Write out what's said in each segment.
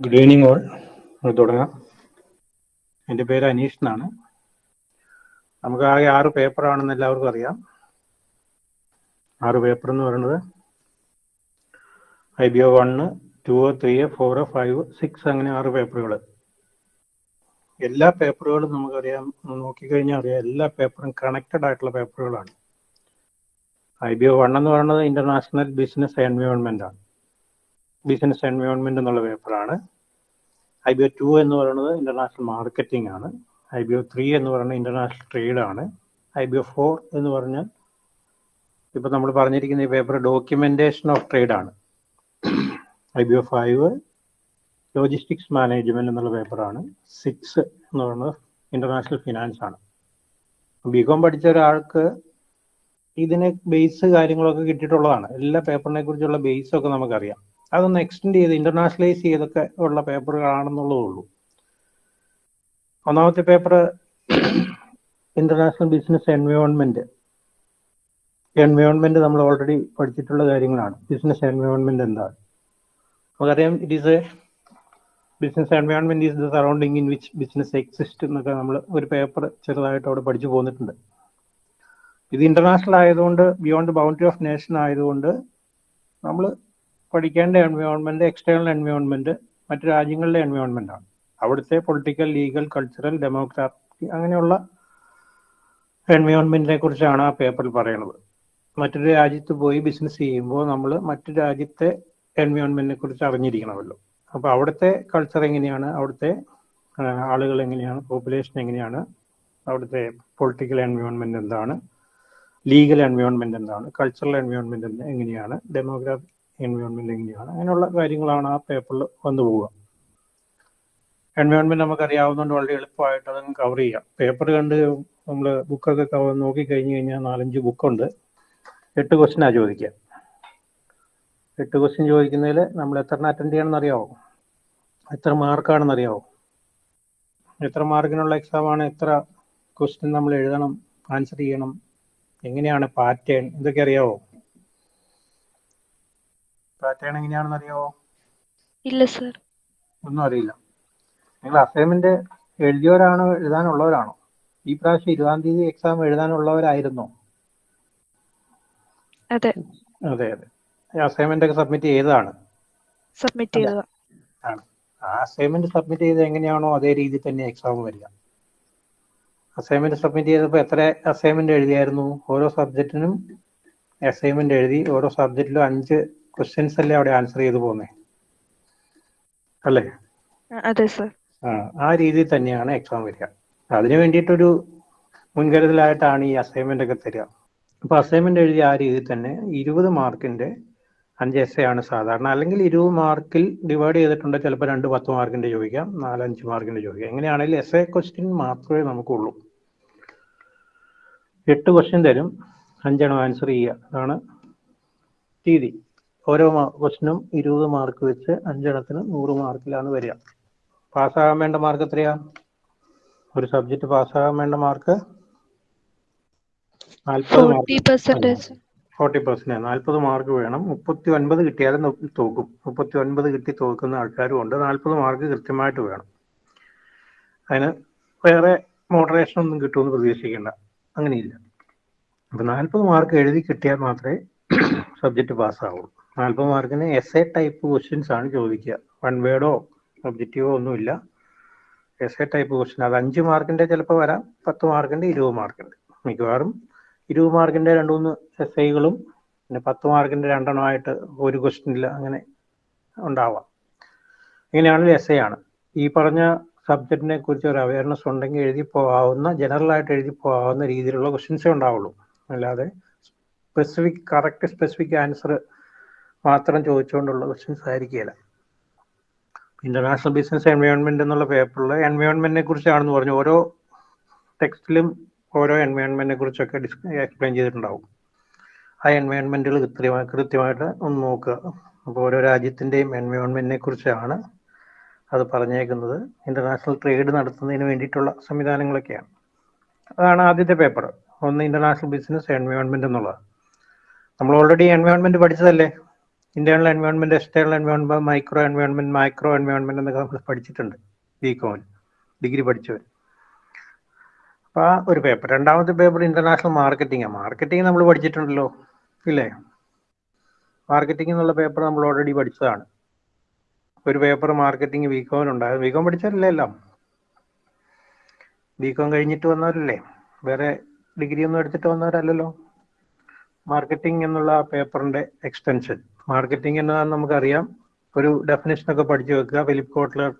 Good evening all തുടങ്ങാം. എന്റെ പേര് അനീഷ് എന്നാണ്. നമുക്ക് ആകെ ആറ് പേപ്പറാണെന്ന് എല്ലാവർക്കും അറിയാം. ആറ് പേപ്പർ എന്ന് പറയുന്നത് I B O one two three four five six അങ്ങനെ ആറ് പേപ്പറുകൾ എല്ലാ പേപ്പറുകളും നമുക്കറിയാം. നോക്കിക്കഴിഞ്ഞാൽ അറിയാം എല്ലാ പേപ്പറും കണക്റ്റഡ് ആയിട്ടുള്ള പേപ്പറുകളാണ് ഐ ബി ഒ വൺ എന്ന് പറയുന്നത് ഇന്റർനാഷണൽ ബിസിനസ് എൻവയോൺമെന്റ് ആണ്. ബിസിനസ് എൻവയോൺമെന്റ് എന്നുള്ള പേപ്പറാണ് ഐ ബി ഒ ടു എന്ന് പറയുന്നത് ഇന്റർനാഷണൽ മാർക്കറ്റിംഗ് ആണ്. ഐ ബി ഒ ത്രീ എന്ന് പറയുന്നത് ഇന്റർനാഷണൽ ട്രേഡ് ആണ്. ഐ ബി ഒ ഫോർ എന്ന് പറഞ്ഞാൽ ഇപ്പൊ നമ്മൾ പറഞ്ഞിരിക്കുന്ന ഈ പേപ്പർ ഡോക്യുമെന്റേഷൻ ഓഫ് ട്രേഡ് ആണ്. I B O five logistics management എന്നുള്ള പേപ്പറാണ് സിക്സ് എന്ന് പറയുന്നത് ഇന്റർനാഷണൽ ഫിനാൻസ് ആണ്. ബികോം പഠിച്ച ഒരാൾക്ക് ഇതിനെ ബേസ് കാര്യങ്ങളൊക്കെ കിട്ടിയിട്ടുള്ളതാണ്. എല്ലാ പേപ്പറിനെ കുറിച്ചുള്ള ബേസ് ഒക്കെ നമുക്കറിയാം. അതൊന്ന് എക്സ്റ്റെൻഡ് ചെയ്ത് ഇന്റർനാഷണലൈസ് ചെയ്തൊക്കെ ഉള്ള പേപ്പറുകളാണെന്നുള്ളതേ ഉള്ളൂ. ഒന്നാമത്തെ paper international business environment environment നമ്മൾ ഓൾറെഡി പഠിച്ചിട്ടുള്ള കാര്യങ്ങളാണ്. ബിസിനസ് എൻവയോൺമെന്റ് എന്താണ്? നമുക്കറിയാം it is a business environment is the surrounding in which business exist എന്നൊക്കെ നമ്മൾ ഒരു പേപ്പർ ചെറുതായിട്ട് അവിടെ പഠിച്ചു പോന്നിട്ടുണ്ട്. ഇത് ഇന്റർനാഷണൽ ആയതുകൊണ്ട് ബിയോണ്ട് ബൗണ്ടറി ഓഫ് നേഷൻ ആയതുകൊണ്ട് നമ്മൾ പഠിക്കേണ്ട എൻവയോൺമെന്റ് എക്സ്റ്റേണൽ എൻവയോൺമെന്റ് മറ്റു രാജ്യങ്ങളിലെ എൻവയോൺമെന്റ് ആണ്. അവിടുത്തെ പൊളിറ്റിക്കൽ ലീഗൽ കൾച്ചറൽ ഡെമോക്രാറ്റിക് അങ്ങനെയുള്ള എൻവയോൺമെന്റിനെ കുറിച്ചാണ് ആ പേപ്പറിൽ പറയുന്നത് മറ്റൊരു രാജ്യത്ത് പോയി ബിസിനസ് ചെയ്യുമ്പോൾ നമ്മൾ മറ്റു രാജ്യത്തെ എൻവയോൺമെന്റിനെ കുറിച്ച് അറിഞ്ഞിരിക്കണമല്ലോ. അപ്പോൾ അവിടുത്തെ കൾച്ചർ എങ്ങനെയാണ്? അവിടുത്തെ ആളുകൾ എങ്ങനെയാണ്? പോപ്പുലേഷൻ എങ്ങനെയാണ്? അവിടുത്തെ പൊളിറ്റിക്കൽ എൻവയോൺമെന്റ് എന്താണ്? ലീഗൽ എൻവയോൺമെന്റ് എന്താണ്? കൾച്ചറൽ എൻവയോൺമെന്റ് എങ്ങനെയാണ്? ഡെമോഗ്രാഫിക് എൻവയോൺമെന്റ് എങ്ങനെയാണ്? അങ്ങനെയുള്ള കാര്യങ്ങളാണ് ആ പേപ്പറിൽ വന്നു പോവുക. എൻവയോൺമെന്റ് നമുക്ക് അറിയാവുന്നതുകൊണ്ട് വളരെ എളുപ്പമായിട്ട് അതങ്ങ് കവർ ചെയ്യാം. പേപ്പർ കണ്ട് നമ്മൾ ബുക്കൊക്കെ കവർ നോക്കി കഴിഞ്ഞു കഴിഞ്ഞാൽ നാലഞ്ച് ബുക്കുണ്ട് എട്ട് ക്വസ്റ്റിനാണ് ചോദിക്കുക. എട്ട് ക്വസ്റ്റ്യൻ ചോദിക്കുന്നതിൽ നമ്മൾ എത്ര അറ്റൻഡ് ചെയ്യണമെന്ന് അറിയാവോ എത്ര മാർക്കാണെന്ന് അറിയാവോ? എത്ര മാർക്കിനുള്ള എക്സാമാണ് എത്ര ക്വസ്റ്റ്യൻ നമ്മൾ എഴുതണം ആൻസർ ചെയ്യണം എങ്ങനെയാണ് പാറ്റേൺ ഇതൊക്കെ അറിയാവോ? പാറ്റേൺ എങ്ങനെയാണെന്ന് അറിയാവോ? ഇല്ല സർ ഒന്നും അറിയില്ല. നിങ്ങൾ അസൈൻമെന്റ് എഴുതിയവരാണോ എഴുതാനുള്ളവരാണോ? ഈ പ്രാവശ്യം ഇരുപതാം തീയതി എക്സാം എഴുതാനുള്ളവരായിരുന്നോ? അതെ. അതെ അതെ. അസൈൻമെന്റ് ഒക്കെ സബ്മിറ്റ് ചെയ്തതാണ്. സബ്മിറ്റ് ആണ്. ആ അസൈൻമെന്റ് സബ്മിറ്റ് ചെയ്ത് എങ്ങനെയാണോ അതേ രീതിയിൽ തന്നെ എക്സാം വരിക. അസൈൻമെന്റ് സബ്മിറ്റ് ചെയ്തപ്പോൾ എത്ര അസൈൻമെന്റ് എഴുതിയായിരുന്നു? ഓരോ സബ്ജക്റ്റിനും അസൈൻമെന്റ് എഴുതി ഓരോ സബ്ജക്റ്റിലും അഞ്ച് ക്വസ്റ്റ്യൻസ് അല്ലേ അവിടെ ആൻസർ ചെയ്തു പോകുന്നേ അല്ലേ? അതെ സർ ആ ആ രീതിയിൽ തന്നെയാണ് എക്സാം വരിക. അതിന് വേണ്ടിയിട്ടൊരു മുൻകരുതലായിട്ടാണ് ഈ അസൈൻമെന്റ് ഒക്കെ തരിക. അപ്പൊ അസൈൻമെന്റ് എഴുതിയ ആ രീതിയിൽ തന്നെ ഇരുപത് മാർക്കിന്റെ അഞ്ച് എസ് ആണ് സാധാരണ. അല്ലെങ്കിൽ ഇരുപത് മാർക്കിൽ ഡിവൈഡ് ചെയ്തിട്ടുണ്ട് ചിലപ്പോൾ രണ്ട് പത്ത് മാർക്കിന്റെ ചോദിക്കാം നാലഞ്ച് മാർക്കിന്റെ ചോദിക്കാം. എങ്ങനെയാണെങ്കിലും എസ് എ ക്വസ്റ്റ്യൻ മാത്രമേ നമുക്കുള്ളൂ. എട്ട് ക്വസ്റ്റ്യൻ തരും അഞ്ചെണ്ണം ആൻസർ ചെയ്യുക. അതാണ് രീതി. ഓരോ ക്വസ്റ്റിനും ഇരുപത് മാർക്ക് വെച്ച് അഞ്ചെണ്ണത്തിന് നൂറ് മാർക്കിലാണ് വരിക. പാസ്സാകാൻ വേണ്ട മാർക്ക് എത്രയാ? ഒരു സബ്ജക്റ്റ് പാസ്സാകാൻ വേണ്ട മാർക്ക് ഫോർട്ടി പെർസെന്റ് നാൽപ്പത് മാർക്ക് വേണം. മുപ്പത്തി ഒൻപത് കിട്ടിയാലും തോക്കും. മുപ്പത്തി ഒൻപത് കിട്ടി തോക്കുന്ന ആൾക്കാരും ഉണ്ട്. നാൽപ്പത് മാർക്ക് കൃത്യമായിട്ട് വേണം. അതിന് വേറെ മോഡറേഷൻ ഒന്നും കിട്ടുമെന്ന് പ്രതീക്ഷിക്കേണ്ട. അങ്ങനെയില്ല. അപ്പൊ നാൽപ്പത് മാർക്ക് എഴുതി കിട്ടിയാൽ മാത്രമേ സബ്ജക്റ്റ് പാസ്സാവുള്ളൂ നാൽപ്പത് മാർക്കിന് എസ് എ ടൈപ്പ് ക്വസ്റ്റ്യൻസ് ആണ് ചോദിക്കുക വൺ വേർഡോ ഒബ്ജക്റ്റീവോ ഒന്നുമില്ല. എസ് എ ടൈപ്പ് ക്വസ്റ്റ്യൻ അത് അഞ്ച് മാർക്കിന്റെ ചിലപ്പോൾ വരാം പത്ത് മാർക്കിന്റെ ഇരുപത് മാർക്കിന്റെ. മിക്കവാറും ഇരുപത് മാർക്കിന്റെ രണ്ട് മൂന്ന് എസ് ഐകളും പിന്നെ പത്ത് മാർക്കിന്റെ രണ്ടെണ്ണമായിട്ട് ഒരു ക്വസ്റ്റ്യനിൽ അങ്ങനെ ഉണ്ടാവാം. ഇങ്ങനെയാണെങ്കിൽ എസ് ഐ ആണ്. ഈ പറഞ്ഞ സബ്ജക്റ്റിനെ കുറിച്ച് ഒരു അവയർനെസ് ഉണ്ടെങ്കിൽ എഴുതി പോകാവുന്ന ജനറൽ ആയിട്ട് എഴുതി പോകാവുന്ന രീതിയിലുള്ള ക്വസ്റ്റ്യൻസേ ഉണ്ടാവുള്ളൂ. അല്ലാതെ സ്പെസിഫിക് കറക്റ്റ് സ്പെസിഫിക് ആൻസർ മാത്രം ചോദിച്ചുകൊണ്ടുള്ള ക്വസ്റ്റ്യൻസ് ആയിരിക്കില്ല ഇന്റർനാഷണൽ ബിസിനസ് എൻവയോൺമെന്റ് എന്നുള്ള പേപ്പറിൽ എൻവയോൺമെന്റിനെ കുറിച്ചാണെന്ന് പറഞ്ഞു. ഓരോ ടെക്സ്റ്റിലും ഓരോ എൻവയോൺമെന്റിനെ കുറിച്ചൊക്കെ എക്സ്പ്ലെയിൻ ചെയ്തിട്ടുണ്ടാവും. ആ എൻവയോൺമെന്റുകൾ കൃത്യമായി കൃത്യമായിട്ട് ഒന്ന് നോക്കുക. അപ്പോൾ ഓരോ രാജ്യത്തിന്റെയും എൻവയോൺമെന്റിനെ കുറിച്ചാണ് അത് പറഞ്ഞേക്കുന്നത്. ഇന്റർനാഷണൽ ട്രേഡ് നടത്തുന്നതിന് വേണ്ടിയിട്ടുള്ള സംവിധാനങ്ങളൊക്കെയാണ്. അതാണ് ആദ്യത്തെ പേപ്പർ ഒന്ന് ഇന്റർനാഷണൽ ബിസിനസ് എൻവയോൺമെന്റ് എന്നുള്ളത്. നമ്മൾ already environment പഠിച്ചതല്ലേ? Internal environment external environment micro environment micro environment എന്നൊക്കെ നമ്മൾ പഠിച്ചിട്ടുണ്ട്. ബികോമിൽ ഡിഗ്രി പഠിച്ചവർ അപ്പൊ ആ ഒരു പേപ്പർ രണ്ടാമത്തെ പേപ്പർ ഇന്റർനാഷണൽ മാർക്കറ്റിംഗ് മാർക്കറ്റിംഗ് നമ്മൾ പഠിച്ചിട്ടുണ്ടല്ലോ. ഇല്ലേ? മാർക്കറ്റിംഗ് എന്നുള്ള പേപ്പർ നമ്മൾ ഓൾറെഡി പഠിച്ചതാണ്. ഒരു പേപ്പർ മാർക്കറ്റിംഗ് ബികോമിനുണ്ടായത് ബികോം പഠിച്ചവരല്ലേ എല്ലാം? ബികോം കഴിഞ്ഞിട്ട് വന്നവരല്ലേ? വേറെ ഡിഗ്രി ഒന്നും എടുത്തിട്ട് വന്നവരല്ലല്ലോ? മാർക്കറ്റിംഗ് എന്നുള്ള പേപ്പറിന്റെ എക്സ്റ്റൻഷൻ മാർക്കറ്റിംഗ് എന്നതാന്ന് നമുക്കറിയാം. ഒരു ഡെഫിനേഷൻ ഒക്കെ പഠിച്ചു വെക്കുക. ഫിലിപ്പ് കോട്ട്ലർ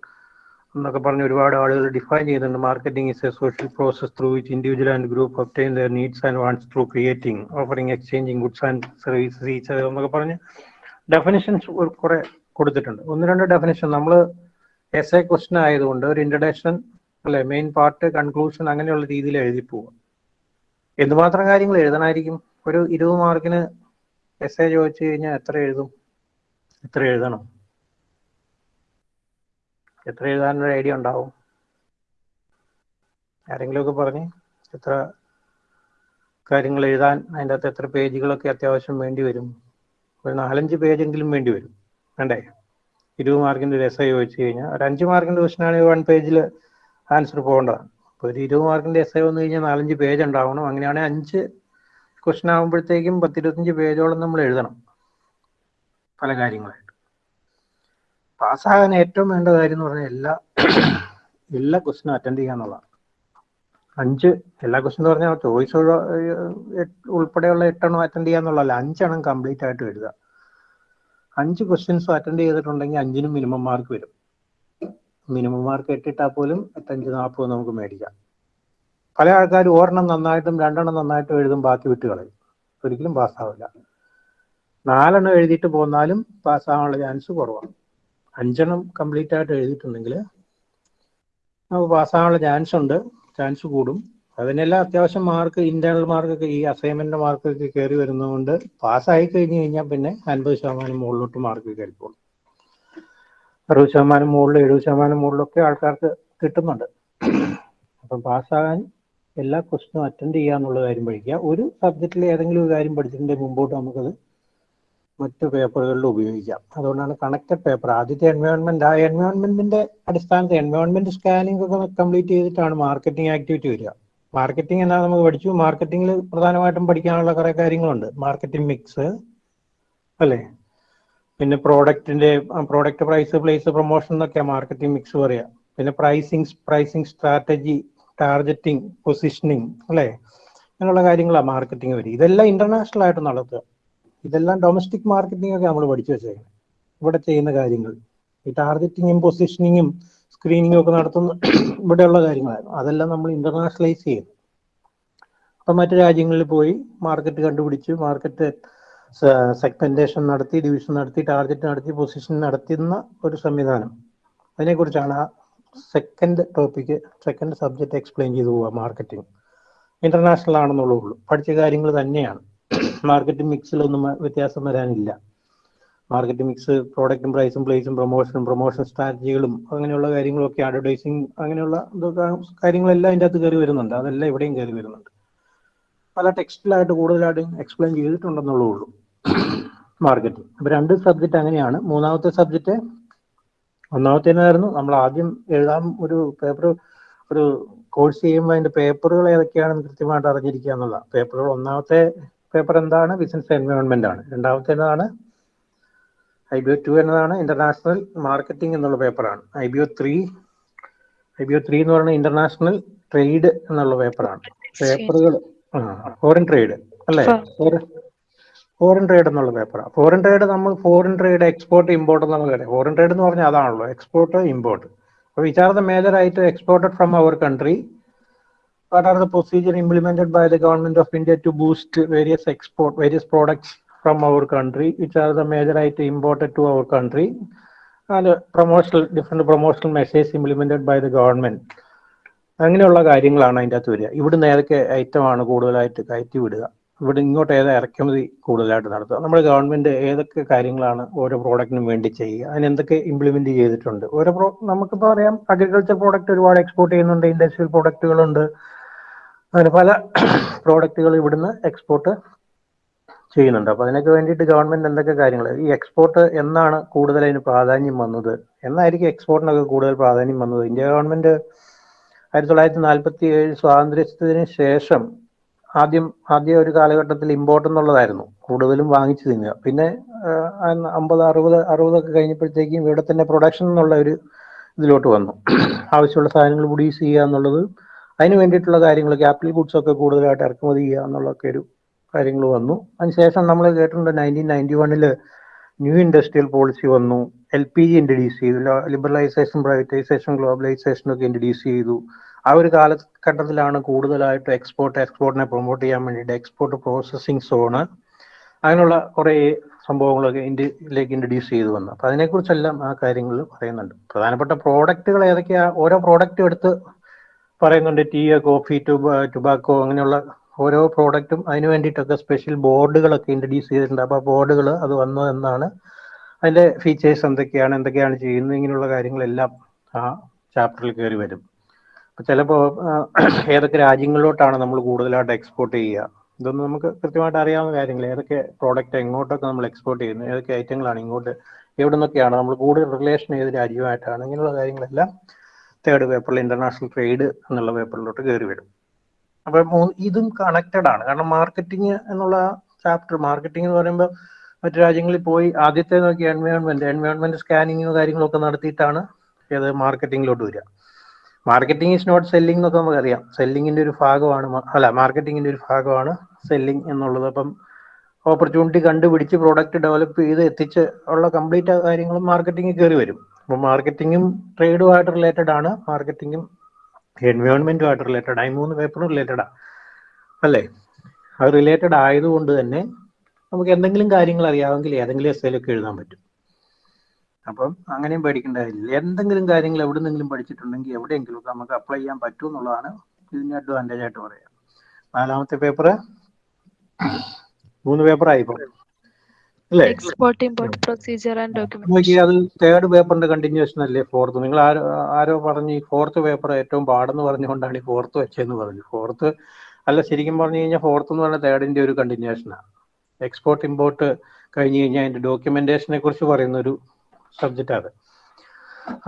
എന്നൊക്കെ പറഞ്ഞ് ഒരുപാട് ആളുകൾ ഡിഫൈൻ ചെയ്യുന്നുണ്ട്. Marketing is a social process through which individual and group obtain their needs and wants through creating offering exchanging goods and services each എന്നൊക്കെ പറഞ്ഞ് ഡെഫിനേഷൻസ് കുറെ കൊടുത്തിട്ടുണ്ട്. ഒന്ന് രണ്ട് ഡെഫിനേഷൻ നമ്മൾ എസ് എ ക്വസ്റ്റൻ ആയതുകൊണ്ട് ഒരു ഇൻട്രഡക്ഷൻ അല്ലെ മെയിൻ പാർട്ട് കൺക്ലൂഷൻ അങ്ങനെയുള്ള രീതിയിൽ എഴുതി പോവുക. എന്തുമാത്രം കാര്യങ്ങൾ എഴുതണമായിരിക്കും? ഒരു ഇരുപത് മാർക്കിന് എസ് എ ചോദിച്ചു കഴിഞ്ഞാൽ എത്ര എഴുതും? എത്ര എഴുതണം? എത്ര എഴുതാനൊരു ഐഡിയ ഉണ്ടാവും? ആരെങ്കിലും ഒക്കെ പറഞ്ഞ് എത്ര കാര്യങ്ങൾ എഴുതാൻ അതിന്റെ അകത്ത് എത്ര പേജുകളൊക്കെ അത്യാവശ്യം വേണ്ടി വരും. ഒരു നാലഞ്ച് പേജെങ്കിലും വേണ്ടി വരും. വേണ്ടേ? ഇരുപത് മാർക്കിന്റെ ഒരു എസ് ഐ ചോദിച്ചു കഴിഞ്ഞാൽ ഒരു അഞ്ച് മാർക്കിന്റെ ക്വസ്റ്റൻ ആണെങ്കിൽ വൺ പേജിൽ ആൻസർ പോകേണ്ടതാണ്. അപ്പോൾ ഒരു ഇരുപത് മാർക്കിന്റെ എസ് ഐ വന്നു കഴിഞ്ഞാൽ നാലഞ്ച് പേജ് ഉണ്ടാവണം. അങ്ങനെയാണെങ്കിൽ അഞ്ച് ക്വസ്റ്റൻ ആകുമ്പോഴത്തേക്കും പത്തിരുപത്തഞ്ച് പേജോളം നമ്മൾ എഴുതണം. പല കാര്യങ്ങളായിട്ട്. പാസ്സാകാൻ ഏറ്റവും വേണ്ട കാര്യം എന്ന് പറഞ്ഞാൽ എല്ലാ എല്ലാ ക്വസ്റ്റിനും അറ്റൻഡ് ചെയ്യുക എന്നുള്ളതാണ്. അഞ്ച് എല്ലാ ക്വസ്റ്റൻ എന്ന് പറഞ്ഞാൽ ചോയ്സ് ഉൾപ്പെടെയുള്ള എട്ടെണ്ണം അറ്റൻഡ് ചെയ്യുക എന്നുള്ളതല്ല അഞ്ചെണ്ണം കംപ്ലീറ്റ് ആയിട്ട് എഴുതുക. അഞ്ച് ക്വസ്റ്റ്യൻസും അറ്റൻഡ് ചെയ്തിട്ടുണ്ടെങ്കിൽ അഞ്ചിനും മിനിമം മാർക്ക് വരും. മിനിമം മാർക്ക് എട്ടിട്ടാൽ പോലും എട്ടഞ്ച് നാൽപ്പത് നമുക്ക് മേടിക്കാം. പല ആൾക്കാർ ഒരെണ്ണം നന്നായിട്ടും രണ്ടെണ്ണം നന്നായിട്ടും എഴുതും ബാക്കി വിട്ട് കളയും. ഒരിക്കലും പാസ്സാവില്ല. നാലെണ്ണം എഴുതിയിട്ട് പോന്നാലും പാസ്സാവാനുള്ള ചാൻസ് കുറവാണ്. അഞ്ചെണ്ണം കംപ്ലീറ്റ് ആയിട്ട് എഴുതിയിട്ടുണ്ടെങ്കിൽ നമുക്ക് പാസ്സാവാനുള്ള ചാൻസ് ഉണ്ട്. ചാൻസ് കൂടും. അതിനെല്ലാം അത്യാവശ്യം മാർക്ക് ഇന്റേണൽ മാർക്കൊക്കെ ഈ അസൈൻമെന്റ് മാർക്കൊക്കെ കയറി വരുന്നതുകൊണ്ട് പാസ്സായി കഴിഞ്ഞ് കഴിഞ്ഞാൽ പിന്നെ അൻപത് ശതമാനം മുകളിലോട്ട് മാർക്ക് കയറിക്കോളും അറുപത് ശതമാനം മുകളിൽ എഴുപത് ശതമാനം മുകളിലൊക്കെ ആൾക്കാർക്ക് കിട്ടുന്നുണ്ട്. അപ്പം പാസ്സാകാൻ എല്ലാ ക്വസ്റ്റിനും അറ്റൻഡ് ചെയ്യുക എന്നുള്ള കാര്യം പഠിക്കുക. ഒരു സബ്ജക്റ്റിൽ ഏതെങ്കിലും ഒരു കാര്യം പഠിച്ചിട്ടുണ്ടെങ്കിൽ മുമ്പോട്ട് നമുക്കത് മറ്റ് പേപ്പറുകളിൽ ഉപയോഗിക്കാം. അതുകൊണ്ടാണ് കണക്റ്റഡ് പേപ്പർ ആദ്യത്തെ എൻവയോൺമെന്റ് ആ എൻവയോൺമെന്റിന്റെ അടിസ്ഥാനത്തിൽ എൻവയോൺമെന്റ് സ്കാനിംഗ് ഒക്കെ കംപ്ലീറ്റ് ചെയ്തിട്ടാണ് മാർക്കറ്റിംഗ് ആക്ടിവിറ്റി വരിക. മാർക്കറ്റിംഗ് എന്നാ നമുക്ക് പഠിച്ചു. മാർക്കറ്റിംഗിൽ പ്രധാനമായിട്ടും പഠിക്കാനുള്ള കുറെ കാര്യങ്ങളുണ്ട്. മാർക്കറ്റിംഗ് മിക്സ് അല്ലേ? പിന്നെ പ്രോഡക്റ്റിന്റെ പ്രോഡക്റ്റ് പ്രൈസ് പ്ലേസ് പ്രൊമോഷൻ എന്നൊക്കെയാണ് മാർക്കറ്റിംഗ് മിക്സ് പറയുക പിന്നെ pricing pricing strategy targeting positioning അല്ലേ? അങ്ങനെയുള്ള കാര്യങ്ങളാണ് മാർക്കറ്റിംഗ് വരിക ഇതെല്ലാം ഇന്റർനാഷണൽ ആയിട്ട് നടത്തുക. ഇതെല്ലാം ഡൊമസ്റ്റിക് മാർക്കറ്റിംഗ് ഒക്കെ നമ്മൾ പഠിച്ചു വെച്ചേക്കുന്നത് ഇവിടെ ചെയ്യുന്ന കാര്യങ്ങൾ. ഈ ടാർഗറ്റിങ്ങും പൊസിഷനിങ്ങും സ്ക്രീനിങ്ങും ഒക്കെ നടത്തുന്ന ഇവിടെയുള്ള കാര്യങ്ങളായിരുന്നു. അതെല്ലാം നമ്മൾ ഇന്റർനാഷണലൈസ് ചെയ്യുന്നു. അപ്പൊ മറ്റു രാജ്യങ്ങളിൽ പോയി മാർക്കറ്റ് കണ്ടുപിടിച്ച് മാർക്കറ്റ് സെഗ്മെന്റേഷൻ നടത്തി ഡിവിഷൻ നടത്തി ടാർഗറ്റ് നടത്തി പൊസിഷൻ നടത്തുന്ന ഒരു സംവിധാനം. അതിനെക്കുറിച്ചാണ് second topic second subject explain ചെയ്തു പോവുക മാർക്കറ്റിംഗ് ഇന്റർനാഷണൽ ആണെന്നുള്ളൂ പഠിച്ച കാര്യങ്ങൾ തന്നെയാണ്. മാർക്കറ്റിംഗ് മിക്സിലൊന്നും വ്യത്യാസം വരാനില്ല. മാർക്കറ്റിംഗ് മിക്സ് പ്രോഡക്റ്റും പ്രൈസും പ്ലേസും പ്രൊമോഷനും പ്രൊമോഷൻ സ്ട്രാറ്റജികളും അങ്ങനെയുള്ള കാര്യങ്ങളൊക്കെ അഡ്വർടൈസിങ് അങ്ങനെയുള്ള കാര്യങ്ങളെല്ലാം അതിന്റെ അകത്ത് കയറി വരുന്നുണ്ട്. അതെല്ലാം ഇവിടെയും കയറി വരുന്നുണ്ട്. പല ടെക്സ്റ്റിലായിട്ട് കൂടുതലായിട്ട് എക്സ്പ്ലെയിൻ ചെയ്തിട്ടുണ്ടെന്നുള്ളൂ മാർക്കറ്റിംഗ് അപ്പൊ രണ്ട് സബ്ജക്റ്റ് അങ്ങനെയാണ്. മൂന്നാമത്തെ സബ്ജക്റ്റ് ഒന്നാമത്തേനായിരുന്നു നമ്മൾ ആദ്യം എഴുതാൻ ഒരു പേപ്പർ ഒരു കോഴ്സ് ചെയ്യുമ്പോൾ അതിന്റെ പേപ്പറുകൾ ഏതൊക്കെയാണെന്ന് കൃത്യമായിട്ട് അറിഞ്ഞിരിക്കുക എന്നുള്ള പേപ്പറുകൾ ഒന്നാമത്തെ പേപ്പർ എന്താണ്? ബിസിനസ് എൻവയോൺമെന്റ് ആണ്. രണ്ടാമത്തേതാണ് ഐ ബി ഒ ടു എന്നതാണ് ഇന്റർനാഷണൽ മാർക്കറ്റിംഗ് എന്നുള്ള പേപ്പറാണ് I B O three I B O three എന്ന് പറയുന്നത് ഇന്റർനാഷണൽ ട്രേഡ് എന്നുള്ള പേപ്പറാണ് പേപ്പറുകൾ ഫോറിൻ ട്രേഡ് അല്ലേ? ഫോറിൻ ട്രേഡ് എന്നുള്ള പേപ്പറാണ് ഫോറിൻ ട്രേഡ് നമ്മൾ ഫോറിൻ ട്രേഡ് എക്സ്പോർട്ട് ഇമ്പോർട്ട് നമുക്കറിയാം ഫോറിൻ ട്രേഡ് എന്ന് പറഞ്ഞാൽ അതാണല്ലോ എക്സ്പോർട്ട് ഇമ്പോർട്ട് അപ്പോൾ which are the major item exported from our country what are the procedure implemented by the government of India to boost various export various products from our country which are the major item imported to our country അത് promotion different promotional message implemented by the government അങ്ങനെയുള്ള കാര്യങ്ങളാണ് അതിന്റെ അകത്ത് വരിക. ഇവിടുന്ന് ഏതൊക്കെ ഐറ്റമാണ് കൂടുതലായിട്ട് കയറ്റി വിടുക? ഇവിടെ ഇങ്ങോട്ട് ഏതാ ഇറക്കുമതി കൂടുതലായിട്ട് നടത്തുക. നമ്മുടെ ഗവൺമെന്റ് ഏതൊക്കെ കാര്യങ്ങളാണ് ഓരോ പ്രോഡക്റ്റിനും വേണ്ടി ചെയ്യുക? അതിനെന്തൊക്കെ ഇംപ്ലിമെന്റ് ചെയ്തിട്ടുണ്ട്? ഓരോ പ്രോ നമുക്കിപ്പോൾ അറിയാം അഗ്രികൾച്ചർ പ്രോഡക്റ്റ് ഒരുപാട് എക്സ്പോർട്ട് ചെയ്യുന്നുണ്ട് ഇൻഡസ്ട്രിയൽ പ്രോഡക്റ്റുകളുണ്ട് അങ്ങനെ പല പ്രോഡക്റ്റുകൾ ഇവിടുന്ന് എക്സ്പോർട്ട് ചെയ്യുന്നുണ്ട്. അപ്പോൾ അതിനൊക്കെ വേണ്ടിയിട്ട് ഗവൺമെന്റ് എന്തൊക്കെ കാര്യങ്ങൾ ഈ എക്സ്പോർട്ട് എന്നാണ് കൂടുതൽ അതിന് പ്രാധാന്യം വന്നത്? എന്നായിരിക്കും എക്സ്പോർട്ടിനൊക്കെ കൂടുതൽ പ്രാധാന്യം വന്നത്? ഇന്ത്യ ഗവൺമെന്റ് ആയിരത്തി തൊള്ളായിരത്തി നാൽപ്പത്തി ഏഴ് സ്വാതന്ത്ര്യത്തിന് ശേഷം ആദ്യം ആദ്യ ഒരു കാലഘട്ടത്തിൽ ഇമ്പോർട്ട് എന്നുള്ളതായിരുന്നു. കൂടുതലും വാങ്ങിച്ചു തിന്നുക. പിന്നെ അമ്പത് അറുപത് അറുപതൊക്കെ കഴിഞ്ഞപ്പോഴത്തേക്കും ഇവിടെ തന്നെ പ്രൊഡക്ഷൻ എന്നുള്ള ഒരു ഇതിലോട്ട് വന്നു. ആവശ്യമുള്ള സാധനങ്ങൾ പ്രൊഡ്യൂസ് ചെയ്യുക എന്നുള്ളത് അതിന് വേണ്ടിയിട്ടുള്ള കാര്യങ്ങൾ ക്യാപിറ്റൽ ഗുഡ്സ് ഒക്കെ കൂടുതലായിട്ട് ഇറക്കുമതി ചെയ്യുക എന്നുള്ളതൊക്കെ ഒരു കാര്യങ്ങൾ വന്നു. അതിനുശേഷം നമ്മൾ കേട്ടിട്ടുണ്ട് നയന്റീൻ നയന്റി വണ്ണിൽ ന്യൂ ഇൻഡസ്ട്രിയൽ പോളിസി വന്നു. എൽ പി ജി ഇൻട്രൊഡ്യൂസ് ചെയ്തു. ലിബറലൈസേഷൻ പ്രൈവറ്റൈസേഷൻ ഗ്ലോബലൈസേഷൻ ഒക്കെ ഇൻട്രഡ്യൂസ് ചെയ്തു. ആ ഒരു കാലഘട്ടത്തിലാണ് കൂടുതലായിട്ട് എക്സ്പോർട്ട് എക്സ്പോർട്ടിനെ പ്രൊമോട്ട് ചെയ്യാൻ വേണ്ടിയിട്ട് എക്സ്പോർട്ട് പ്രോസസ്സിംഗ് സോണ് അങ്ങനെയുള്ള കുറേ സംഭവങ്ങളൊക്കെ ഇന്ത്യയിലേക്ക് ഇൻട്രൊഡ്യൂസ് ചെയ്തു വന്നു. അപ്പം അതിനെക്കുറിച്ചെല്ലാം ആ കാര്യങ്ങൾ പറയുന്നുണ്ട്. പ്രധാനപ്പെട്ട പ്രോഡക്റ്റുകൾ ഏതൊക്കെയാ? ഓരോ പ്രോഡക്റ്റ് എടുത്ത് പറയുന്നുണ്ട്. ടീ കോഫി ടുബാക്കോ അങ്ങനെയുള്ള ഓരോ പ്രോഡക്റ്റും അതിന് വേണ്ടിയിട്ടൊക്കെ സ്പെഷ്യൽ ബോർഡുകളൊക്കെ ഇൻട്രൊഡ്യൂസ് ചെയ്തിട്ടുണ്ട്. അപ്പോൾ ബോർഡുകൾ അത് വന്നതെന്നാണ് അതിന്റെ ഫീച്ചേഴ്സ് എന്തൊക്കെയാണ് എന്തൊക്കെയാണ് ചെയ്യുന്നത് ഇങ്ങനെയുള്ള കാര്യങ്ങളെല്ലാം ആ ചാപ്റ്ററിൽ കയറി വരും. ചിലപ്പോൾ ഏതൊക്കെ രാജ്യങ്ങളിലോട്ടാണ് നമ്മൾ കൂടുതലായിട്ട് എക്സ്പോർട്ട് ചെയ്യുക? ഇതൊന്നും നമുക്ക് കൃത്യമായിട്ട് അറിയാവുന്ന കാര്യങ്ങൾ ഏതൊക്കെ പ്രോഡക്റ്റ് എങ്ങോട്ടൊക്കെ നമ്മൾ എക്സ്പോർട്ട് ചെയ്യുന്നത് ഏതൊക്കെ ഐറ്റങ്ങളാണ് ഇങ്ങോട്ട് എവിടെ നിന്നൊക്കെയാണ് നമ്മൾ കൂടുതൽ റിലേഷൻ ഏത് രാജ്യമായിട്ടാണ്? ഇങ്ങനെയുള്ള കാര്യങ്ങളെല്ലാം തേർഡ് പേപ്പറിൽ ഇന്റർനാഷണൽ ട്രേഡ് എന്നുള്ള പേപ്പറിലോട്ട് കയറി വരും അപ്പൊ ഇതും കണക്റ്റഡ് ആണ്. കാരണം മാർക്കറ്റിംഗ് എന്നുള്ള ചാപ്റ്റർ മാർക്കറ്റിംഗ് എന്ന് പറയുമ്പോൾ മറ്റു രാജ്യങ്ങളിൽ പോയി ആദ്യത്തെ നോക്കി എൻവയോൺമെന്റ് എൻവയോൺമെന്റ് സ്കാനിങ്ങും കാര്യങ്ങളൊക്കെ നടത്തിയിട്ടാണ് ഏത് മാർക്കറ്റിംഗിലോട്ട് വരിക. മാർക്കറ്റിംഗ് ഈസ് നോട്ട് സെല്ലിംഗ് എന്നൊക്കെ നമുക്കറിയാം. സെല്ലിങ്ങിന്റെ ഒരു ഭാഗമാണ് അല്ല മാർക്കറ്റിംഗിന്റെ ഒരു ഭാഗമാണ് സെല്ലിംഗ് എന്നുള്ളത്. അപ്പം ഓപ്പർച്യൂണിറ്റി കണ്ടുപിടിച്ച് പ്രോഡക്റ്റ് ഡെവലപ്പ് ചെയ്ത് എത്തിച്ച് ഉള്ള കംപ്ലീറ്റ് കാര്യങ്ങളും മാർക്കറ്റിംഗിൽ കയറി വരും. അപ്പം മാർക്കറ്റിംഗും ട്രേഡുമായിട്ട് റിലേറ്റഡ് ആണ്. മാർക്കറ്റിംഗും എൻവയോൺമെന്റുമായിട്ട് റിലേറ്റഡ് ആയി മൂന്ന് പേപ്പറും റിലേറ്റഡാണ് അല്ലേ? അത് റിലേറ്റഡ് ആയതുകൊണ്ട് തന്നെ നമുക്ക് എന്തെങ്കിലും കാര്യങ്ങൾ അറിയാമെങ്കിൽ ഏതെങ്കിലും എസ്സേലൊക്കെ എഴുതാൻ പറ്റും. അപ്പം അങ്ങനെയും പേടിക്കേണ്ട കാര്യമില്ല എന്തെങ്കിലും കാര്യങ്ങൾ എവിടെന്നെങ്കിലും പഠിച്ചിട്ടുണ്ടെങ്കിൽ എവിടെയെങ്കിലും നമുക്ക് അപ്ലൈ ചെയ്യാൻ പറ്റും എന്നുള്ളതാണ് ഇതിന്റെ അഡ്വാന്റേജ് ആയിട്ട് പറയാം. നാലാമത്തെ പേപ്പർ മൂന്ന് പേപ്പർ ആയി അല്ലേ? എക്സ്പോർട്ട് ഇമ്പോർട്ട് പ്രൊസീജിയർ ആൻഡ് അത് തേർഡ് പേപ്പറിന്റെ കണ്ടിന്യൂഷൻ അല്ലേ? ഫോർത്ത് നിങ്ങൾ ആരോ ആരോ പറഞ്ഞു ഈ ഫോർത്ത് പേപ്പർ ഏറ്റവും പാടെന്ന് പറഞ്ഞുകൊണ്ടാണ് ഈ ഫോർത്ത് വെച്ചതെന്ന് പറഞ്ഞു. ഫോർത്ത് അല്ല ശരിക്കും പറഞ്ഞു കഴിഞ്ഞാൽ ഫോർത്ത് എന്ന് പറഞ്ഞാൽ തേർഡിന്റെ ഒരു കണ്ടിന്യൂഷനാണ് എക്സ്പോർട്ട് ഇമ്പോർട്ട് കഴിഞ്ഞ് കഴിഞ്ഞാൽ അതിന്റെ ഡോക്യുമെന്റേഷനെ കുറിച്ച് പറയുന്ന ഒരു സബ്ജക്റ്റ് അത്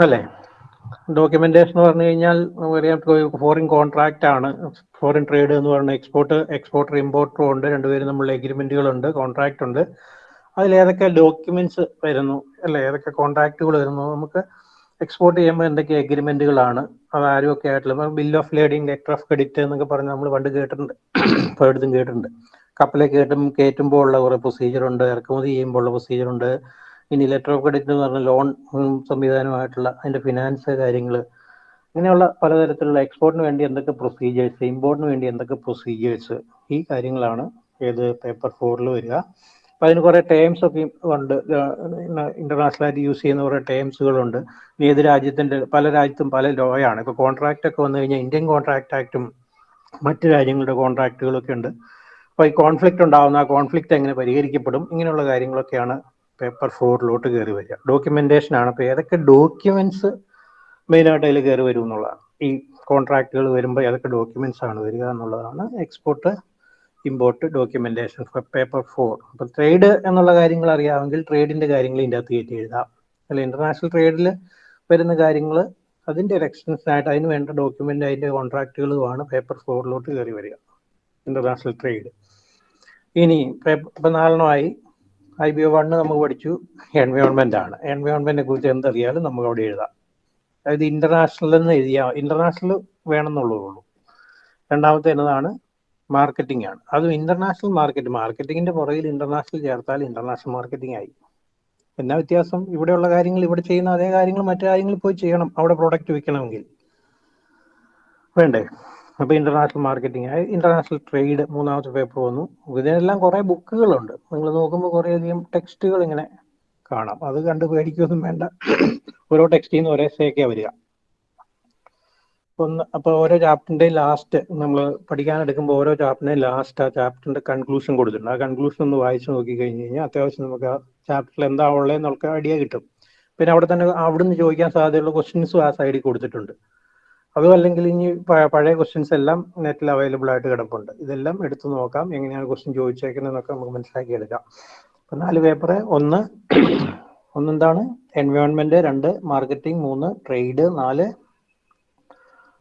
അല്ലേ? ഡോക്യുമെന്റേഷൻ എന്ന് പറഞ്ഞു കഴിഞ്ഞാൽ നമുക്കറിയാം ഫോറിൻ കോൺട്രാക്റ്റ് ആണ്. ഫോറിൻ ട്രേഡ് എന്ന് പറഞ്ഞ എക്സ്പോർട്ട് എക്സ്പോർട്ടർ ഇമ്പോർട്ടറും ഉണ്ട്. രണ്ടുപേരും തമ്മിലുള്ള എഗ്രിമെന്റുകളുണ്ട് കോൺട്രാക്ട് ഉണ്ട്. അതിൽ ഏതൊക്കെ ഡോക്യുമെന്റ്സ് വരുന്നു അല്ലെ? ഏതൊക്കെ കോൺട്രാക്റ്റുകൾ വരുന്നു? നമുക്ക് എക്സ്പോർട്ട് ചെയ്യുമ്പോൾ എന്തൊക്കെ എഗ്രിമെന്റുകളാണ് അത് ആരും ഒക്കെ ആയിട്ടുള്ള bill of lading letter of credit എന്നൊക്കെ പറഞ്ഞ് നമ്മൾ പണ്ട് കേട്ടിട്ടുണ്ട്. പലയിടത്തും കേട്ടിട്ടുണ്ട്. കപ്പലെ കേട്ടും കയറ്റുമ്പോൾ ഉള്ള കുറേ പ്രൊസീജിയർ ഉണ്ട്. ഇറക്കുമതി ചെയ്യുമ്പോൾ ഉള്ള പ്രൊസീജിയർ ഉണ്ട്. ഇനി ലെറ്റർ ഓഫ് ക്രെഡിറ്റ് എന്ന് പറഞ്ഞ ലോൺ സംവിധാനമായിട്ടുള്ള അതിന്റെ ഫിനാൻസ് കാര്യങ്ങൾ ഇങ്ങനെയുള്ള പലതരത്തിലുള്ള എക്സ്പോർട്ടിന് വേണ്ടി എന്തൊക്കെ പ്രൊസീജിയേഴ്സ് ഇമ്പോർട്ടിന് വേണ്ടി എന്തൊക്കെ പ്രൊസീജിയേഴ്സ് ഈ കാര്യങ്ങളാണ് ഏത് പേപ്പർ ഫോറിൽ വരിക. അപ്പം അതിന് കുറേ ടേംസ് ഒക്കെ ഉണ്ട്. ഇന്റർനാഷണൽ ആയിട്ട് യൂസ് ചെയ്യുന്ന കുറേ ടേംസുകളുണ്ട് ഏത് രാജ്യത്തിന്റെ പല രാജ്യത്തും പല ലോയാണ്. ഇപ്പോൾ കോൺട്രാക്റ്റ് ഒക്കെ വന്നു കഴിഞ്ഞാൽ ഇന്ത്യൻ കോൺട്രാക്ട് ആക്റ്റും മറ്റ് രാജ്യങ്ങളുടെ കോൺട്രാക്റ്റുകളൊക്കെ ഉണ്ട്. അപ്പോൾ ഈ കോൺഫ്ലിക്റ്റ് ഉണ്ടാകുന്ന ആ കോൺഫ്ലിക്റ്റ് എങ്ങനെ പരിഹരിക്കപ്പെടും? ഇങ്ങനെയുള്ള കാര്യങ്ങളൊക്കെയാണ് പേപ്പർ ഫോറിലോട്ട് കയറി വരിക. ഡോക്യുമെന്റേഷൻ ആണ്. അപ്പൊ ഏതൊക്കെ ഡോക്യുമെന്റ്സ് മെയിനായിട്ട് അതിൽ കയറി വരും എന്നുള്ളതാണ്. ഈ കോൺട്രാക്റ്റുകൾ വരുമ്പോൾ ഏതൊക്കെ ഡോക്യുമെന്റ്സ് ആണ് വരിക എന്നുള്ളതാണ് export import documentation paper four അപ്പൊ ട്രേഡ് എന്നുള്ള കാര്യങ്ങൾ അറിയാമെങ്കിൽ ട്രേഡിന്റെ കാര്യങ്ങൾ ഇതിന്റെ അകത്ത് കയറ്റി എഴുതാം. അല്ല ഇന്റർനാഷണൽ ട്രേഡിൽ വരുന്ന കാര്യങ്ങൾ അതിന്റെ ഒരു എക്സ്റ്റൻഷൻ ആയിട്ട് അതിന് വേണ്ട ഡോക്യുമെന്റ് അതിന്റെ കോൺട്രാക്റ്റുകളുമാണ് പേപ്പർ ഫോറിലോട്ട് കയറി വരിക. ഇന്റർനാഷണൽ ട്രേഡ് ഇനി ഇപ്പൊ നാലെണ്ണമായി. ഐ ബി ഒ വണ്ണ് നമുക്ക് പഠിച്ചു. എൻവയോൺമെന്റ് ആണ്. എൻവയോൺമെന്റിനെ കുറിച്ച് എന്തറിയാലും നമുക്ക് അവിടെ എഴുതാം. അതായത് ഇന്റർനാഷണൽ എന്ന് എഴുതിയാ ഇന്റർനാഷണൽ വേണമെന്നുള്ളതുള്ളൂ രണ്ടാമത്തെ എന്നതാണ് മാർക്കറ്റിംഗ് ആണ്. അതും ഇന്റർനാഷണൽ മാർക്കറ്റ് മാർക്കറ്റിംഗിന്റെ പുറകിൽ ഇന്റർനാഷണൽ ചേർത്താൽ ഇന്റർനാഷണൽ മാർക്കറ്റിംഗ് ആയി. എന്നാ വ്യത്യാസം? ഇവിടെയുള്ള കാര്യങ്ങൾ ഇവിടെ ചെയ്യുന്ന അതേ കാര്യങ്ങൾ മറ്റു രാജ്യങ്ങളിൽ പോയി ചെയ്യണം. അവിടെ പ്രോഡക്റ്റ് വിൽക്കണമെങ്കിൽ വേണ്ടേ? അപ്പൊ ഇന്റർനാഷണൽ മാർക്കറ്റിംഗ് ഇന്റർനാഷണൽ ട്രേഡ് മൂന്നാമത്തെ പേപ്പർ വന്നു. ഇതിനെല്ലാം കുറെ ബുക്കുകളുണ്ട്. നിങ്ങൾ നോക്കുമ്പോൾ കുറെ അധികം ടെക്സ്റ്റുകൾ ഇങ്ങനെ കാണാം. അത് കണ്ട് പേടിക്കൊന്നും വേണ്ട. ഓരോ ടെക്സ്റ്റിൽ നിന്ന് ഒരേ സേക്കാ വരിക. ഒന്ന് അപ്പൊ ഓരോ ചാപ്റ്ററിന്റെ ലാസ്റ്റ് നമ്മൾ പഠിക്കാൻ എടുക്കുമ്പോൾ ഓരോ ചാപ്റ്ററിന്റെ ലാസ്റ്റ് ആ ചാപ്റ്ററിന്റെ കൺക്ലൂഷൻ കൊടുത്തിട്ടുണ്ട്. ആ കൺക്ലൂഷൻ ഒന്ന് വായിച്ചു നോക്കി കഴിഞ്ഞ് കഴിഞ്ഞാൽ അത്യാവശ്യം നമുക്ക് ആ ചാപ്റ്ററിൽ എന്താ ഉള്ളതെന്ന് നമുക്ക് ഐഡിയ കിട്ടും. പിന്നെ അവിടെ തന്നെ അവിടുന്ന് ചോദിക്കാൻ സാധ്യതയുള്ള ക്വസ്റ്റ്യൻസും ആ സൈഡിൽ കൊടുത്തിട്ടുണ്ട്. അതും അല്ലെങ്കിൽ ഇനി പഴയ ക്വസ്റ്റ്യൻസ് എല്ലാം നെറ്റിൽ അവൈലബിൾ ആയിട്ട് കിടപ്പുണ്ട്. ഇതെല്ലാം എടുത്തു നോക്കാം. എങ്ങനെയാണ് ക്വസ്റ്റ്യൻ ചോദിച്ചേക്കുന്നതെന്നൊക്കെ നമുക്ക് മനസ്സിലാക്കി എടുക്കാം. അപ്പൊ നാല് പേപ്പർ ഒന്ന് ഒന്നെന്താണ്? എൻവയോൺമെന്റ് രണ്ട് മാർക്കറ്റിംഗ് മൂന്ന് ട്രേഡ് നാല്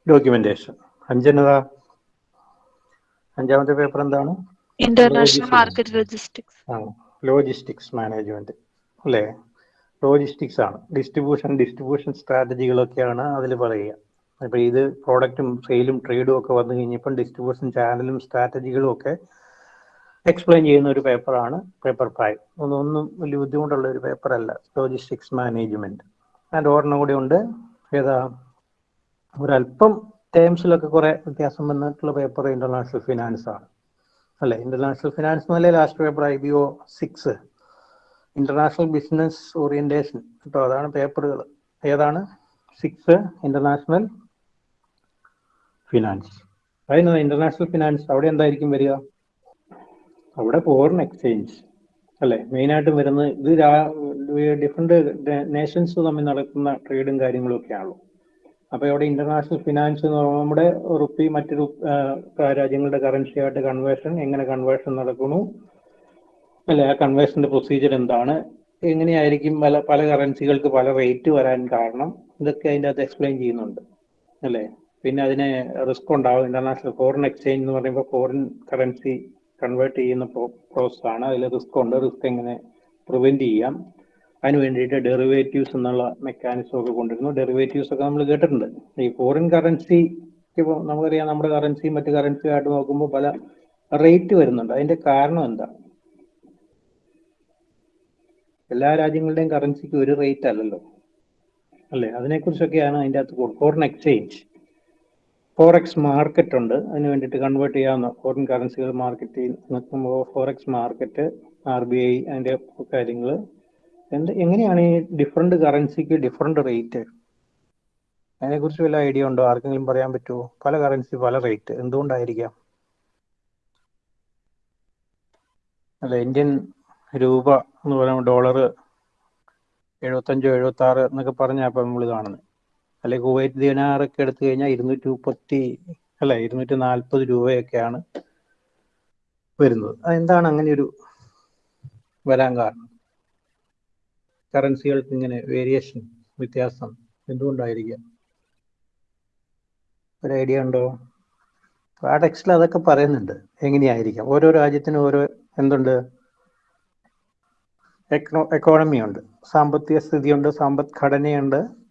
ഡോക്യുമെന്റേഷൻ അഞ്ചെന്നതാ? അഞ്ചാമത്തെ പേപ്പർ എന്താണ്? International market logistics logistics management അല്ലേ? ലോജിസ്റ്റിക്സ് ആണ്. ഡിസ്ട്രിബ്യൂഷൻ ഡിസ്ട്രിബ്യൂഷൻ സ്ട്രാറ്റജികളൊക്കെയാണ് അതിൽ പറയുക. അപ്പൊ ഇത് പ്രോഡക്റ്റും സെയിലും ട്രേഡും ഒക്കെ വന്നു കഴിഞ്ഞപ്പം ഡിസ്ട്രിബ്യൂഷൻ ചാനലും സ്ട്രാറ്റജികളും ഒക്കെ എക്സ്പ്ലെയിൻ ചെയ്യുന്ന ഒരു പേപ്പറാണ് പേപ്പർ ഫൈവ് ഒന്നും വലിയ ബുദ്ധിമുട്ടുള്ള ഒരു പേപ്പർ അല്ല. ലോജിസ്റ്റിക്സ് മാനേജ്മെന്റ് അതിന്റെ ഒരെണ്ണം കൂടി ഉണ്ട്. ഏതാ? ഒരല്പം ടേംസിലൊക്കെ കുറെ വ്യത്യാസം വന്നിട്ടുള്ള പേപ്പർ ഇന്റർനാഷണൽ ഫിനാൻസ് ആണ്. അല്ലെ? ഇന്റർനാഷണൽ ഫിനാൻസ് എന്നല്ലേ last paper I B O six international business orientation കേട്ടോ? അതാണ് പേപ്പറുകൾ ഏതാണ്? സിക്സ് ഇന്റർനാഷണൽ ഫിനാൻസ് അതായത് ഇന്റർനാഷണൽ ഫിനാൻസ് അവിടെ എന്തായിരിക്കും വരിക? അവിടെ ഫോറിൻ എക്സ്ചേഞ്ച് അല്ലെ? മെയിൻ ആയിട്ട് വരുന്നത് ഇത് ഡിഫറെന്റ് നേഷൻസ് തമ്മിൽ നടക്കുന്ന ട്രേഡും കാര്യങ്ങളും ഒക്കെ ആണല്ലോ. അപ്പൊ ഇവിടെ ഇന്റർനാഷണൽ ഫിനാൻസ് എന്ന് പറയുമ്പോൾ നമ്മുടെ റുപ്പി മറ്റൊരു രാജ്യങ്ങളുടെ കറൻസി ആയിട്ട് കൺവേർഷൻ എങ്ങനെ കൺവേർഷൻ നടക്കുന്നു? അല്ലെ? ആ കൺവേർഷന്റെ പ്രൊസീജിയർ എന്താണ്? എങ്ങനെയായിരിക്കും പല പല കറൻസികൾക്ക് പല റേറ്റ് വരാൻ കാരണം? ഇതൊക്കെ അതിന്റെ അകത്ത് എക്സ്പ്ലെയിൻ ചെയ്യുന്നുണ്ട്. അല്ലേ? പിന്നെ അതിന് റിസ്ക് ഉണ്ടാവും. ഇന്റർനാഷണൽ ഫോറിൻ എക്സ്ചേഞ്ച് എന്ന് പറയുമ്പോൾ ഫോറിൻ കറൻസി കൺവേർട്ട് ചെയ്യുന്ന പ്രോസസ് ആണ്. അതിൽ റിസ്ക് ഉണ്ട്. റിസ്ക് എങ്ങനെ പ്രിവെന്റ് ചെയ്യാം? അതിന് വേണ്ടിയിട്ട് ഡെറിവേറ്റീവ്സ് എന്നുള്ള മെക്കാനിസം ഒക്കെ കൊണ്ടുവരുന്നു. ഡെറിവേറ്റീവ്സ് ഒക്കെ നമ്മൾ കേട്ടിട്ടുണ്ട്. ഈ ഫോറിൻ കറൻസി ഇപ്പോൾ നമുക്കറിയാം നമ്മുടെ കറൻസി മറ്റു കറൻസി ആയിട്ട് നോക്കുമ്പോൾ പല റേറ്റ് വരുന്നുണ്ട്. അതിന്റെ കാരണം എന്താ? എല്ലാ രാജ്യങ്ങളുടെയും കറൻസിക്ക് ഒരു റേറ്റ് അല്ലല്ലോ. അല്ലേ? അതിനെക്കുറിച്ചൊക്കെയാണ് അതിന്റെ അകത്ത് ഫോറിൻ എക്സ്ചേഞ്ച് ഫോറക്സ് മാർക്കറ്റ് ഉണ്ട്. അതിന് വേണ്ടിയിട്ട് കൺവേർട്ട് ചെയ്യാവുന്ന ഫോറിൻ കറൻസികൾ മാർക്കറ്റ് നോക്കുമ്പോൾ forex market R B I അതിന്റെ കാര്യങ്ങൾ എന്ത് എങ്ങനെയാണ് ഈ ഡിഫറെന്റ് കറൻസിക്ക് ഡിഫറെന്റ് റേറ്റ് അതിനെക്കുറിച്ച് വല്ല ഐഡിയ ഉണ്ടോ? ആർക്കെങ്കിലും പറയാൻ പറ്റുമോ പല കറൻസി പല റേറ്റ് എന്തുകൊണ്ടായിരിക്കാം? അല്ല ഇന്ത്യൻ രൂപ എന്ന് പറയുമ്പോൾ ഡോളർ എഴുപത്തഞ്ചോ എഴുപത്തി ആറ് എന്നൊക്കെ പറഞ്ഞാൽ അപ്പം നമ്മൾ കാണുന്നത് അല്ലെ കുവൈറ്റ് ദിനാറൊക്കെ എടുത്തു കഴിഞ്ഞാൽ ഇരുന്നൂറ്റി മുപ്പത്തി അല്ല ഇരുന്നൂറ്റി നാൽപ്പത് രൂപയൊക്കെയാണ് വരുന്നത്. അതെന്താണ് അങ്ങനെ ഒരു വരാൻ കാരണം? കറൻസികൾക്ക് ഇങ്ങനെ വേരിയേഷൻ വ്യത്യാസം എന്തുകൊണ്ടായിരിക്കാം? ഒരു ഐഡിയ ഉണ്ടോ? ആ ടെക്സ്റ്റിൽ അതൊക്കെ പറയുന്നുണ്ട്. എങ്ങനെയായിരിക്കാം? ഓരോ രാജ്യത്തിനും ഓരോ എന്തുണ്ട്? എക്കണോ എക്കോണമി ഉണ്ട് സാമ്പത്തിക സ്ഥിതിയുണ്ട് സമ്പദ്ഘടനയുണ്ട്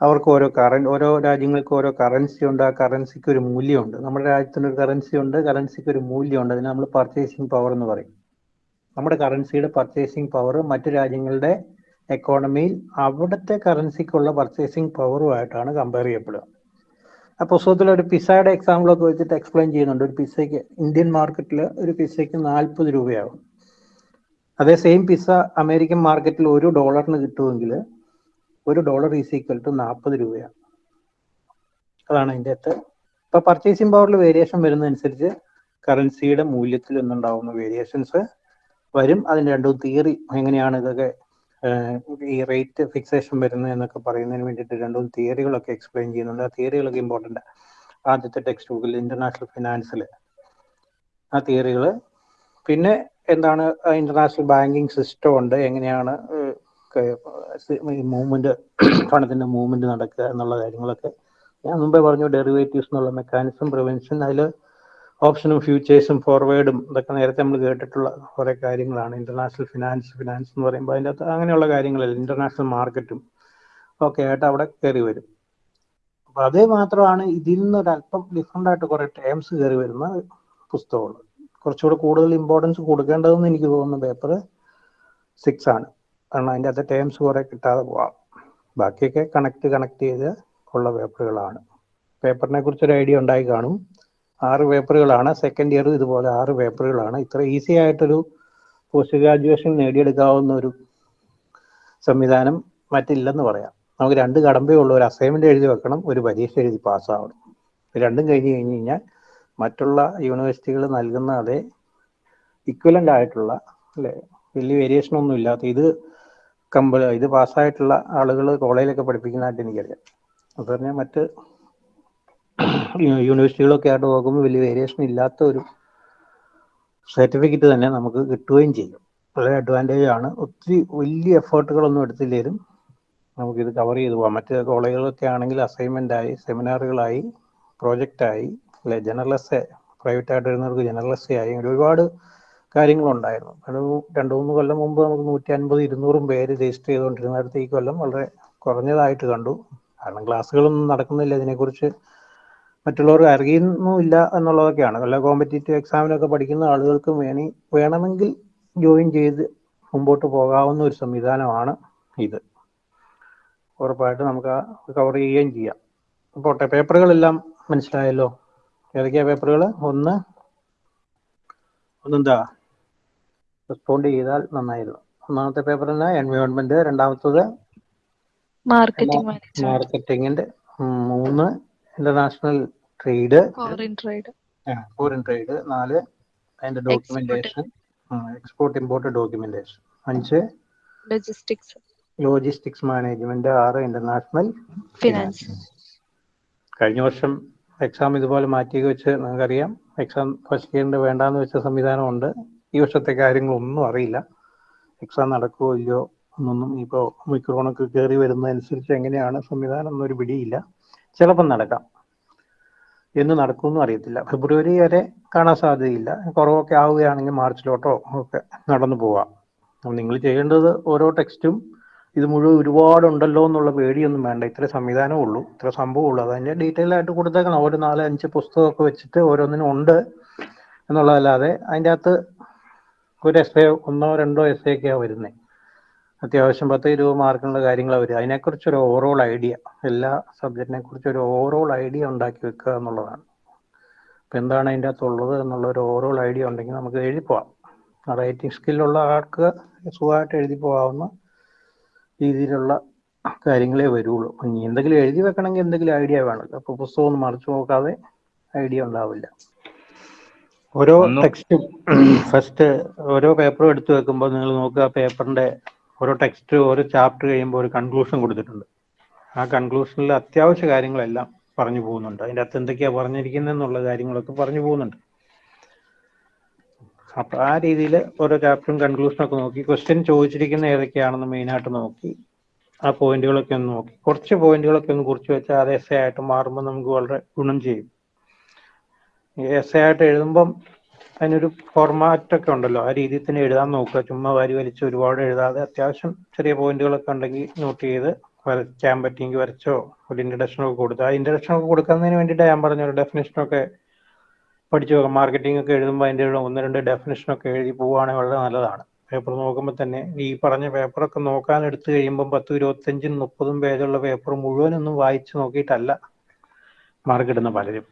അവർക്ക് ഓരോ കറൻ ഓരോ രാജ്യങ്ങൾക്ക് ഓരോ കറൻസി ഉണ്ട്. ആ കറൻസിക്ക് ഒരു മൂല്യമുണ്ട്. നമ്മുടെ രാജ്യത്തിന് ഒരു കറൻസി ഉണ്ട്. കറൻസിക്ക് ഒരു മൂല്യമുണ്ട്. അതിന് നമ്മൾ പർച്ചേസിങ് പവർ എന്ന് പറയും. നമ്മുടെ കറൻസിയുടെ പർച്ചേസിങ് പവർ മറ്റു രാജ്യങ്ങളുടെ എക്കോണമിയിൽ അവിടുത്തെ കറൻസിക്കുള്ള പർച്ചേസിങ് പവറുമായിട്ടാണ് കമ്പയർ ചെയ്യപ്പെടുക. ആ പുസ്തകത്തിൽ ഒരു പിസയുടെ എക്സാമ്പിളൊക്കെ വെച്ചിട്ട് എക്സ്പ്ലെയിൻ ചെയ്യുന്നുണ്ട്. ഒരു പിസയ്ക്ക് ഇന്ത്യൻ മാർക്കറ്റിൽ ഒരു പിസയ്ക്ക് നാൽപ്പത് രൂപയാകും അതേ സെയിം പിസ അമേരിക്കൻ മാർക്കറ്റിൽ ഒരു ഡോളറിന് കിട്ടുമെങ്കിൽ ഒരു ഡോളർ ഈസ് ഈക്വൽ ടു നാൽപ്പത് രൂപയാണ്. അതാണ് അതിന്റെ അകത്ത്. ഇപ്പൊ പർച്ചേസിംഗ് പവറിൽ വേരിയേഷൻ വരുന്നതനുസരിച്ച് കറൻസിയുടെ മൂല്യത്തിൽ നിന്നുണ്ടാവുന്ന വേരിയേഷൻസ് വരും. അതിന് രണ്ടും തിയറി എങ്ങനെയാണ് ഇതൊക്കെ ഈ റേറ്റ് ഫിക്സേഷൻ വരുന്നത് എന്നൊക്കെ പറയുന്നതിന് വേണ്ടിയിട്ട് രണ്ടും തിയറികളൊക്കെ എക്സ്പ്ലെയിൻ ചെയ്യുന്നുണ്ട്. ആ തിയറികളൊക്കെ ഇമ്പോർട്ടന്റ് ആദ്യത്തെ ടെക്സ്റ്റ് ബുക്കിൽ ഇന്റർനാഷണൽ ഫിനാൻസിൽ ആ തിയറികൾ പിന്നെ എന്താണ് ഇന്റർനാഷണൽ ബാങ്കിങ് സിസ്റ്റം ഉണ്ട്. എങ്ങനെയാണ് മൂവ്മെന്റ് പണത്തിന്റെ മൂവ്മെന്റ് നടക്കുക എന്നുള്ള കാര്യങ്ങളൊക്കെ ഞാൻ മുമ്പേ പറഞ്ഞു ഡെറിവേറ്റീവ്സ് എന്നുള്ള മെക്കാനിസം പ്രിവെൻഷൻ അതിൽ ഓപ്ഷനും ഫ്യൂച്ചേഴ്സും ഫോർവേഡും ഇതൊക്കെ നേരത്തെ നമ്മൾ കേട്ടിട്ടുള്ള കുറെ കാര്യങ്ങളാണ്. ഇന്റർനാഷണൽ ഫിനാൻസ് ഫിനാൻസ് എന്ന് പറയുമ്പോൾ അതിന്റെ അകത്ത് അങ്ങനെയുള്ള കാര്യങ്ങളല്ല ഇന്റർനാഷണൽ മാർക്കറ്റും ഒക്കെ ആയിട്ട് അവിടെ കയറി വരും. അപ്പൊ അതേ മാത്രമാണ് ഇതിൽ നിന്ന് ഒരല്പം ഡിഫറെന്റ് ആയിട്ട് കുറെ ടേംസ് കയറി വരുന്ന പുസ്തകങ്ങൾ. കുറച്ചുകൂടെ കൂടുതൽ ഇമ്പോർട്ടൻസ് കൊടുക്കേണ്ടതെന്ന് എനിക്ക് തോന്നുന്ന പേപ്പർ സിക്സ് ആണ്. കാരണം അതിന്റെ അകത്ത് ടേംസ് കുറെ കിട്ടാതെ പോവാം. ബാക്കിയൊക്കെ കണക്ട് കണക്ട് ചെയ്ത് ഉള്ള പേപ്പറുകളാണ് പേപ്പറിനെ കുറിച്ചൊരു ഐഡിയ ഉണ്ടായി കാണും. ആറ് പേപ്പറുകളാണ് സെക്കൻഡ് ഇയർ ഇതുപോലെ ആറ് പേപ്പറുകളാണ് ഇത്ര ഈസി ആയിട്ടൊരു പോസ്റ്റ് ഗ്രാജുവേഷൻ നേടിയെടുക്കാവുന്ന ഒരു സംവിധാനം മറ്റില്ലെന്ന് പറയാം. നമുക്ക് രണ്ട് കടമ്പേ ഉള്ളൂ. ഒരു അസൈൻമെന്റ് എഴുതി വെക്കണം ഒരു പരീക്ഷ എഴുതി പാസ്സാവണം. രണ്ടും കഴിഞ്ഞ് കഴിഞ്ഞ് കഴിഞ്ഞാൽ മറ്റുള്ള യൂണിവേഴ്സിറ്റികൾ നൽകുന്ന അതേ ഇക്വലന്റ് ആയിട്ടുള്ള അല്ലെ? വലിയ വേരിയേഷൻ ഒന്നും ഇല്ലാത്ത ഇത് കമ്പ ഇത് പാസ്സായിട്ടുള്ള ആളുകൾ കോളേജിലൊക്കെ പഠിപ്പിക്കുന്നതായിട്ട് എനിക്കറിയാം. അത് പറഞ്ഞാൽ മറ്റ് യൂണിവേഴ്സിറ്റികളൊക്കെ ആയിട്ട് നോക്കുമ്പോൾ വലിയ വേരിയേഷൻ ഇല്ലാത്ത ഒരു സർട്ടിഫിക്കറ്റ് തന്നെ നമുക്ക് കിട്ടുകയും ചെയ്യും. വളരെ അഡ്വാന്റേജ് ആണ്. ഒത്തിരി വലിയ എഫേർട്ടുകളൊന്നും എടുത്തില്ലേലും നമുക്കിത് കവർ ചെയ്ത് പോകാം. മറ്റ് കോളേജുകളൊക്കെ ആണെങ്കിൽ അസൈൻമെന്റ് ആയി സെമിനാറുകളായി പ്രോജക്റ്റായി അല്ലെ എസ് പ്രൈവറ്റ് ആയിട്ട് വരുന്നവർക്ക് എസ് ആയി ഒരുപാട് കാര്യങ്ങളുണ്ടായിരുന്നു. ഒരു രണ്ട് മൂന്ന് കൊല്ലം മുമ്പ് നമുക്ക് നൂറ്റി അൻപത് ഇരുന്നൂറും പേര് രജിസ്റ്റർ ചെയ്തുകൊണ്ടിരുന്നിടത്ത് ഈ കൊല്ലം വളരെ കുറഞ്ഞതായിട്ട് കണ്ടു. കാരണം ക്ലാസ്സുകളൊന്നും നടക്കുന്നില്ല ഇതിനെക്കുറിച്ച് മറ്റുള്ളവർക്ക് അറിയുന്നുമില്ല എന്നുള്ളതൊക്കെയാണ്. വല്ല കോമ്പറ്റേറ്റീവ് എക്സാമിനൊക്കെ പഠിക്കുന്ന ആളുകൾക്ക് വേണി വേണമെങ്കിൽ ജോയിൻ ചെയ്ത് മുമ്പോട്ട് പോകാവുന്ന ഒരു സംവിധാനമാണ് ഇത്. ഉറപ്പായിട്ട് നമുക്ക് കവർ ചെയ്യുകയും ചെയ്യാം. പോട്ടെ പേപ്പറുകളെല്ലാം മനസ്സിലായല്ലോ? ഏതൊക്കെയാ പേപ്പറുകൾ ഒന്ന്. ഒന്നെന്താ? റെസ്പോണ്ട് ചെയ്താൽ നന്നായിരുന്നു. ഒന്നാമത്തെ പേപ്പർ തന്നെ എൻവയോൺമെന്റ് രണ്ടാമത്തത് മാർക്കറ്റിംഗ് മാർക്കറ്റിംഗിന്റെ മൂന്ന് international trade foreign trade foreign trade നാല് അതിന്റെ ഡോക്യുമെന്റേഷൻ എക്സ്പോർട്ട് ഇമ്പോർട്ട് ഡോക്യുമെന്റേഷൻ അഞ്ച് ലോജിസ്റ്റിക്സ് ലോജിസ്റ്റിക്സ് മാനേജ്മെന്റ് ആറ് ഇന്റർനാഷണൽ ഫിനാൻസ് കഴിഞ്ഞ വർഷം എക്സാം ഇതുപോലെ മാറ്റി വെച്ച് നിങ്ങൾക്കറിയാം എക്സാം ഫസ്റ്റ് ഇയറിന്റെ വേണ്ടാന്ന് വെച്ച സംവിധാനമുണ്ട്. ഈ വർഷത്തെ കാര്യങ്ങളൊന്നും അറിയില്ല. എക്സാം നടക്കുമോ ഇല്ലയോ എന്നൊന്നും ഇപ്പോൾ മിക്രോണൊക്കെ കയറി വരുന്നതനുസരിച്ച് എങ്ങനെയാണ് സംവിധാനം എന്നൊരു പിടിയില്ല. ചിലപ്പം നടക്കാം. എന്ന് നടക്കുമെന്നും അറിയത്തില്ല. ഫെബ്രുവരി വരെ കാണാൻ സാധ്യതയില്ല. കുറവൊക്കെ ആവുകയാണെങ്കിൽ മാർച്ചിലോട്ടോ ഒക്കെ നടന്നു പോവാം. അപ്പം നിങ്ങൾ ചെയ്യേണ്ടത് ഓരോ ടെക്സ്റ്റും ഇത് മുഴുവൻ ഒരുപാടുണ്ടല്ലോ എന്നുള്ള പേടിയൊന്നും വേണ്ട. ഇത്ര സംവിധാനമേ ഉള്ളൂ. ഇത്ര സംഭവം ഉള്ളൂ. അതിന്റെ ഡീറ്റെയിൽ ആയിട്ട് കൊടുത്തേക്കണം. ഒരു നാല് അഞ്ച് പുസ്തകമൊക്കെ വെച്ചിട്ട് ഓരോന്നിനും ഉണ്ട് എന്നുള്ളതല്ലാതെ അതിന്റെ അകത്ത് ഒരു എസ് എ ഒന്നോ രണ്ടോ എസ് എ ഒക്കെയാണ് വരുന്നത് അത്യാവശ്യം പത്ത് ഇരുപത് മാർക്കിനുള്ള കാര്യങ്ങളാണ് വരിക. അതിനെക്കുറിച്ച് ഒരു ഓവറോൾ ഐഡിയ എല്ലാ സബ്ജക്റ്റിനെ കുറിച്ച് ഒരു ഓവറോൾ ഐഡിയ ഉണ്ടാക്കി വെക്കുക എന്നുള്ളതാണ്. അപ്പം എന്താണ് അതിന്റെ അകത്തുള്ളത് എന്നുള്ള ഒരു ഓവറോൾ ഐഡിയ ഉണ്ടെങ്കിൽ നമുക്ക് എഴുതി പോവാം. റൈറ്റിംഗ് സ്കില്ലുള്ള ആൾക്ക് സുഖമായിട്ട് എഴുതി പോകാവുന്ന രീതിയിലുള്ള കാര്യങ്ങളേ വരുള്ളൂ. ഇനി എന്തെങ്കിലും എഴുതി വെക്കണമെങ്കിൽ എന്തെങ്കിലും ഐഡിയ വേണമല്ലോ. അപ്പോൾ പുസ്തകം ഒന്ന് മറിച്ചു നോക്കാതെ ഐഡിയ ഉണ്ടാവില്ല. ഓരോ ടെക്സ്റ്റും ഫസ്റ്റ് ഓരോ പേപ്പറും എടുത്തു വെക്കുമ്പോൾ നിങ്ങൾ നോക്കുക പേപ്പറിന്റെ ഓരോ ടെക്സ്റ്റ് ഓരോ ചാപ്റ്റർ കഴിയുമ്പോൾ ഒരു കൺക്ലൂഷൻ കൊടുത്തിട്ടുണ്ട്. ആ കൺക്ലൂഷനിൽ അത്യാവശ്യ കാര്യങ്ങളെല്ലാം പറഞ്ഞു പോകുന്നുണ്ട്. അതിന്റെ അകത്ത് എന്തൊക്കെയാ പറഞ്ഞിരിക്കുന്നത് എന്നുള്ള കാര്യങ്ങളൊക്കെ പറഞ്ഞു പോകുന്നുണ്ട്. അപ്പൊ ആ രീതിയിൽ ഓരോ ചാപ്റ്ററും കൺക്ലൂഷനും ഒക്കെ നോക്കി. ക്വസ്റ്റ്യൻ ചോദിച്ചിരിക്കുന്ന ഏതൊക്കെയാണെന്ന് മെയിനായിട്ട് നോക്കി. ആ പോയിന്റുകളൊക്കെ ഒന്ന് നോക്കി. കുറച്ച് പോയിന്റുകളൊക്കെ ഒന്ന് കുറിച്ച് വെച്ചാൽ അത് എസ് ആയിട്ട് മാറുമ്പോൾ നമുക്ക് വളരെ ഗുണം ചെയ്യും. എസ് ആയിട്ട് എഴുതുമ്പം അതിനൊരു ഫോർമാറ്റ് ഒക്കെ ഉണ്ടല്ലോ. ആ രീതിയിൽ തന്നെ എഴുതാൻ നോക്കുക. ചുമ്മാ വാരി വലിച്ച് ഒരുപാട് എഴുതാതെ അത്യാവശ്യം ചെറിയ പോയിന്റുകളൊക്കെ ഉണ്ടെങ്കിൽ നോട്ട് ചെയ്ത് വരയ്ക്കാൻ പറ്റിയെങ്കിൽ വരച്ചോ ഒരു ഇൻട്രഡക്ഷൻ ഒക്കെ കൊടുത്ത്. ആ ഇൻട്രഡക്ഷൻ ഒക്കെ കൊടുക്കുന്നതിന് വേണ്ടിയിട്ട് ഞാൻ പറഞ്ഞ ഒരു ഡെഫിനേഷൻ ഒക്കെ പഠിച്ചു നോക്കാം മാർക്കറ്റിംഗ് ഒക്കെ എഴുതുമ്പോൾ അതിന്റെ ഒന്ന് രണ്ട് ഡെഫിനേഷൻ ഒക്കെ എഴുതി പോവുകയാണെങ്കിൽ വളരെ നല്ലതാണ്. പേപ്പർ നോക്കുമ്പോൾ തന്നെ ഈ പറഞ്ഞ പേപ്പറൊക്കെ നോക്കാൻ എടുത്തു കഴിയുമ്പോൾ പത്തും ഇരുപത്തഞ്ചും മുപ്പതും പേജുള്ള പേപ്പർ മുഴുവനൊന്നും വായിച്ചു നോക്കിയിട്ടല്ല മാർക്ക് പലരും.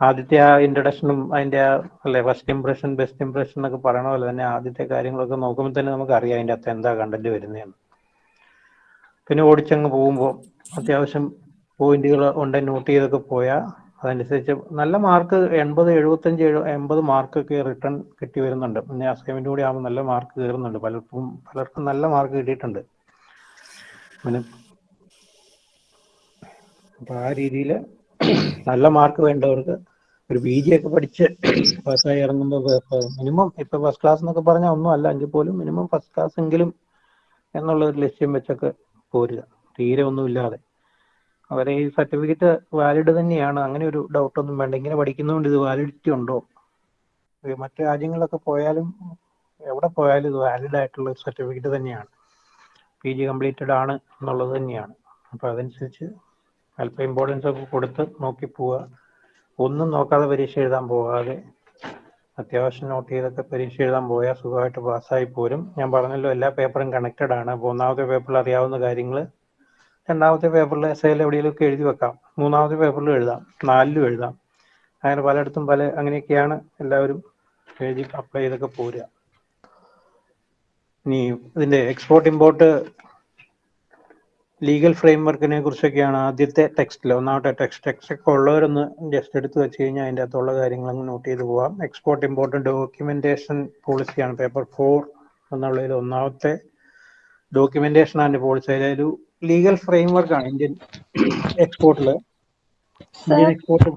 ആദ്യത്തെ ആ ഇൻട്രഡക്ഷനും അതിന്റെ അല്ലെ ഫസ്റ്റ് ഇംപ്രഷൻ ബെസ്റ്റ് ഇംപ്രഷൻ എന്നൊക്കെ പറയണ പോലെ തന്നെ ആദ്യത്തെ കാര്യങ്ങളൊക്കെ നോക്കുമ്പോൾ തന്നെ നമുക്ക് അറിയാം അതിന്റെ അകത്ത് എന്താ കണ്ടന്റ് വരുന്നതെന്ന് പിന്നെ ഓടിച്ചങ്ങ് പോകുമ്പോൾ അത്യാവശ്യം പോയിന്റുകൾ ഉണ്ട് നോട്ട് ചെയ്തൊക്കെ പോയാൽ അതനുസരിച്ച് നല്ല മാർക്ക് എൺപത് എഴുപത്തഞ്ച് എഴു എൺപത് മാർക്കൊക്കെ റിട്ടേൺ കിട്ടി വരുന്നുണ്ട്. പിന്നെ അസൈൻമെന്റ് കൂടി ആകുമ്പോൾ നല്ല മാർക്ക് കയറുന്നുണ്ട്. പലർക്കും പലർക്കും നല്ല മാർക്ക് കിട്ടിയിട്ടുണ്ട്. പിന്നെ അപ്പൊ ആ രീതിയിൽ നല്ല മാർക്ക് വേണ്ടവർക്ക് ഒരു പി ജി ഒക്കെ പഠിച്ച് പാസ്സായി ഇറങ്ങുമ്പോൾ മിനിമം ഇപ്പൊ ഫസ്റ്റ് ക്ലാസ് എന്നൊക്കെ പറഞ്ഞാൽ ഒന്നും അല്ല. എങ്കിൽ പോലും മിനിമം ഫസ്റ്റ് ക്ലാസ് എങ്കിലും എന്നുള്ള ഒരു ലക്ഷ്യം വെച്ചൊക്കെ പോരുക. തീരെ ഒന്നും ഇല്ലാതെ. അവരെ ഈ സർട്ടിഫിക്കറ്റ് വാലിഡ് തന്നെയാണ്. അങ്ങനെ ഒരു ഡൗട്ട് ഒന്നും വേണ്ട. ഇങ്ങനെ പഠിക്കുന്നതുകൊണ്ട് ഇത് വാലിഡിറ്റി ഉണ്ടോ? മറ്റു രാജ്യങ്ങളിലൊക്കെ പോയാലും എവിടെ പോയാലും ഇത് വാലിഡ് ആയിട്ടുള്ള ഒരു സർട്ടിഫിക്കറ്റ് തന്നെയാണ്. പി ജി കംപ്ലീറ്റഡ് ആണ് എന്നുള്ളത് തന്നെയാണ്. അപ്പൊ അതനുസരിച്ച് അല്പം ഇമ്പോർട്ടൻസ് ഒക്കെ കൊടുത്ത് നോക്കി പോവുക. ഒന്നും നോക്കാതെ പരീക്ഷ എഴുതാൻ പോകാതെ അത്യാവശ്യം നോട്ട് ചെയ്തൊക്കെ പരീക്ഷ എഴുതാൻ പോയാൽ സുഖമായിട്ട് പാസ്സായി പോരും. ഞാൻ പറഞ്ഞല്ലോ എല്ലാ പേപ്പറും കണക്റ്റഡ് ആണ്. അപ്പോൾ ഒന്നാമത്തെ പേപ്പറിൽ അറിയാവുന്ന കാര്യങ്ങൾ രണ്ടാമത്തെ പേപ്പറിൽ എസ്ഐയിൽ എവിടെയെങ്കിലുമൊക്കെ എഴുതി വെക്കാം. മൂന്നാമത്തെ പേപ്പറിലും എഴുതാം. നാലിലും എഴുതാം. അങ്ങനെ പലയിടത്തും പല അങ്ങനെയൊക്കെയാണ് എല്ലാവരും എഴുതി അപ്ലൈ ചെയ്തൊക്കെ പോരുക. ഇനി ഇതിന്റെ എക്സ്പോർട്ട് ഇമ്പോർട്ട് ലീഗൽ ഫ്രെയിംവർക്കിനെ കുറിച്ചൊക്കെയാണ് ആദ്യത്തെ ടെക്സ്റ്റിൽ ഒന്നാമത്തെ ടെക്സ്റ്റ് ടെക്സ്റ്റ് ഒക്കെ ഉള്ളവരൊന്ന് ജസ്റ്റ് എടുത്ത് വെച്ച് കഴിഞ്ഞാൽ അതിന്റെ അകത്തുള്ള കാര്യങ്ങൾ അങ്ങ് നോട്ട് ചെയ്ത് പോവാം. എക്സ്പോർട്ട് ഇമ്പോർട്ടന്റ് ഡോക്യുമെന്റേഷൻ പോളിസിയാണ് പേപ്പർ ഫോർ എന്നുള്ളതിൽ ഒന്നാമത്തെ ഡോക്യുമെന്റേഷൻ ആൻഡ് പോളിസി അതായത് ലീഗൽ ഫ്രെയിംവർക്കാണ് ഇന്ത്യൻ എക്സ്പോർട്ടിൽ ഇന്ത്യൻ എക്സ്പോർട്ട്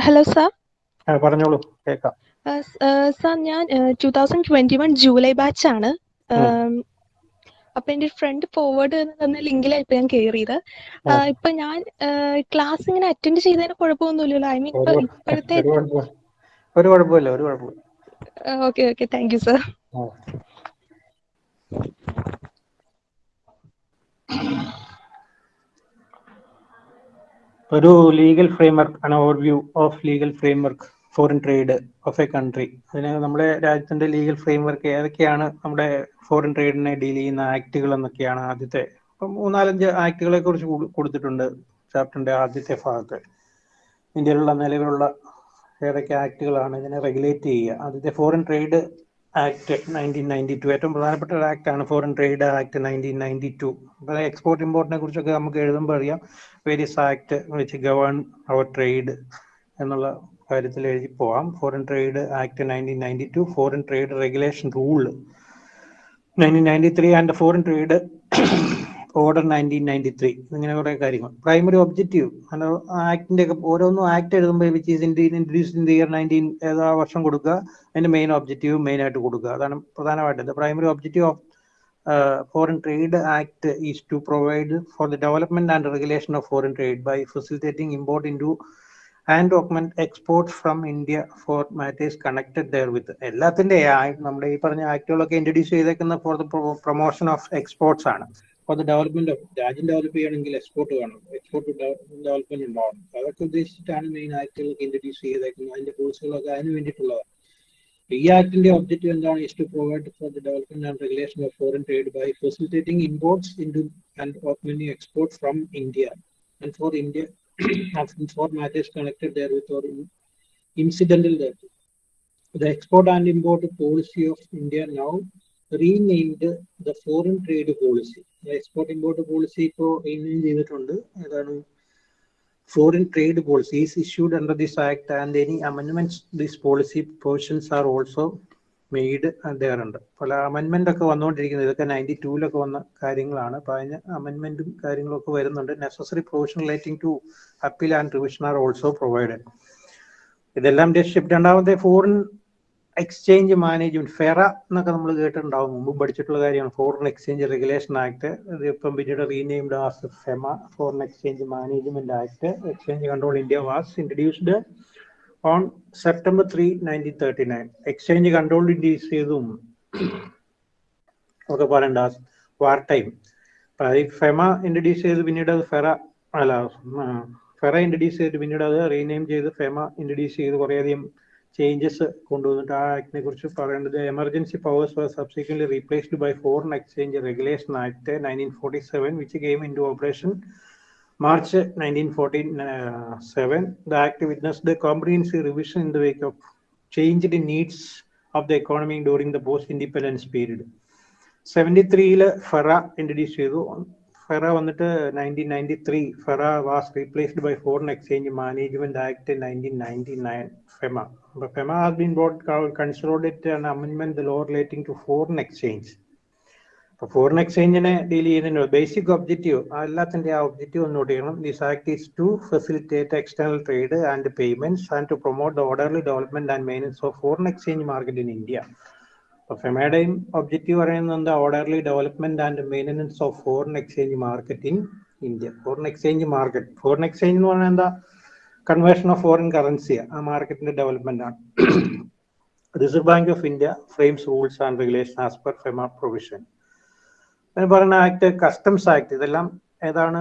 ഹലോ സർ ആ. പറഞ്ഞോളൂ കേൾക്കാം സർ ഞാൻ two thousand twenty one July batch ആണ്. അപ്പൊ എന്റെ ഫ്രണ്ട് ഫോർവേഡ് തന്ന ലിങ്കിലായിപ്പോ ഞാൻ കയറിയത്. ഇപ്പൊ ഞാൻ ക്ലാസ് ഇങ്ങനെ അറ്റൻഡ് ചെയ്തതിന് കുഴപ്പമൊന്നുമില്ലല്ലോ. ഐ മീൻ ഇപ്പോഴത്തെ ഒരു കുഴപ്പമില്ല. ഒരു കുഴപ്പമില്ല okay okay thank you sir. ഒരു legal framework an overview of legal framework foreign trade of a country അതിന് നമ്മുടെ രാജ്യത്തിന്റെ ലീഗൽ ഫ്രെയിംവർക്ക് ഏതൊക്കെയാണ് നമ്മുടെ ഫോറിൻ ട്രേഡിനെ ഡീൽ ചെയ്യുന്ന ആക്ടുകൾ എന്നൊക്കെയാണ് ആദ്യത്തെ. ഇപ്പം മൂന്നാലഞ്ച് ആക്ടുകളെ കുറിച്ച് കൊടുത്തിട്ടുണ്ട് ചാപ്റ്ററിന്റെ ആദ്യത്തെ ഭാഗത്ത്. ഇന്ത്യയിലുള്ള നിലവിലുള്ള ഏതൊക്കെ ആക്ടുകളാണ് ഇതിനെ റെഗുലേറ്റ് ചെയ്യുക. ആദ്യത്തെ foreign trade act nineteen ninety two ഏറ്റവും പ്രധാനപ്പെട്ട ഒരു ആക്ട് ആണ് foreign trade act nineteen ninety two അപ്പോൾ എക്സ്പോർട്ട് ഇമ്പോർട്ടിനെ കുറിച്ചൊക്കെ നമുക്ക് എഴുതുമ്പോൾ അറിയാം. വേരിയസ് ആക്ട് വെച്ച് ഗവേൺ അവർ ട്രേഡ് എന്നുള്ള കാര്യത്തിൽ എഴുതി പോവാം. Foreign trade act nineteen ninety two foreign trade regulation rule nineteen ninety three and foreign trade order nineteen ninety three ഇങ്ങനെ കുറെ കാര്യങ്ങൾ. പ്രൈമറി ഒബ്ജക്റ്റീവ് ആക്ടിന്റെ ഒക്കെ ഓരോന്നും ആക്ട് എഴുതുമ്പോൾ which is Indian introduce in the year nineteen ഏതാ വർഷം കൊടുക്കുക? അതിന്റെ മെയിൻ ഒബ്ജക്റ്റീവ് മെയിൻ ആയിട്ട് കൊടുക്കുക. അതാണ് പ്രധാനമായിട്ട് primary objective of foreign trade act is to provide for the development and regulation of foreign trade by facilitating import in into and augment exports from India for matters connected therewith. എല്ലാത്തിന്റെ നമ്മുടെ ഈ പറഞ്ഞ ആക്ടുകളൊക്കെ introduce ചെയ്തേക്കുന്ന for the promotion of exports ആണ്. For the development of രാജ്യം develop ചെയ്യണമെങ്കിൽ export വേണം. എക്സ്പോർട്ട് ഡെവലപ്മെന്റ് ഉണ്ടാവണം. അതൊക്കെ ഉദ്ദേശിച്ചിട്ടാണ് മെയിൻ ആക്ടുകളൊക്കെ ഇൻട്രൊഡ്യൂസ് ചെയ്തേക്കുന്നത്. അതിന്റെ പോളിസികളൊക്കെ അതിന് വേണ്ടിയിട്ടുള്ളതാണ്. ഈ ആക്ടിന്റെ ഒബ്ജക്റ്റീവ് എന്താണ്? Is to provide for the development and regulation of foreign trade by facilitating imports into and opening export from India and for India for matters connected therewith or incidental there The export and import policy of India now renamed the foreign trade policy. The export import policy ഇപ്പോൾ rename ചെയ്തിട്ടുണ്ട് ഏതാണ് foreign trade policy is issued under this act and any amendments this policy portions are also made ഉണ്ട് പല അമെൻമെന്റ് ഒക്കെ വന്നുകൊണ്ടിരിക്കുന്നത് ഇതൊക്കെ ninety ടൂലൊക്കെ വന്ന കാര്യങ്ങളാണ്. അപ്പൊ അതിന് അമെൻമെന്റും കാര്യങ്ങളും ഒക്കെ വരുന്നുണ്ട്. Necessary provision relating to appeal and revision are also provided ഇതെല്ലാം ഷിപ്പ് രണ്ടാമത്തെ ഫോറിൻ എക്സ്ചേഞ്ച് മാനേജ്മെന്റ് ഫെറ എന്നൊക്കെ നമ്മൾ കേട്ടിട്ടുണ്ടാവും. മുമ്പ് പഠിച്ചിട്ടുള്ള കാര്യമാണ്. ഫോറിൻ എക്സ്ചേഞ്ച് റെഗുലേഷൻ ആക്ട് ഇത് ഇപ്പം പിന്നീട് renamed as FEMA foreign exchange management act exchange control India was introduced on September three nineteen thirty nine exchange control induce ചെയ്തും. ഒക്കെ പറയണ്ട വാർ ടൈം ഫെമ ഇൻട്രഡ്യൂസ് ചെയ്ത് പിന്നീട് അത് ഫെറ അല്ല ഫെറ ഇൻട്രഡ്യൂസ് ചെയ്ത് പിന്നീട് അത് റീനെയിം ചെയ്ത് ഫെമ ഇൻട്രഡ്യൂസ് ചെയ്ത് കുറേയധികം ചേഞ്ചസ് കൊണ്ടുവന്നിട്ട് ആ ആക്ടിനെ കുറിച്ച് പറയേണ്ടത് emergency powers was subsequently replaced by foreign exchange regulation act nineteen forty seven which came into operation March 1947, the Act witnessed a comprehensive revision in the wake of changed needs of the economy during the post-independence period. Seventy ത്രീയിൽ FERA introduce ചെയ്തു. FERA വന്നിട്ട് nineteen ninety three FERA was replaced by foreign exchange management act nineteen ninety nine FEMA FEMA has been both considered an അമെൻമെന്റ് law relating to foreign exchange foreign എക്സ്ചേഞ്ചിനെ deal ചെയ്യുന്നതിന് basic objective എല്ലാത്തിന്റെ ആ objective ഒന്ന് note ചെയ്യണം. This act is to facilitate external trade and payments and to promote the orderly development and maintenance of foreign exchange market in India അപ്പൊ ഫെമയുടെയും objective പറയുന്നത് orderly development and maintenance of foreign exchange market in India foreign exchange market foreign exchange എന്ന് പറഞ്ഞാൽ എന്താ? Conversion of foreign currency ആ മാർക്കറ്റിന്റെ development ആണ്. Reserve Bank of India frames rules and regulation as per FEMA provision പറയുന്ന act customs act ഇതെല്ലാം ഏതാണ്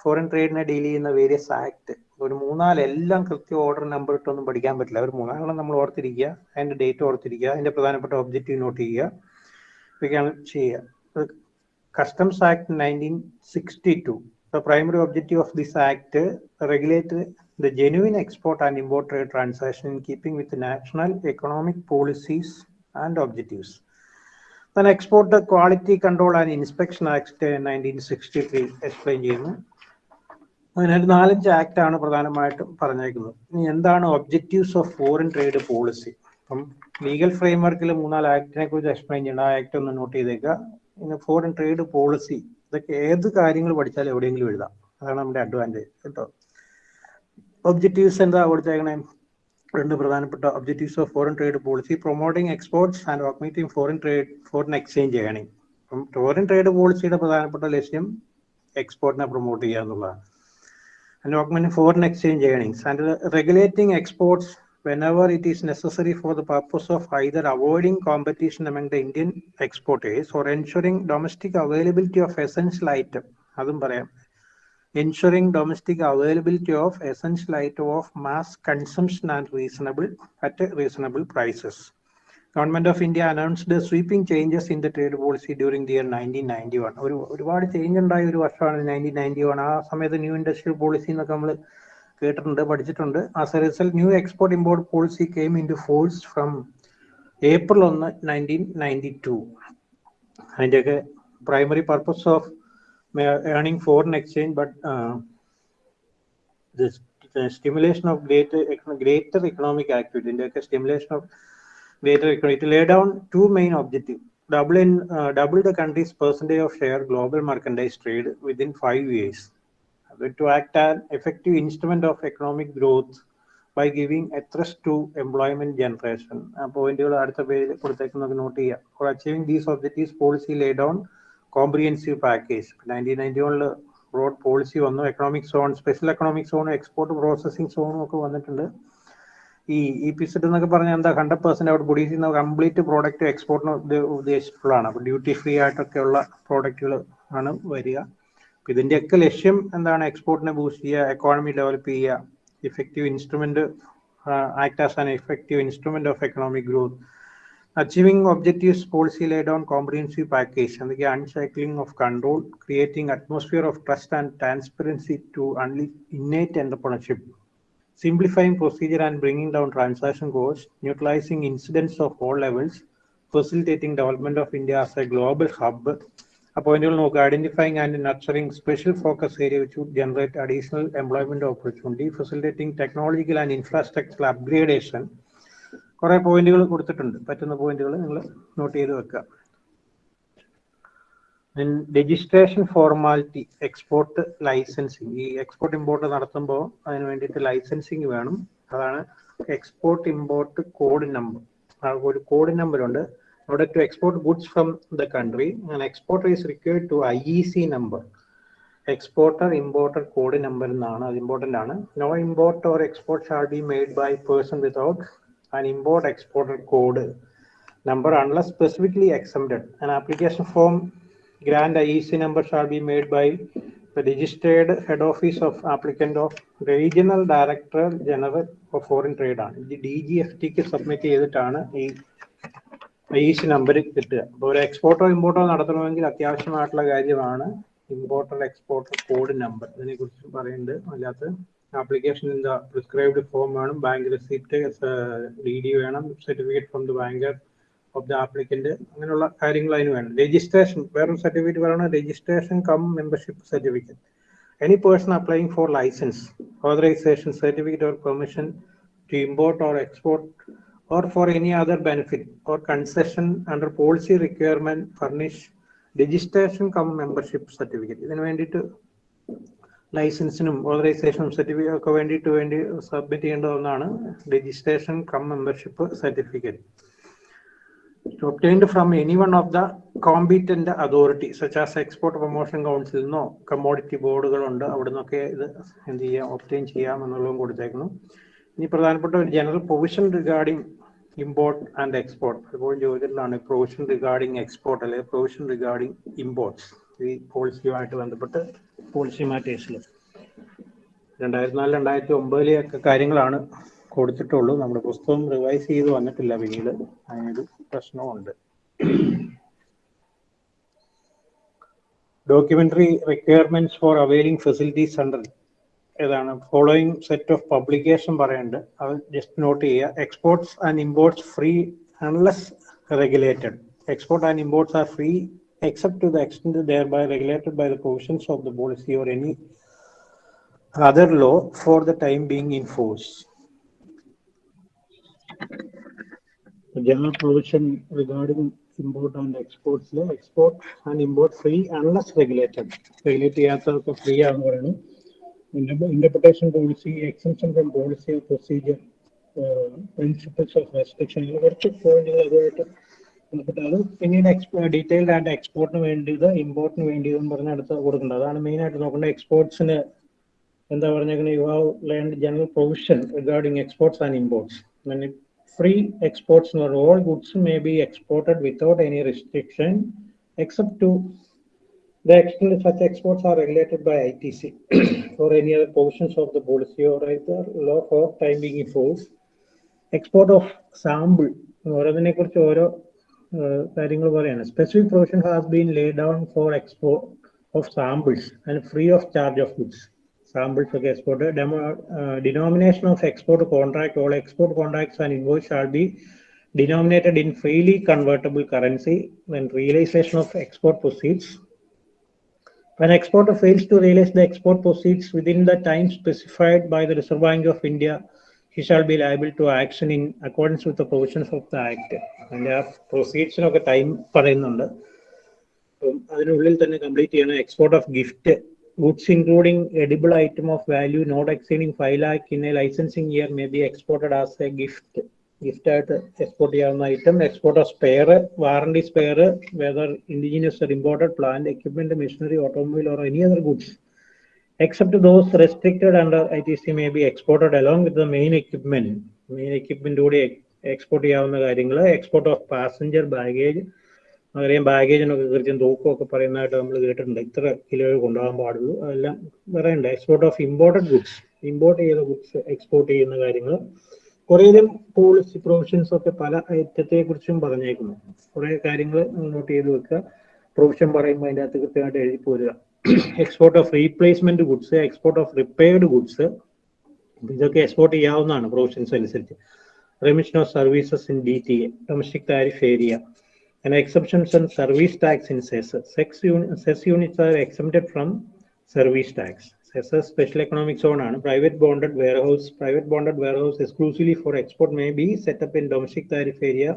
foreign ട്രേഡിനെ ഡീൽ ചെയ്യുന്ന വേരിയസ് ആക്ട് ഒരു മൂന്നാൽ എല്ലാം കൃത്യ ഓർഡർ നമ്പർ ഇട്ടൊന്നും പഠിക്കാൻ പറ്റില്ല. ഒരു മൂന്നാലെണ്ണം നമ്മൾ ഓർത്തിരിക്കുക അതിന്റെ ഡേറ്റ് ഓർത്തിരിക്കുക അതിന്റെ പ്രധാനപ്പെട്ട ഒബ്ജക്റ്റീവ് നോട്ട് ചെയ്യുക ഇതൊക്കെയാണ് ചെയ്യുക. Customs act nineteen sixty two the primary objective of this act regulate the genuine export and import trade transaction keeping with with policies and objectives. Then export the Quality Control and Inspection Act 1963 explain ചെയ്യുന്നു. അതിനൊരു നാലഞ്ച് act ആണ് പ്രധാനമായിട്ടും പറഞ്ഞേക്കുന്നത്. ഇനി എന്താണ് objectives of foreign trade policy അപ്പം legal ഫ്രെയിംവർക്കിൽ മൂന്നാൽ ആക്ടിനെ കുറിച്ച് എക്സ്പ്ലെയിൻ ചെയ്യണം. ആ ആക്ട് ഒന്ന് നോട്ട് ചെയ്തേക്കുക പിന്നെ ഫോറിൻ ട്രേഡ് പോളിസി ഇതൊക്കെ ഏത് കാര്യങ്ങൾ പഠിച്ചാലും എവിടെയെങ്കിലും എഴുതാം. അതാണ് നമ്മുടെ അഡ്വാന്റേജ് കേട്ടോ? ഒബ്ജക്റ്റീവ്സ് എന്താ കൊടുത്തേക്കണേ രണ്ട് പ്രധാനപ്പെട്ട objectives of foreign trade policy promoting exports and augmenting foreign trade foreign exchange ചെയ്യണം അപ്പം ഫോറിൻ ട്രേഡ് പോളിസിയുടെ പ്രധാനപ്പെട്ട ലക്ഷ്യം എക്സ്പോർട്ടിനെ പ്രൊമോട്ട് ചെയ്യുക എന്നുള്ളതാണ്. ആൻഡ് ഓഗ്മെന്റിംഗ് ഫോറിൻ എക്സ്ചേഞ്ച് ചെയ്യണം and regulating exports whenever it is necessary for the purpose of either avoiding competition among the Indian exporters or ensuring domestic availability of essential item അതും പറയാം. Ensuring domestic availability of essential item of mass consumption and reasonable at reasonable prices. Government of India announced sweeping changes in the trade policy during the year 1991. ഒരു ഒരുപാട് change ഉണ്ടായ ഒരു വർഷമാണ് nineteen ninety one ആ സമയത്ത് new industrial policy എന്നൊക്കെ നമ്മൾ കേട്ടിട്ടുണ്ട് പഠിച്ചിട്ടുണ്ട് as a result new export import policy came into force from April ഒന്ന് നയന്റീൻ നയന്റി ടു അതിന്റെയൊക്കെ earning foreign exchange, but uh, this the stimulation of greater greater economic activity, the stimulation of greater economy, to lay down two main objectives. Double, in, uh, double the country's percentage of share global merchandise trade within five years. To act an effective instrument of economic growth by giving a thrust to employment generation. Point uh, for achieving these objectives, policy laid down comprehensive package nineteen ninety വണ്ണിൽ road policy വന്നു. Economic zone special economic സോണും export processing സോണും ഒക്കെ വന്നിട്ടുണ്ട്. ഈ E P set എന്നൊക്കെ പറഞ്ഞാൽ എന്താ ഹൺഡ്രഡ് പെർസെന്റ് അവിടെ പ്രൊഡ്യൂസ് ചെയ്യുന്ന കംപ്ലീറ്റ് പ്രോഡക്റ്റ് എക്സ്പോർട്ടിന് ഉദ്ദേശിച്ചിട്ടുള്ളതാണ്. അപ്പോൾ ഡ്യൂട്ടി ഫ്രീ ആയിട്ടൊക്കെയുള്ള പ്രോഡക്റ്റുകൾ ആണ് വരിക. അപ്പൊ ഇതിന്റെയൊക്കെ ലക്ഷ്യം എന്താണ്? എക്സ്പോർട്ടിനെ ബൂസ്റ്റ് ചെയ്യുക എക്കോണമി ഡെവലപ്പ് ചെയ്യുക effective instrument act as an effective instrument of economic growth Achieving objectives policy laid on comprehensive package and the uncycling of control, creating atmosphere of trust and transparency to unleash innate entrepreneurship. Simplifying procedure and bringing down transaction costs, neutralizing incidents of all levels, facilitating development of India as a global hub, appointing identifying and nurturing special focus area which would generate additional employment opportunity, facilitating technological and infrastructural upgradation, കുറെ പോയിന്റുകൾ കൊടുത്തിട്ടുണ്ട്. പറ്റുന്ന പോയിന്റുകൾ നിങ്ങൾ note ചെയ്ത് വെക്കുക registration formality export licensing ഈ export import നടത്തുമ്പോൾ അതിന് വേണ്ടിയിട്ട് ലൈസൻസിങ് വേണം. അതാണ് എക്സ്പോർട്ട് ഇമ്പോർട്ട് കോഡ് നമ്പർ ഒരു കോഡ് നമ്പർ ഉണ്ട്. order to export goods from the country. an exporter is required to IEC number. Exporter importer code number എന്നാണ്. അത് ഇമ്പോർട്ടന്റ് ആണ്. No import or export shall be made by person without an import exporter code number unless specifically exempted an application form grant IEC number shall be made by the registered head office of applicant of regional director general of foreign trade ആണ് the G F ടിക്ക് submit ചെയ്തിട്ടാണ് ഈ number കിട്ടുക അപ്പോൾ ഒരു എക്സ്പോർട്ടോ ഇമ്പോർട്ടോ നടത്തണമെങ്കിൽ അത്യാവശ്യമായിട്ടുള്ള കാര്യമാണ് ഇമ്പോർട്ടർ എക്സ്പോർട്ടർ കോഡ് നമ്പർ ഇതിനെ കുറിച്ച് പറയുന്നുണ്ട് അല്ലാത്ത ആപ്ലിക്കേഷൻ ദ പ്രിസ്ക്രൈബ്ഡ് ഫോം വേണം ബാങ്ക് റെസിപ്റ്റ് ഡി ഡി വേണം. Certificate from the banker of the applicant അങ്ങനെയുള്ള കാര്യങ്ങൾ അതിന് വേണം. രജിസ്ട്രേഷൻ വേറൊരു സർട്ടിഫിക്കറ്റ് പറയണം registration cum membership certificate any person applying for licence authorisation certificate or permission to import or export or for any other benefit or concession under policy requirement furnish registration cum membership certificate ഇതിന് വേണ്ടിയിട്ട് ലൈസൻസിനും ഓതറൈസേഷനും certificate ഒക്കെ വേണ്ടിയിട്ട് വേണ്ടി submit ചെയ്യേണ്ട ഒന്നാണ് registration cum membership certificate. Obtained from any one of the competent such as export promotion council നിന്നോ commodity ബോർഡുകളുണ്ട് അവിടെ നിന്നൊക്കെ ഇത് എന്ത് ചെയ്യാം ഒപ്റ്റെയിൻ ചെയ്യാം എന്നുള്ളതും കൊടുത്തേക്കുന്നു. ഇനി പ്രധാനപ്പെട്ട ഒരു general provision regarding import and export അതുപോലെ ചോദിച്ചിട്ടുള്ളതാണ് പ്രൊവിഷൻ റിഗാർഡിംഗ് എക്സ്പോർട്ട് അല്ലെങ്കിൽ പ്രൊവിഷൻ റിഗാർഡിംഗ് ഇമ്പോർട്ട്സ് ഈ പോളിസിയുമായിട്ട് ബന്ധപ്പെട്ട് പോളിസി മാറ്റേഴ്സിൽ രണ്ടായിരത്തി നാല് രണ്ടായിരത്തി ഒമ്പതിലെയൊക്കെ കാര്യങ്ങളാണ് കൊടുത്തിട്ടുള്ളൂ. നമ്മുടെ പുസ്തകം റിവൈസ് ചെയ്ത് വന്നിട്ടില്ല. പിന്നീട് അതിനൊരു പ്രശ്നമുണ്ട് documentary requirements for availing facilities under ഏതാണ്? ഫോളോയിങ് സെറ്റ് ഓഫ് പബ്ലിക്കേഷൻ പറയുന്നുണ്ട്. അത് ജസ്റ്റ് നോട്ട് ചെയ്യുക. Exports and imports free unless regulated export and imports are free except to the extent thereby regulated by the provisions of the policy or any other law for the time being in force general provision regarding import and exports export and import free unless regulated regulate ചെയ്യാത്തതൊക്കെ free ആണെന്ന് പറയുന്നു interpretation policy exemption from policy of procedure principles of restriction ഇങ്ങനെ കുറച്ച് പോയിന്റുകൾ അതുമായിട്ട് ബന്ധപ്പെട്ട് അത് പിന്നീട് expo detailed ആയിട്ട് എക്സ്പോർട്ടിന് വേണ്ടിയത് ഇമ്പോർട്ടിന് വേണ്ടിയതെന്ന് പറഞ്ഞ അടുത്ത് കൊടുക്കേണ്ടത്. അതാണ് മെയിൻ ആയിട്ട് നോക്കേണ്ടത്. എക്സ്പോർട്സിന് എന്താ പറഞ്ഞേക്കുന്നത് you have learn general provision regarding exports and imports free exports എന്ന് പറഞ്ഞാൽ all goods may be exported without any restriction except to The extent such exports are regulated by ITC or any other provisions of the policy or either law for time being in force. Export of sample ഓരോന്നിനെ കുറിച്ച് ഓരോ കാര്യങ്ങൾ പറയാണ് specific provision has been lay down for export of samples and free of charge of goods samples ഒക്കെ export denomination of export contract all export contracts and invoice shall be denominated in freely convertible currency when realization of export proceeds when exporter fails to realize the export proceeds within the time specified by the Reserve Bank of India, he shall be liable to action in accordance with the provisions of the Act. അതിന്റെ ആ പ്രൊസീഡ്സിനൊക്കെ time പറയുന്നുണ്ട് അപ്പം അതിനുള്ളിൽ തന്നെ complete ചെയ്യണം export of gift goods including edible item of value not exceeding five lakh in a licensing year may be exported as a gift gift ആയിട്ട് export ചെയ്യാവുന്ന item export of spare warranty spare whether indigenous imported plant equipment machinery automobile or any other goods except those restricted under ITC may be exported along with the main equipment. Main equipment കൂടി export ചെയ്യാവുന്ന കാര്യങ്ങൾ export of passenger baggage അറിയാം ബാഗേജിനൊക്കെ കൃത്യം തൂക്കമൊക്കെ പറയുന്നതായിട്ട് നമ്മൾ കേട്ടിട്ടുണ്ട്. ഇത്ര kilo കൊണ്ടുപോകാൻ പാടുള്ളൂ. അതെല്ലാം പറയണ്ട export of imported goods import ചെയ്ത ഗുഡ്സ് എക്സ്പോർട്ട് ചെയ്യുന്ന കാര്യങ്ങൾ കുറേയധികം പോളിസി പ്രൊവിഷൻസ് ഒക്കെ പല ഐറ്റത്തെ കുറിച്ചും പറഞ്ഞേക്കുന്നു. കുറേ കാര്യങ്ങൾ നോട്ട് ചെയ്ത് വെക്കുക. പ്രൊവിഷൻ പറയുമ്പോൾ അതിന്റെ അകത്ത് കൃത്യമായിട്ട് എഴുതി പോരുക. Export of replacement goods export of repaired goods ഇതൊക്കെ എക്സ്പോർട്ട് ചെയ്യാവുന്നതാണ് പ്രൊവിഷൻസ് അനുസരിച്ച് remission of services in D T A domestic tariff area and exceptions and service tax in cess. Sex uni- cess units are exempted from service tax. Cess special economic zone ആണ് private bonded warehouse. Private bonded warehouse exclusively for export may be set up in domestic tariff area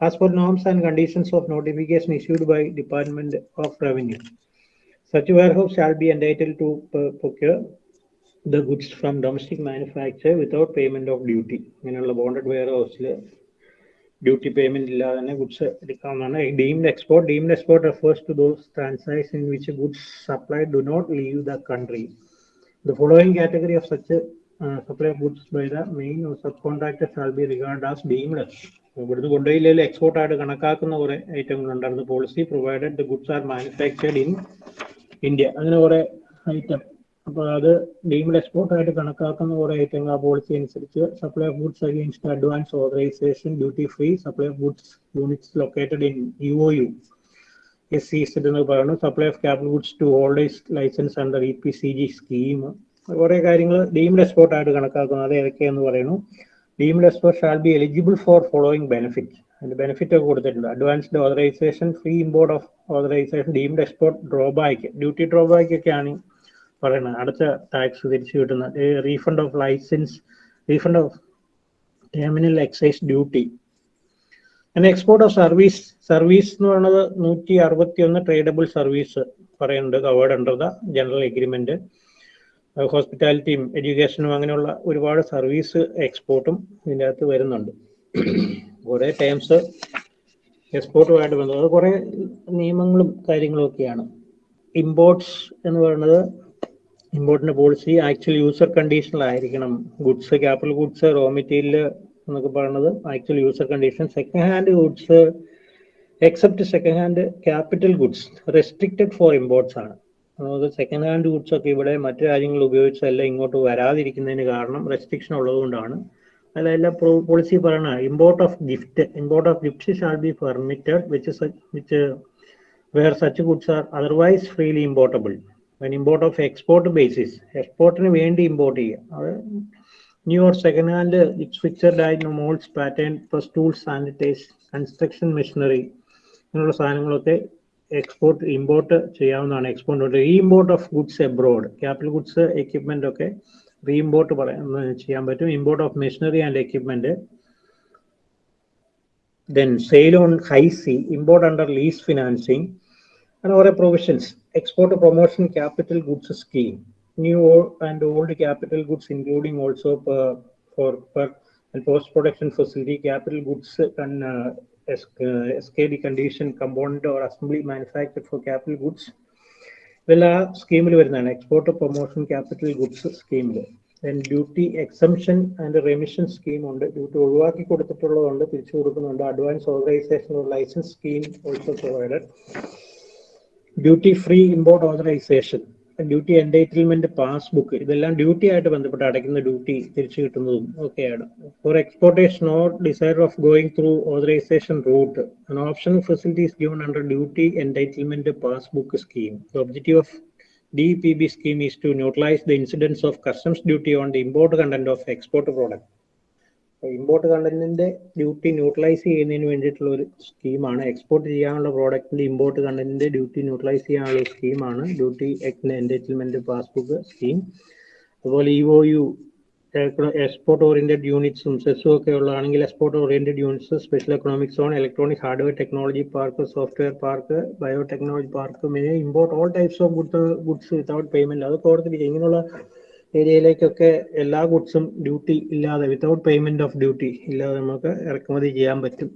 as per norms and conditions of notification issued by Department of Revenue. Such warehouse shall be entitled to procure the goods from domestic manufacturer without payment of duty. ഇങ്ങനെയുള്ള bonded വെയർ ഹൗസിൽ duty payment ഇല്ലാതെ തന്നെ goods എടുക്കാവുന്നതാണ്. Deemed export deemed export refers to those transaction in which goods supply do not leave the country the following category of such supply goods by the main sub contractor shall be regard as deemed ഇവിടുന്ന് കൊണ്ടുപോയില്ലെങ്കിൽ എക്സ്പോർട്ടായിട്ട് കണക്കാക്കുന്ന കുറെ ഐറ്റങ്ങൾ ഉണ്ടായിരുന്നു policy provided the goods are manufactured in India അങ്ങനെ കുറെ item അപ്പോൾ അത് ഡീംഡ് എക്സ്പോർട്ട് ആയിട്ട് കണക്കാക്കുന്ന കുറെ ഐറ്റങ്ങൾ ആ പോളിസി അനുസരിച്ച് supply of goods against advance authorisation duty free supply of goods units located in U O U S C set എന്ന് പറയുന്നു. Supply of capital goods to holders license under E P C G scheme കുറെ കാര്യങ്ങൾ deemed export ആയിട്ട് കണക്കാക്കുന്നത് അത് ഏതൊക്കെയെന്ന് പറയുന്നു? Deemed export shall be eligible for following benefit അതിന്റെ ബെനിഫിറ്റ് ഒക്കെ കൊടുത്തിട്ടുണ്ട്. Advanced authorisation free import of authorisation deemed export drawback duty drawback ഒക്കെയാണ് പറയുന്നത്. അടുത്ത ടാക്സ് തിരിച്ചു കിട്ടുന്ന refund of license refund of terminal excise duty പിന്നെ എക്സ്പോർട്ട് ഓഫ് സർവീസ് സർവീസ് എന്ന് പറയുന്നത് നൂറ്റി അറുപത്തി ഒന്ന് ട്രേഡബിൾ സർവീസ് പറയുന്നുണ്ട് covered under the general agreement ഹോസ്പിറ്റാലിറ്റിയും എഡ്യൂക്കേഷനും അങ്ങനെയുള്ള ഒരുപാട് സർവീസ് എക്സ്പോർട്ടും ഇതിന്റെ അകത്ത് വരുന്നുണ്ട്. കുറേ ടേംസ് എക്സ്പോർട്ടുമായിട്ട് ബന്ധപ്പെട്ട് കുറേ നിയമങ്ങളും കാര്യങ്ങളും ഒക്കെയാണ്. ഇമ്പോർട്ട്സ് എന്ന് പറയുന്നത് ഇമ്പോർട്ടിന്റെ policy actual user കണ്ടീഷനിലായിരിക്കണം goods capital goods raw material എന്നൊക്കെ പറയുന്നത് actual user condition second hand goods except second hand capital goods restricted for imports ആണ്. അതായത് സെക്കൻഡ് ഹാൻഡ് ഗുഡ്സ് ഒക്കെ ഇവിടെ മറ്റു രാജ്യങ്ങൾ ഉപയോഗിച്ചല്ല ഇങ്ങോട്ട് വരാതിരിക്കുന്നതിന് കാരണം റെസ്ട്രിക്ഷൻ ഉള്ളതുകൊണ്ടാണ്. അതിലെല്ലാം പോളിസി പറയണ import of gift import of gift shall be permitted which which where such goods are otherwise freely importable when import of export basis എക്സ്പോർട്ടിന് വേണ്ടി ഇമ്പോർട്ട് ചെയ്യുക. അത് new or second hand fixed ആയി moulds pattern plus tools sanitise construction machinery അങ്ങനെയുള്ള സാധനങ്ങളൊക്കെ export import ചെയ്യാവുന്നതാണ്. Export re import of goods abroad capital goods equipment ഒക്കെ re import പറയാൻ ചെയ്യാൻ പറ്റും import of machinery and equipment then sale on high sea import under lease financing അങ്ങനെ കുറെ provisions export promotion capital goods scheme new and old capital goods, including also per, for per and post-production facility, capital goods and uh, S- uh, SKD condition component or assembly manufactured for capital goods ഇതെല്ലാം സ്കീമിൽ വരുന്നതാണ്. Export promotion capital goods സ്കീമിൽ duty exemption and remission scheme ഉണ്ട്. Duty ഒഴിവാക്കി കൊടുത്തിട്ടുള്ളതുണ്ട് തിരിച്ചു കൊടുക്കുന്നുണ്ട്. Advance authorisation license scheme also provided duty free import authorisation duty entitlement passbook ഇതെല്ലാം ഡ്യൂട്ടി ആയിട്ട് ബന്ധപ്പെട്ട് അടയ്ക്കുന്ന ഡ്യൂട്ടി തിരിച്ചു കിട്ടുന്നതും ഒക്കെയാണ് for exportation or desire of going through authorisation route optional facility is given under duty entitlement passbook scheme the objective of DPB scheme is to neutralize the incidence of customs duty on the import content of export product import കണ്ടന്റിന്റെ duty neutralise ചെയ്യുന്നതിന് വേണ്ടിയിട്ടുള്ള ഒരു സ്കീമാണ് export ചെയ്യാനുള്ള പ്രോഡക്റ്റിന്റെ import കണ്ടന്റിന്റെ duty neutralise ചെയ്യാനുള്ള സ്കീമാണ് duty entitlement passbook scheme അതുപോലെ E O U export oriented യൂണിറ്റ്സും സെസ്സും ഒക്കെ ഉള്ളതാണെങ്കിൽ export oriented units special economic zone electronic hardware technology park software park biotechnology park may import all types of goods goods without payment അതൊക്കെ ഓർത്തിരിക്കുക ഇങ്ങനെയുള്ള ഏരിയയിലേക്കൊക്കെ എല്ലാ ഗുഡ്സും ഡ്യൂട്ടി ഇല്ലാതെ വിത്തൗട്ട് പേയ്മെന്റ് ഓഫ് ഡ്യൂട്ടി ഇല്ലാതെ നമുക്ക് ഇറക്കുമതി ചെയ്യാൻ പറ്റും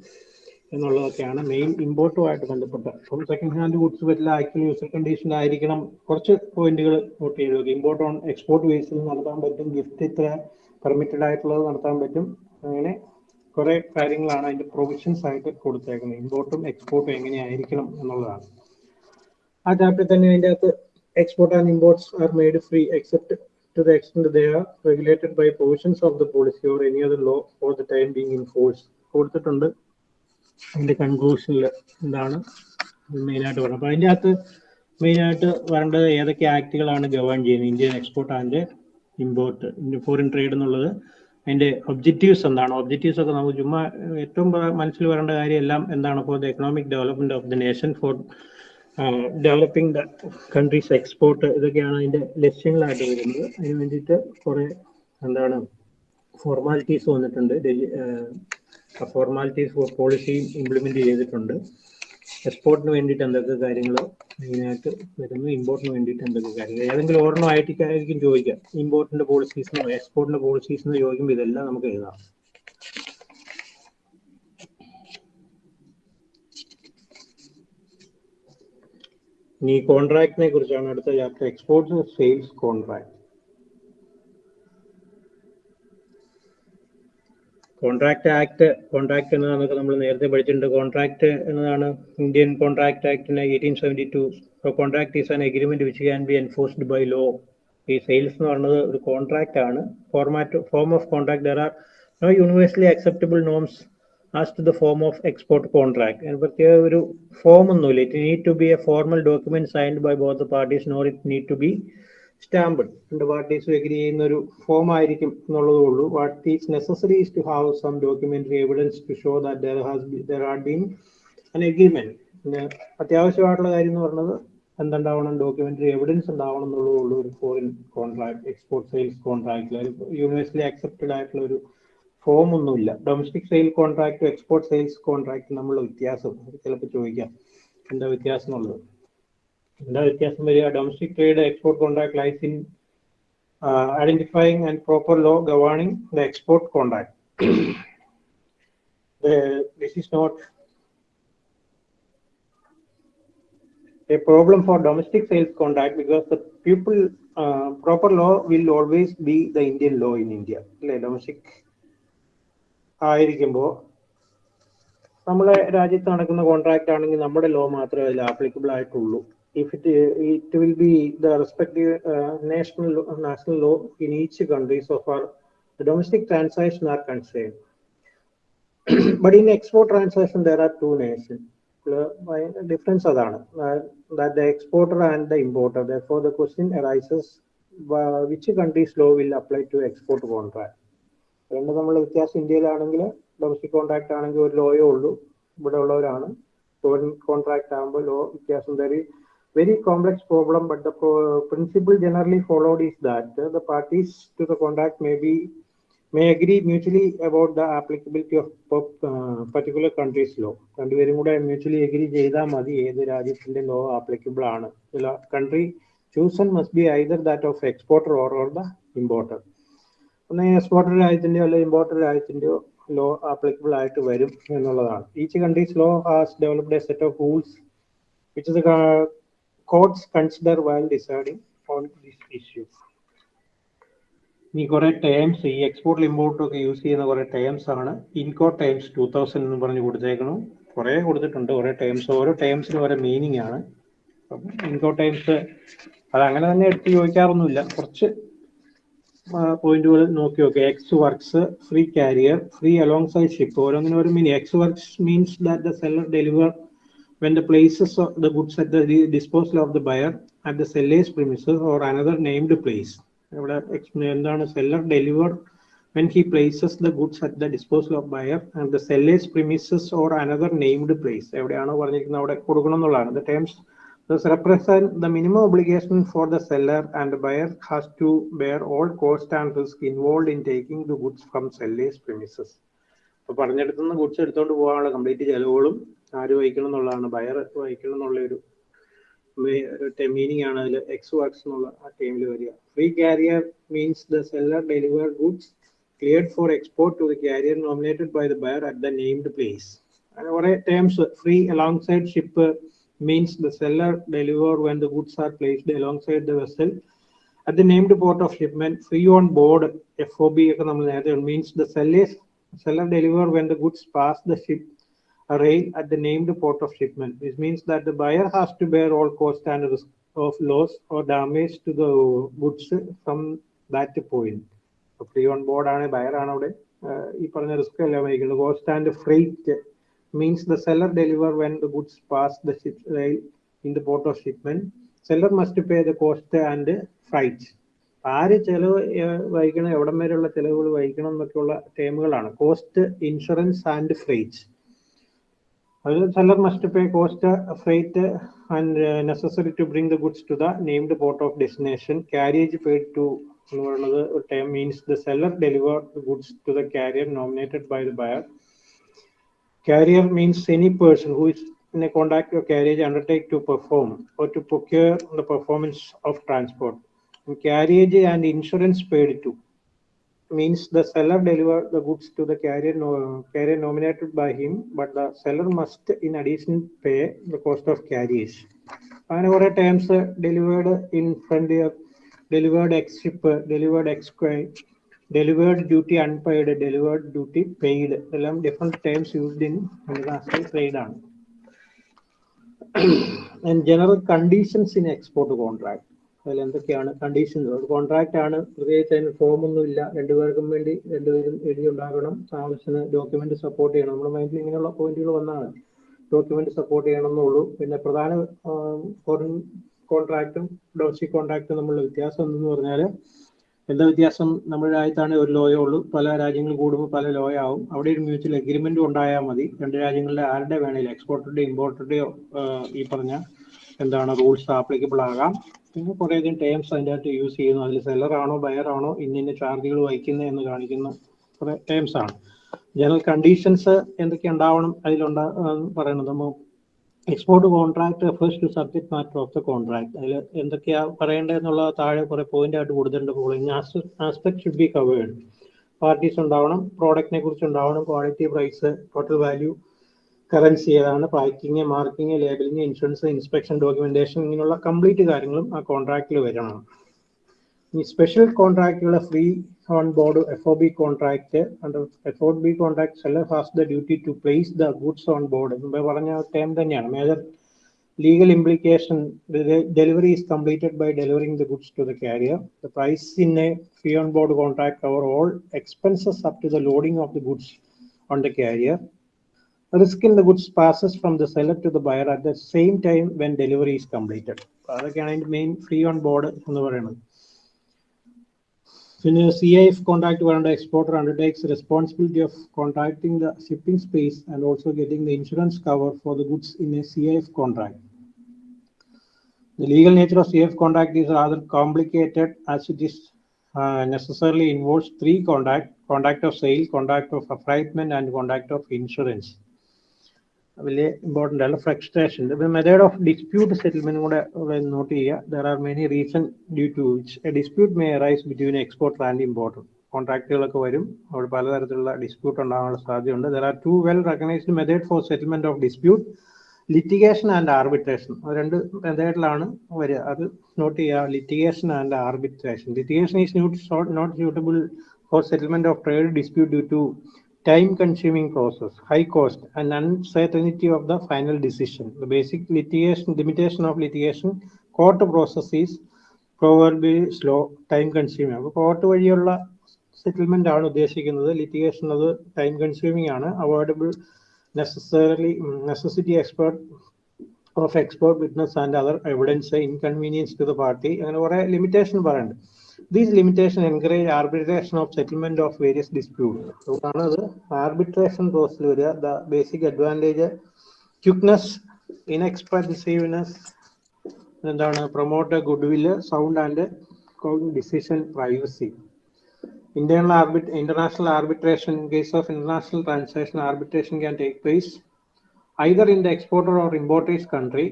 എന്നുള്ളതൊക്കെയാണ് മെയിൻ ഇമ്പോർട്ടുമായിട്ട് ബന്ധപ്പെട്ട. അപ്പം സെക്കൻഡ് ഹാൻഡ് ഗുഡ്സ് പറ്റില്ല ആക്ച്വലി യൂസർ കണ്ടീഷൻ ആയിരിക്കണം. കുറച്ച് പോയിന്റുകൾ നോട്ട് ചെയ്ത് നോക്കി ഇമ്പോർട്ട് ഓൺ എക്സ്പോർട്ട് ബേസിൽ നടത്താൻ പറ്റും. ഗിഫ്റ്റ് ഇത്ര പെർമിറ്റഡ് ആയിട്ടുള്ളത് നടത്താൻ പറ്റും. അങ്ങനെ കുറെ കാര്യങ്ങളാണ് അതിന്റെ പ്രൊവിഷൻസ് ആയിട്ട് കൊടുത്തേക്കുന്നത്. ഇമ്പോർട്ടും എക്സ്പോർട്ടും എങ്ങനെയായിരിക്കണം എന്നുള്ളതാണ്. ആ ചാപ്റ്റർ തന്നെ അതിന്റെ അകത്ത് export and imports are made free except to the extent they are regulated by provisions of the policy or any other law for the time being in force. കൊടുത്തിട്ടുണ്ട്. അതിന്റെ കൺക്ലൂഷനിൽ എന്താണ്? മെയിനായിട്ട് പറയുന്നത് അപ്പൊ അതിന്റെ അകത്ത് മെയിനായിട്ട് വരേണ്ടത് ഏതൊക്കെ ആക്ടുകളാണ് ഗവേൺ ചെയ്യുന്നത്? Indian export and import foreign trade എന്നുള്ളത്. അതിന്റെ ഒബ്ജക്റ്റീവ്സ് എന്താണ്? ഒബ്ജക്റ്റീവ്സ് ഒക്കെ നമുക്ക് ചുമ്മാ ഏറ്റവും മനസ്സിൽ വരേണ്ട കാര്യം എല്ലാം എന്താണ്? For the economic development of the nation for developing countries export ഇതൊക്കെയാണ് അതിന്റെ ലക്ഷ്യങ്ങളായിട്ട് വരുന്നത്. അതിന് വേണ്ടിയിട്ട് കുറെ എന്താണ് ഫോർമാലിറ്റീസ് വന്നിട്ടുണ്ട്. ഫോർമാലിറ്റീസ് പോളിസിയും ഇംപ്ലിമെന്റ് ചെയ്തിട്ടുണ്ട്. എക്സ്പോർട്ടിന് വേണ്ടിയിട്ട് എന്തൊക്കെ കാര്യങ്ങൾ മെയിനായിട്ട് വരുന്നു? ഇമ്പോർട്ടിന് വേണ്ടിയിട്ട് എന്തൊക്കെ കാര്യങ്ങൾ ഏതെങ്കിലും ഒരെണ്ണം ആയിട്ടായിരിക്കും ചോദിക്കുക ഇമ്പോർട്ടിന്റെ പോളിസീസിനോ എക്സ്പോർട്ടിന്റെ പോളിസീസിനോ ചോദിക്കുമ്പോൾ ഇതെല്ലാം നമുക്ക് എഴുതാം. ഇനി കോൺട്രാക്ടിനെ കുറിച്ചാണ് അടുത്ത chapter. Exports sales contract contract act contract എന്നതൊക്കെ നമ്മൾ നേരത്തെ പഠിച്ചിട്ടുണ്ട്. കോൺട്രാക്ട് എന്നതാണ് Indian contract ആക്ടിന് eighteen seventy two contract is an agreement which can be enforced by law ഈ സെയിൽസ് എന്ന് പറയുന്നത് ഒരു കോൺട്രാക്ട് ആണ്. Format form of contract there are no universally acceptable norms as to the form of export contract അതിന് പ്രത്യേക ഒരു form ഒന്നുമില്ല. It need to be a formal document signed by both the parties nor it need to be And agree ചെയ്യുന്ന ഒരു form ആയിരിക്കും എന്നുള്ളതേ ഉള്ളൂ. Is is necessary to to have some documentary evidence to show that there has there are been an agreement പിന്നെ അത്യാവശ്യമായിട്ടുള്ള കാര്യം എന്ന് പറഞ്ഞത് എന്തുണ്ടാവണം? ഡോക്യുമെന്ററി എവിഡൻസ് ഉണ്ടാവണം എന്നുള്ളതേ ഉള്ളൂ ഒരു ഫോറിൻ കോൺട്രാക്ട് എക്സ്പോർട്ട് സെയിൽസ് കോൺട്രാക്റ്റിൽ യൂണിവേഴ്സലി അക്സെപ്റ്റഡ് ആയിട്ടുള്ള ഒരു ഫോം ഒന്നുമില്ല. Domestic sale contract export sales contract തമ്മിലുള്ള വ്യത്യാസം. ചിലപ്പോൾ ചോദിക്കാം. എന്താ വ്യത്യാസം എന്നുള്ളത്? എന്താ വ്യത്യാസം വരിക? Domestic trade export contract lies in identifying and proper law governing the export contract this is not a problem for domestic sales contract because the people uh, proper law will always be the Indian law in India. Like domestic ആയിരിക്കുമ്പോൾ നമ്മളെ രാജ്യത്ത് നടക്കുന്ന contract ആണെങ്കിൽ നമ്മുടെ law മാത്രമേ അതിൽ applicable ആയിട്ടുള്ളൂ. If it it will be the respective national national law in each countries of are domestic transaction are concern but in export transaction there are two nation difference അതാണ്. That the exporter and the importer for the question arises which countries law will apply to export contract രണ്ട് നമ്മൾ വ്യത്യാസം ഇന്ത്യയിലാണെങ്കിൽ domestic contract ആണെങ്കിൽ ഒരു ലോയേ ഉള്ളൂ. ഇവിടെ ഉള്ളവരാണ് foreign contract ആകുമ്പോൾ ലോ വ്യത്യാസം തരും very complex problem but the principle generally followed is that the parties to the contract may be may agree mutually about the applicability of particular countries law രണ്ടുപേരും കൂടെ മ്യൂച്വലി അഗ്രി ചെയ്താൽ മതി ഏത് രാജ്യത്തിന്റെ law applicable ആണ്. Country chosen must be either that of exporter or or the importer. ഒന്ന് exporter ആയതിന്റെയോ അല്ലെങ്കിൽ ഇമ്പോർട്ടർ ആയതിന്റെയോ ലോ ആപ്ലിക്കബിൾ ആയിട്ട് വരും എന്നുള്ളതാണ്. Each countries law has developed a set of rules which the codes consider while deciding on this issue ഈ കുറെ terms ഈ എക്സ്പോർട്ടിൽ ഇമ്പോർട്ടും ഒക്കെ യൂസ് ചെയ്യുന്ന കുറെ ടേംസ് ആണ്. ഇൻകോ ടേംസ് ടൂ തൗസൻഡ് എന്ന് പറഞ്ഞ് കൊടുത്തേക്കണം. കുറെ കൊടുത്തിട്ടുണ്ട്. കുറെ ടേംസ് ഓരോ ടേംസിനും ഓരോ മീനിങ് ആണ്. ഇൻകോ ടേംസ് അത് അങ്ങനെ തന്നെ എടുത്ത് ചോദിക്കാറൊന്നുമില്ല. കുറച്ച് പോയിന്റുകൾ നോക്കി നോക്കി. Ex works free carrier free alongside ship ഓരോന്നിനും ഒരു meaning ex works means that the seller deliver when the places of the goods at the disposal of the buyer at the seller's premise or another named place ഇവിടെ എന്താണ്? Seller deliver when he places the goods at the disposal of buyer and the seller's premises or another named place എവിടെയാണോ പറഞ്ഞിരിക്കുന്നത്? അവിടെ കൊടുക്കണം എന്നുള്ളതാണ്. The terms thus represent the minimum obligation for the seller and the buyer has to bear all cost and risk involved in taking the goods from seller's premises. അപ്പൊ പറഞ്ഞെടുത്തുനിന്ന് goods എടുത്തോണ്ട് പോകാനുള്ള complete ചെലവുകളും ആര് വഹിക്കണം എന്നുള്ളതാണ് ബയർ വഹിക്കണം എന്നുള്ള ഒരു മീനിങ് ആണ് അതിൽ എക്സ് വർക്സ് എന്നുള്ള ആ ടൈമിൽ വരിക free carrier means the seller deliver goods cleared for export to the carrier nominated by the buyer at the named place അങ്ങനെ കുറെ terms free alongside ship Means the seller deliver when the goods are placed alongside the vessel at the named port of shipment free on board F O B ഒക്കെ നമ്മൾ നേരത്തെ means the sellers seller deliver when the goods pass the ship rail at the named port of shipment. This means that the buyer has to bear all cost and risk of loss or damage to the goods from that point. Free on board ആണ് buyer ആണ് അവിടെ ഈ പറഞ്ഞ risk എല്ലാം വഹിക്കുന്നത് cost and freight means the seller deliver when the goods pass the ship rail in the port of shipment. Seller must pay the cost and freight. ആര് ചെലവ് വഹിക്കണം എവിടം വരെയുള്ള ചെലവുകൾ വഹിക്കണം എന്നൊക്കെയുള്ള ടേമുകളാണ് കോസ്റ്റ് ഇൻഷുറൻസ് ആൻഡ് ഫ്രൈറ്റ് അതിൽ seller must pay cost freight and necessary to bring the goods to the named port of destination carriage paid to എന്ന് പറയുന്നത് term means the seller deliver goods to the carrier nominated by the buyer Carrier means any person who is in a contract or carriage undertake to perform or to procure the performance of transport. And carriage and insurance paid to means the seller deliver the goods to the carrier, no, carrier nominated by him, but the seller must in addition pay the cost of carriage. And over terms uh, delivered in front delivered ex ship, delivered ex delivered duty unpaid delivered duty paid. എല്ലാം different terms used in trade ആണ്. And general conditions in export contract അതിൽ എന്തൊക്കെയാണ് conditions ഒരു contract ആണ് പ്രത്യേകിച്ച് അതിന് form ഒന്നും ഇല്ല. രണ്ടുപേർക്കും വേണ്ടി രണ്ടുപേരും എഴുതി ഉണ്ടാക്കണം ആവശ്യത്തിന് ഡോക്യുമെന്റ് സപ്പോർട്ട് ചെയ്യണം. നമ്മുടെ മൈൻഡിൽ ഇങ്ങനെയുള്ള പോയിന്റുകൾ വന്നാണ്. ഡോക്യുമെന്റ് സപ്പോർട്ട് ചെയ്യണം എന്നുള്ളൂ പിന്നെ പ്രധാന ഫോറിൻ കോൺട്രാക്റ്റും ഡോസി കോൺട്രാക്റ്റും തമ്മിലുള്ള വ്യത്യാസം എന്തെന്ന് പറഞ്ഞാൽ എന്താ വ്യത്യാസം? നമ്മുടെ രാജ്യത്താണ് ഒരു ലോയേ ഉള്ളൂ. പല രാജ്യങ്ങൾ കൂടുമ്പോൾ പല ലോയ ആവും. അവിടെ ഒരു മ്യൂച്വൽ അഗ്രിമെന്റ് ഉണ്ടായാൽ മതി. രണ്ട് രാജ്യങ്ങളിലെ ആരുടെ വേണേലും എക്സ്പോർട്ടറുടെയോ ഇമ്പോർട്ടറുടെയോ ഈ പറഞ്ഞ എന്താണ് റൂൾസ് ആപ്ലിക്കബിൾ ആകാം. പിന്നെ കുറേ അധികം ടേംസ് അതിന്റെ അകത്ത് യൂസ് ചെയ്യുന്നു. അതിൽ സെല്ലറാണോ ആണോ ഇന്ന ചാർജുകൾ വഹിക്കുന്നത് എന്ന് കാണിക്കുന്ന. കുറേ ടേംസ് ആണ്. ജനറൽ കണ്ടീഷൻസ് എന്തൊക്കെ ഉണ്ടാവണം അതിലുണ്ടാ നമ്മൾ export contract refers to subject matter of the contract അതിൽ എന്തൊക്കെയാ പറയേണ്ടതെന്നുള്ള താഴെ കുറെ പോയിന്റ് ആയിട്ട് കൊടുത്തിട്ടുണ്ട് following aspect should be covered parties ഉണ്ടാവണം പ്രോഡക്റ്റിനെ കുറിച്ച് ഉണ്ടാവണം quality price total value currency ഏതാണ് packing marking labelling insurance inspection documentation ഇങ്ങനെയുള്ള കംപ്ലീറ്റ് കാര്യങ്ങളും ആ കോൺട്രാക്റ്റിൽ വരണം. ഈ special കോൺട്രാക്റ്റുകളെ free on board F O B contract under F O B contract seller has the duty to place the goods on board മുമ്പ് പറഞ്ഞ term തന്നെയാണ് major legal implication the delivery is completed by delivering the goods to the carrier the price in a free on board contract cover all expenses up to the loading of the goods on the carrier risk in the goods passes from the seller to the buyer at the same time when delivery is completed അതൊക്കെയാണ് അതിന്റെ main free on board എന്ന് പറയുന്നത് പിന്നെ C I F contract വേണ്ട exporter undertakes responsibility of contracting the shipping space and also getting the insurance cover for the goods in a C I F contract The legal nature of CF contract is rather complicated as it is uh, necessarily involves three contract, contract of sale, contract of affreightment and contract of insurance. വലിയ important അല്ല frustration method of dispute settlement കൂടെ note ചെയ്യുക. There are many reason due to which a dispute may arise between exporter and importer കോൺട്രാക്റ്റുകളൊക്കെ വരും. അവിടെ പലതരത്തിലുള്ള dispute ഉണ്ടാകാനുള്ള സാധ്യതയുണ്ട്. There are two well recognised method for settlement of dispute litigation and arbitration രണ്ട് മെത്തേഡിലാണ് വരിക. അത് നോട്ട് ചെയ്യുക. Litigation and arbitration litigation is not not suitable for settlement of trade dispute due to time consuming process, high cost, and uncertainty of the final decision. The basic litigation limitation of litigation court process is proverbially slow, time consuming. അപ്പോൾ court വഴിയുള്ള settlement ആണ് ഉദ്ദേശിക്കുന്നത് litigation അത് time consuming ആണ് avoidable necessarily necessity expert of expert witness and other evidence inconvenience to the party അങ്ങനെ കുറേ limitation പറയുന്നുണ്ട് these limitations encourage arbitration of settlement of various disputes. അതുകൊണ്ടാണ് അത് ആർബിട്രേഷൻ പ്രോസസ്സിൽ വരിക the basic advantage quickness inexpensiveness എന്താണ് promote goodwill sound and decision privacy arbit international arbitration in case of international transaction arbitration can take place either in the exporter or importer's country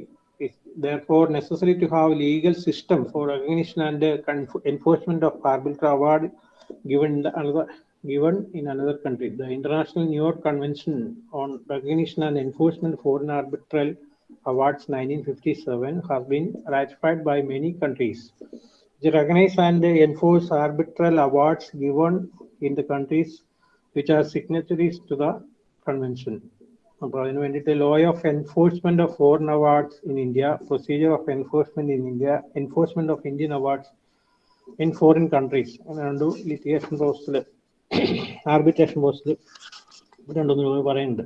it's therefore necessary to have legal system for recognition and uh, enforcement of arbitral award given another given in another country the international new york convention on recognition and enforcement of foreign arbitral awards 1957 has been ratified by many countries to recognize and enforce arbitral awards given in the countries which are signatories to the convention. അപ്പോൾ അതിന് വേണ്ടിയിട്ട് law of enforcement of foreign awards in India procedure of enforcement in India enforcement of Indian awards in foreign countries രണ്ടു litigation പോസ്റ്റിൽ arbitration പോസ്റ്റിൽ രണ്ടൊന്നും പറയുന്നുണ്ട്.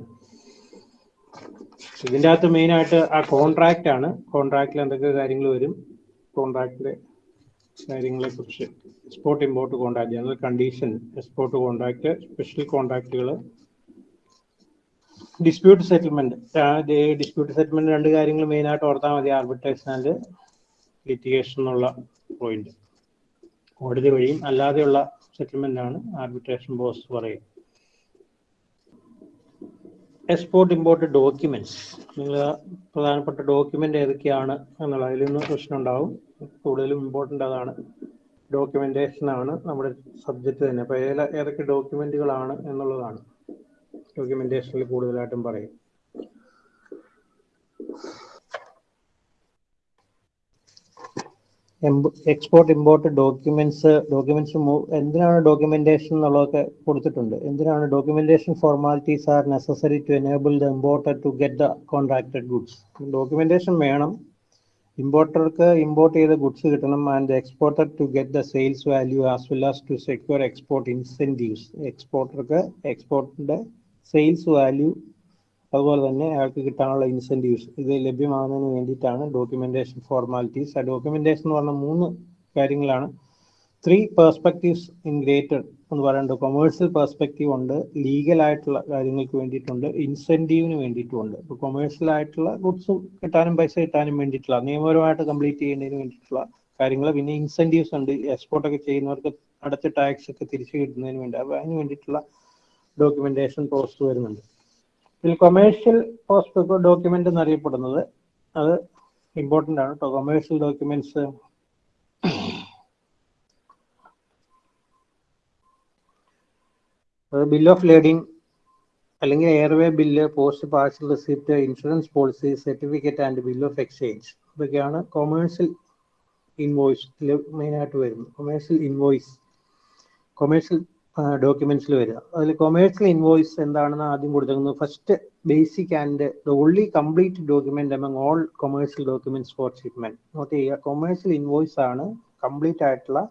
ഇതിന്റെ അകത്ത് മെയിനായിട്ട് ആ കോൺട്രാക്റ്റ് ആണ്. കോൺട്രാക്റ്റിൽ എന്തൊക്കെ കാര്യങ്ങൾ വരും? കോൺട്രാക്റ്റിലെ കാര്യങ്ങളെ കുറിച്ച്. Export import contract general condition export contract special കോൺട്രാക്റ്റുകൾ dispute settlement dispute settlement രണ്ട് കാര്യങ്ങൾ മെയിൻ ആയിട്ട് ഓർത്താൽ മതി. ആർബിട്രേഷൻ ആൻഡ് ലിറ്റിഗേഷൻ എന്നുള്ള പോയിന്റ് കോടതി വഴിയും അല്ലാതെയുള്ള സെറ്റിൽമെന്റ് ആണ് ആർബിട്രേഷൻ ബോസ് പറയും. എക്സ്പോർട്ട് ഇമ്പോർട്ട് ഡോക്യുമെന്റ്സ് നിങ്ങൾ പ്രധാനപ്പെട്ട ഡോക്യുമെന്റ് ഏതൊക്കെയാണ് എന്നുള്ള അതിൽ നിന്ന് പ്രശ്നം ഉണ്ടാവും. കൂടുതലും ഇമ്പോർട്ടന്റ് അതാണ്. ഡോക്യുമെന്റേഷൻ ആണ് നമ്മുടെ സബ്ജക്റ്റ് തന്നെ. അപ്പോൾ ഏതൊക്കെ ഡോക്യുമെന്റുകളാണ് എന്നുള്ളതാണ്. ഡോക്യുമെന്റേഷനിൽ കൂടുതലായിട്ടും പറയും. എക്സ്പോർട്ട് ഇമ്പോർട്ട് ഡോക്യുമെന്റ്സ് ഡോക്യുമെന്റ്സ് എന്തിനാണ് ഡോക്യുമെന്റേഷൻ എന്നുള്ളതൊക്കെ കൊടുത്തിട്ടുണ്ട്. എന്തിനാണ് documentation formalities are necessary to enable the importer to get the contracted goods documentation വേണം. ഇമ്പോർട്ടർക്ക് ഇമ്പോർട്ട് ചെയ്ത ഗുഡ്സ് കിട്ടണം and exporter to get the sales value as well as to secure export incentives എക്സ്പോർട്ടർക്ക് എക്സ്പോർട്ടിന്റെ sales value അതുപോലെ തന്നെ അയാൾക്ക് കിട്ടാനുള്ള incentives ഇത് ലഭ്യമാകുന്നതിന് വേണ്ടിയിട്ടാണ് ഡോക്യുമെന്റേഷൻ ഫോർമാലിറ്റീസ് ആ ഡോക്യുമെന്റേഷൻ എന്ന് പറഞ്ഞ മൂന്ന് കാര്യങ്ങളാണ്. ത്രീ പെർസ്പെക്റ്റീവ്സ് ഇൻ ഗ്രേറ്റഡ് എന്ന് പറയുന്നുണ്ട് കൊമേഴ്സ്യൽ പെർസ്പെക്റ്റീവ് ഉണ്ട് ലീഗൽ ആയിട്ടുള്ള കാര്യങ്ങൾക്ക് വേണ്ടിയിട്ടുണ്ട് ഇൻസെന്റീവിന് വേണ്ടിയിട്ടുമുണ്ട് ഇപ്പോൾ കൊമേഴ്സ്യൽ ആയിട്ടുള്ള ഗുഡ്സ് കിട്ടാനും പൈസ കിട്ടാനും വേണ്ടിയിട്ടുള്ള നിയമപരമായിട്ട് കംപ്ലീറ്റ് ചെയ്യുന്നതിന് വേണ്ടിയിട്ടുള്ള കാര്യങ്ങൾ പിന്നെ ഇൻസെന്റീവ്സ് ഉണ്ട് എക്സ്പോർട്ടൊക്കെ ചെയ്യുന്നവർക്ക് അടച്ച ടാക്സ് ഒക്കെ തിരിച്ചു കിട്ടുന്നതിന് വേണ്ടി അപ്പോൾ അതിന് വേണ്ടിയിട്ടുള്ള ഡോക്യുമെന്റേഷൻ പോസ്റ്റ് വരുന്നുണ്ട്. ഇതിൽ കൊമേഴ്ഷ്യൽ പോസ്റ്റ് ഡോക്യുമെന്റ് എന്നറിയപ്പെടുന്നത് അത് ഇമ്പോർട്ടന്റ് ആണ് കേട്ടോ commercial documents bill of lading അല്ലെങ്കിൽ airway bill post parcel receipt insurance policy certificate and bill of exchange ഇതൊക്കെയാണ് കൊമേഴ്ഷ്യൽ ഇൻവോയ്സ് മെയിനായിട്ട് വരുന്നത്. കൊമേഴ്ഷ്യൽ ഇൻവോയ്സ് കൊമേഴ്ഷ്യൽ ഡോക്യുമെന്റ്സിൽ വരിക. അതിൽ കൊമേഴ്സ്യൽ ഇൻവോയ്സ് എന്താണെന്ന് ആദ്യം കൊടുത്തിരുന്നു first basic and the only complete document among all commercial documents for shipment നോക്കി commercial invoice ആണ് കംപ്ലീറ്റ് ആയിട്ടുള്ള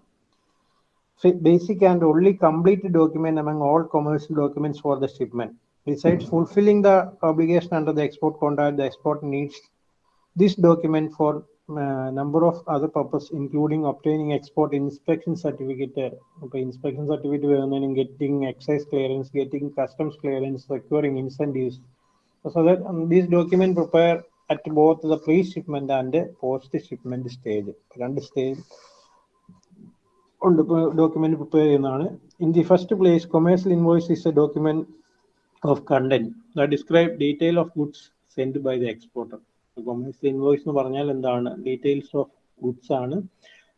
basic and only complete document among all commercial documents for the shipment besides fulfilling the obligation under the export contract the export needs this document for uh, number of other purpose, including obtaining export inspection certificate, okay, inspection certificate, വരുന്നതിനും getting excise clearance, getting customs clearance, securing incentives. So that um, these document prepare at both the pre-shipment and post-shipment stage. രണ്ട് stage ഉണ്ട് document prepare ചെയ്യുന്നതാണ് in the first place commercial invoice is a document of content the describe detail of goods send by the exporter commercial invoice എന്ന് പറഞ്ഞാൽ എന്താണ് details of goods ആണ്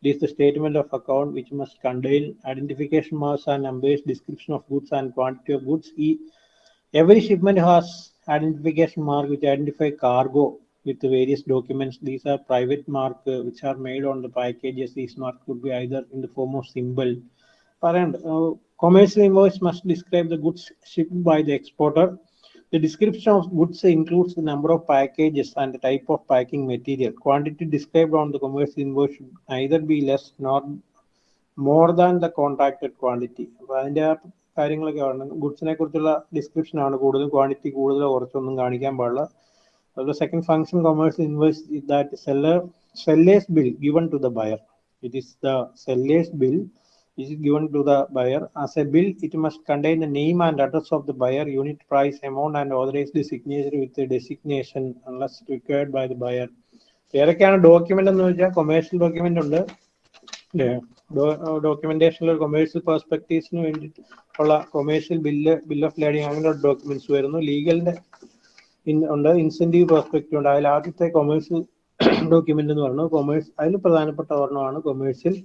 It is the statement of account which must contain identification marks and numbers, description of goods and quantity of goods. E- Every shipment has identification mark which identify cargo with various documents. These are private mark uh, which are made on the packages. These marks could be either in the form of symbol. Parent, uh, commercial invoice must describe the goods shipped by the exporter. The description of goods includes the number of packages and the type of packing material. Quantity described on the commerce invoice should neither be less nor more than the contracted quantity. അപ്പൊ അതിന്റെ ആ കാര്യങ്ങളൊക്കെ ആണ് ഗുഡ്സിനെ കുറിച്ചുള്ള description ആണ് കൂടുതൽ quantity കൂടുതൽ കുറച്ചൊന്നും കാണിക്കാൻ പാടില്ല second function commercial invoice is that seller seller's bill given to the buyer. It is the seller's bill is given to the buyer? As a bill. It must contain the name and address of the buyer, unit price, amount, and authorized signature with the designation unless required by the buyer. ഏതൊക്കെയാണ് document എന്ന് വെച്ചാൽ commercial document ഉണ്ട്. ഡോക്യുമെന്റേഷനിൽ commercial പെർസ്പെക്ടീവ്സിന് വേണ്ടിയിട്ട് ഉള്ള commercial bill bill of lading അങ്ങനെയുള്ള documents വരുന്നു. ലീഗലിന്റെ ഉണ്ട്. ഇൻസെന്റീവ് പെർസ്പെക്റ്റീവ് ഉണ്ട്. അതിൽ ആദ്യത്തെ കൊമേഴ്ഷ്യൽ ഡോക്യുമെന്റ് എന്ന് പറയുന്നത് കൊമേഴ്സ് അതിൽ പ്രധാനപ്പെട്ട ഒരെണ്ണമാണ് കൊമേഴ്ഷ്യൽ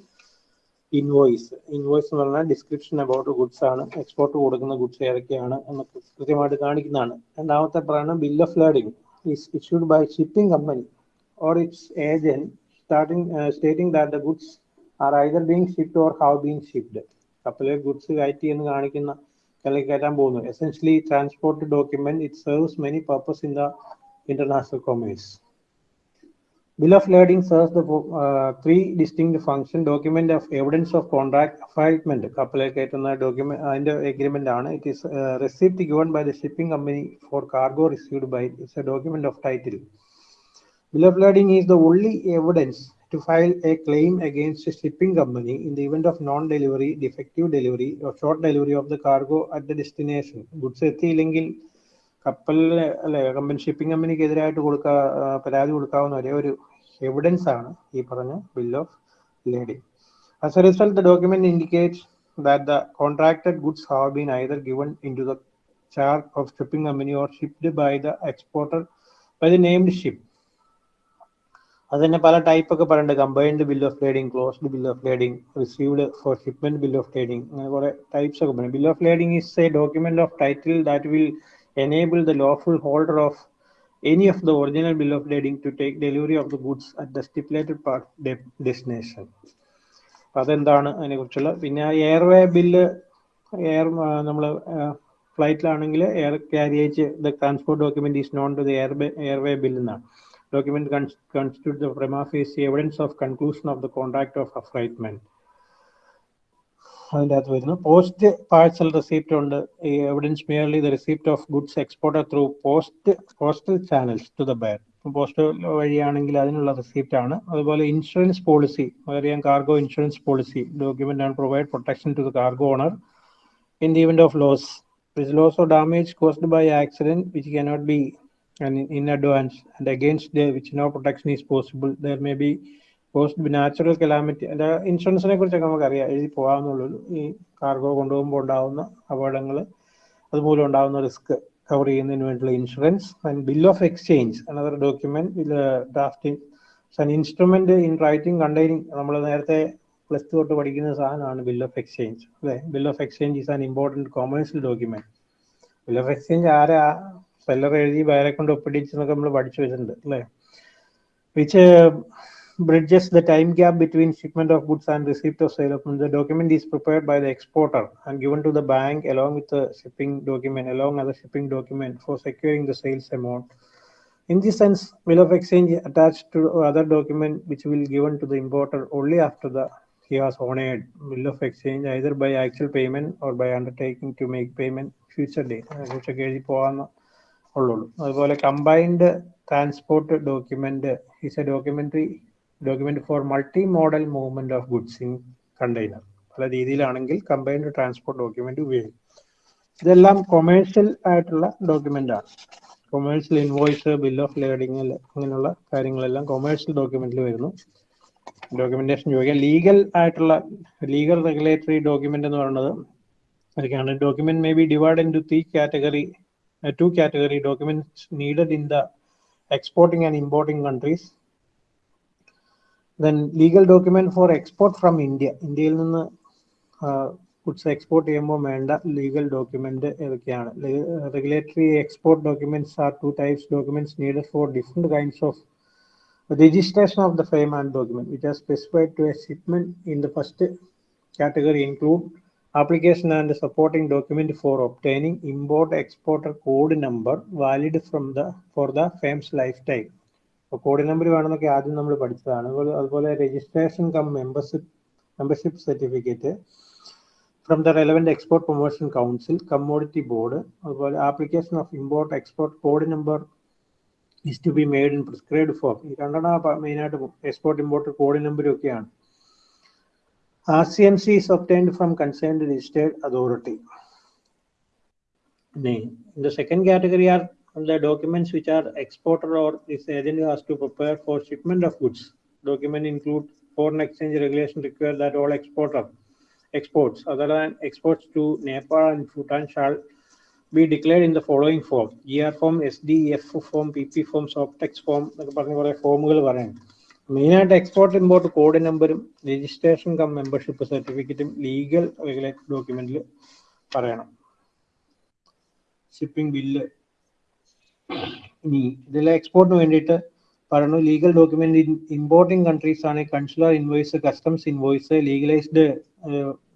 ഇൻവോയ്സ് ഇൻവോയ്സ് എന്ന് പറഞ്ഞാൽ ഡിസ്ക്രിപ്ഷൻ അബൌട്ട് ഗുഡ്സ് ആണ്. എക്സ്പോർട്ട് കൊടുക്കുന്ന ഗുഡ്സ് ഏതൊക്കെയാണ് എന്ന് കൃത്യമായിട്ട് കാണിക്കുന്നതാണ്. രണ്ടാമത്തെ പറയുന്നത് bill of lading is issued by shipping company or its agent starting stating that the goods are either being shipped or have being shipped കപ്പലിൽ ഗുഡ്സ് കയറ്റി എന്ന് കാണിക്കുന്ന അല്ലെങ്കിൽ കയറ്റാൻ പോകുന്നു. Essentially transport document it serves many purpose in the international commerce Bill of lading serves the uh, three distinct function document of evidence of contract assignment കപ്പലിൽ കയറ്റുന്ന document അതിന്റെ എഗ്രിമെന്റ് ആണ് it is receipt given by the shipping company for cargo received by it's a document of title Bill of lading is the only evidence to file a claim against a shipping company in the event of non-delivery, defective delivery, or short delivery of the cargo at the destination. Goods എത്തിയില്ലെങ്കിൽ കപ്പലിന് അല്ലെ company shipping കമ്പനിക്ക് എതിരായിട്ട് കൊടുക്കാ പരാതി കൊടുക്കാവുന്ന ഒരേ ഒരു evidence ആണ് ഈ പറഞ്ഞ bill of lading as a result the document indicate the contracted goods have been either given in to the charge of shipping company or shipped by the exporter by the named ship അത് തന്നെ പല type ഒക്കെ പറയുന്നുണ്ട് combined bill of lading closed bill of lading received for shipment bill of lading അങ്ങനെ കുറെ types ഒക്കെ പറയും bill of lading is a document of title that will enable the lawful holder of any of the original bill of lading to take delivery of the goods at the stipulated part de- destination. അതെന്താണ് അതിനെ കുറിച്ചുള്ള? പിന്നെ airway bill air നമ്മൾ ഫ്ലൈറ്റിലാണെങ്കിൽ air carriage the transport document is known to the airway airway bill എന്നാണ് document constitute the prima facie evidence of conclusion of the contract of affreightment അതിന്റെ അകത്ത് വരുന്നു. Post parcel receipt ഉണ്ട്. Evidence merely the receipt of goods exported through post postal channels to the buyer post വഴിയാണെങ്കിൽ അതിനുള്ള receipt ആണ്. അതുപോലെ insurance policy അറിയാം cargo insurance policy document ആണ് provide protection to the cargo owner in the event of loss This damage caused by accident which K which cannot be advance advance and which no protection is possible there may There may natural calamity. And ഇൻഷുറൻസിനെ കുറിച്ചൊക്കെ നമുക്കറിയാം. എഴുതി പോകാവുന്നുള്ളൂ ഈ cargo കൊണ്ടുപോകുമ്പോൾ ഉണ്ടാകുന്ന അപകടങ്ങൾ അതുമൂലം ഉണ്ടാകുന്ന റിസ്ക് കവർ ചെയ്യുന്നതിന് വേണ്ടിയുള്ള insurance and bill of exchange another document drafting an instrument in writing containing നമ്മൾ നേരത്തെ പ്ലസ് ടു തൊട്ട് പഠിക്കുന്ന സാധനമാണ് ബിൽ ഓഫ് എക്സ്ചേഞ്ച് അല്ലേ? Bill of exchange is an important commercial document bill of exchange ആരാ? Seller എഴുതി വേറെ കൊണ്ട് ഒപ്പിടിച്ചെന്നൊക്കെ നമ്മൾ പഠിച്ചു വെച്ചിട്ടുണ്ട്. അല്ലേ? Which bridges the time gap between shipment of goods and receipt of sale of goods. The document is prepared by the exporter and given to the bank along with the shipping document, along with the shipping document for securing the sales amount. In this sense, bill of exchange attached to other document which will given to the importer only after the he has honored bill of exchange either by actual payment or by undertaking to make payment future day. അതിനെക്കുറിച്ചൊക്കെ എഴുതി പോകാന്ന് ഉള്ളുള്ളൂ അതുപോലെ combined transport document is a documentary document for multimodal movement of goods in container പല രീതിയിലാണെങ്കിൽ combined transport document ഉപയോഗിക്കും. ഇതെല്ലാം commercial ആയിട്ടുള്ള document ആണ്. Commercial invoice bill of lading അങ്ങനെയുള്ള കാര്യങ്ങളെല്ലാം കൊമേഴ്ഷ്യൽ ഡോക്യുമെന്റിൽ വരുന്നു. ഡോക്യുമെന്റേഷൻ ചോദിക്കാം. ലീഗൽ ആയിട്ടുള്ള ലീഗൽ റെഗുലേറ്ററി ഡോക്യുമെന്റ് എന്ന് പറയുന്നത് അതൊക്കെയാണ് document may be divide into three category two category documents needed in the exporting and importing countries. Then legal document for export from India. ഇന്ത്യയിൽ നിന്ന് ഗുഡ്സ് എക്സ്പോർട്ട് ചെയ്യുമ്പോൾ വേണ്ട legal document ഏതൊക്കെയാണ് regulatory export documents are two types documents needed for different kinds of registration of the frame and document which are specified to a shipment in the first category include application and supporting document for obtaining import exporter code number valid from the for the firm's lifetime അപ്പോൾ code number വേണമെന്നൊക്കെ ആദ്യം നമ്മൾ പഠിച്ചതാണ്. അതുപോലെ registration cum membership membership certificate from the relevant export promotion council commodity board അതുപോലെ application of import export code number is to be made in prescribed form. ഈ രണ്ടെണ്ണം മെയിനായിട്ട് എക്സ്പോർട്ട് ഇമ്പോർട്ട് കോഡ് നമ്പറും ഒക്കെയാണ്. R C M C is obtained from concerned registered authority second category are the documents which are exporter or this agent has to prepare for shipment of goods. Document include foreign exchange regulation require that all exporter exports other than exports to Nepal and Bhutan shall be declared in the following form GR form, SDF form, PP form, Softex form എന്നൊക്കെ പറഞ്ഞ കുറെ ഫോമുകൾ പറയാം മെയിനായിട്ട് export import code നമ്പറും registration cum membership സർട്ടിഫിക്കറ്റും legal regulated ഡോക്യുമെന്റിൽ പറയണം ഷിപ്പിംഗ് ബില്ല് ഇനി ഇതിലെ എക്സ്പോർട്ടിന് വേണ്ടിയിട്ട് പറയുന്നു ലീഗൽ ഡോക്യുമെന്റ് ഇമ്പോർട്ടിംഗ് കൺട്രീസ് ആണ് consular invoice customs invoice legalised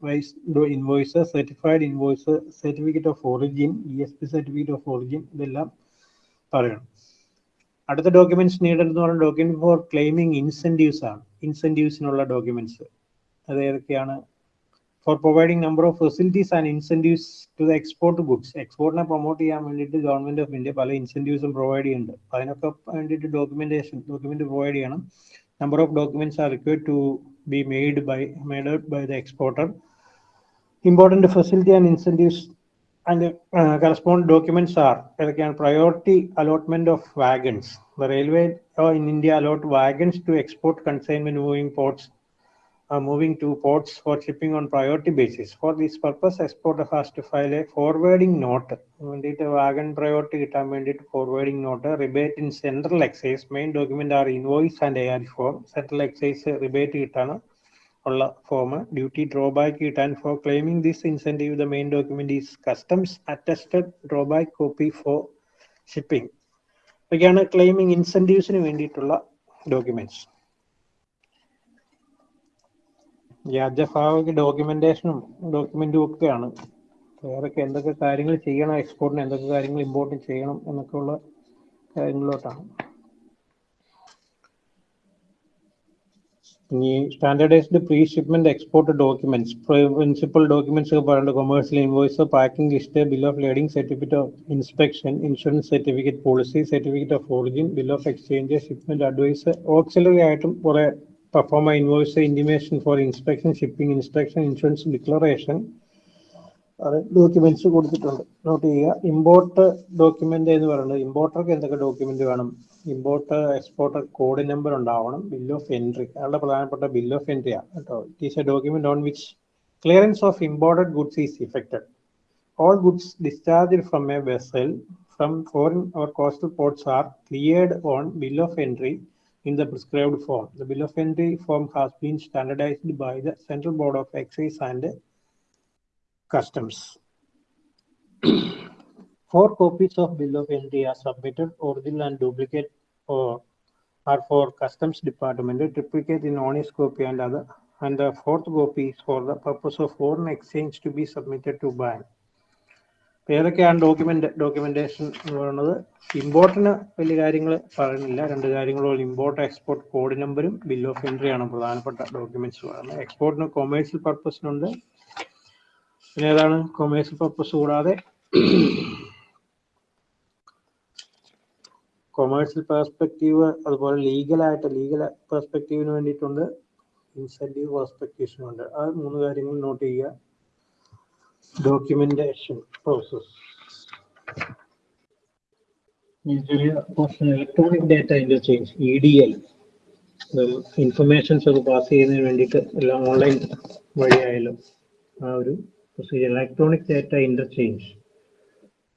visaed invoice certified invoice certificate of origin E S P certificate of origin ഇതെല്ലാം പറയണം. അടുത്ത ഡോക്യുമെന്റ്സ് നീഡഡ് എന്ന് പറയുന്ന ഡോക്യുമെന്റ് ഫോർ ക്ലെയിമിംഗ് ഇൻസെന്റീവ്സ് ആണ്. ഇൻസെന്റീവ്സിനുള്ള ഡോക്യുമെന്റ്സ് അത് ഏതൊക്കെയാണ്? For providing number of facilities and incentives to the export goods എക്സ്പോർട്ടിനെ promote ചെയ്യാൻ വേണ്ടിയിട്ട് ഗവൺമെന്റ് ഓഫ് ഇന്ത്യ പല ഇൻസെന്റീവ്സും പ്രൊവൈഡ് ചെയ്യുന്നുണ്ട്. അപ്പൊ അതിനൊക്കെ വേണ്ടിയിട്ട് ഡോക്യുമെന്റേഷൻ ഡോക്യുമെന്റ് പ്രൊവൈഡ് ചെയ്യണം. Number of documents are required to be made by made by the exporter important facility and incentives and correspond documents are ഏതൊക്കെയാണ് priority allotment of wagons the railway in India allot wagons to export consignment moving ports are moving to ports for shipping on priority basis. For this purpose, exporter has to file a forwarding note. വേണ്ടിയിട്ട് wagon priority കിട്ടാൻ വേണ്ടിയിട്ട് forwarding note rebate in central excise main document are invoice and A R form central excise rebate കിട്ടാണ് ഉള്ള form duty drawback കിട്ടാൻ for claiming this incentive the main document is customs attested drawback copy for shipping ഇതൊക്കെയാണ് claiming ഇൻസെന്റീവ്സിന് വേണ്ടിയിട്ടുള്ള documents വ്യാജഭാവക ഡോക്യുമെന്റേഷനും ഡോക്യുമെന്റും ഒക്കെയാണ്. വേറൊക്കെ എന്തൊക്കെ കാര്യങ്ങൾ ചെയ്യണം എക്സ്പോർട്ടിന് എന്തൊക്കെ കാര്യങ്ങൾ ഇമ്പോർട്ട് ചെയ്യണം എന്നൊക്കെ ഉള്ള കാര്യങ്ങളിലോട്ടാണ്. ഇനി standardised pre shipment export documents principal documents ഒക്കെ പറയുന്നത് commercial invoice packing list bill of lading certificate of inspection insurance certificate policy certificate of origin bill of exchange shipment advice auxiliary ആയിട്ടും കുറെ perform an invoice intimation for inspection, shipping, inspection, insurance declaration. Documents കൊടുത്തിട്ടുണ്ട്. Note ചെയ്യുക. Import document എന്ന് പറയുന്നത് ഇമ്പോർട്ടർക്ക് എന്തൊക്കെ document വേണം? Importer exporter code number ഉണ്ടാവണം. ബിൽ ഓഫ് എൻട്രി അയാളുടെ പ്രധാനപ്പെട്ട ബിൽ ഓഫ് എൻട്രി ആണ് കേട്ടോ. It is a document on which clearance of imported goods is effected all goods discharge from a vessel from foreign or coastal ports are cleared on bill of entry in the prescribed form. The bill of entry form has been standardized by the Central Board of Excise and Customs. Four copies of bill of entry are submitted, original and duplicate or are for Customs Department, duplicate in honest copy and other, and the fourth copy is for the purpose of foreign exchange to be submitted to bank. ഏതൊക്കെയാണ് document documentation എന്ന് പറയുന്നത്. ഇമ്പോർട്ടിന് വലിയ കാര്യങ്ങൾ പറയുന്നില്ല. രണ്ട് കാര്യങ്ങളും import export code നമ്പറും ബിൽ ഓഫ് എൻട്രി ആണ് പ്രധാനപ്പെട്ട ഡോക്യുമെന്റ്സ് പറയുന്നത്. എക്സ്പോർട്ടിന് കൊമേഴ്സ്യൽ പർപ്പസിനുണ്ട് പിന്നെ ഏതാണ്? കൊമേഴ്സ്യൽ പർപ്പസ് കൂടാതെ കൊമേഴ്സ്യൽ പെർസ്പെക്റ്റീവ് അതുപോലെ ലീഗലായിട്ട് ലീഗൽ പെർസ്പെക്റ്റീവിന് വേണ്ടിയിട്ടുണ്ട്. ഇൻസെന്റീവ് പെർസ്പെക്റ്റീവ്സിനുണ്ട് ആ മൂന്ന് കാര്യങ്ങൾ നോട്ട് ചെയ്യുക. Documentation process. electronic data interchange, EDL. ചെയ്യുന്നതിന് വേണ്ടിയിട്ട് എല്ലാം ഓൺലൈൻ വഴിയായാലും ആ ഒരു procedure electronic data interchange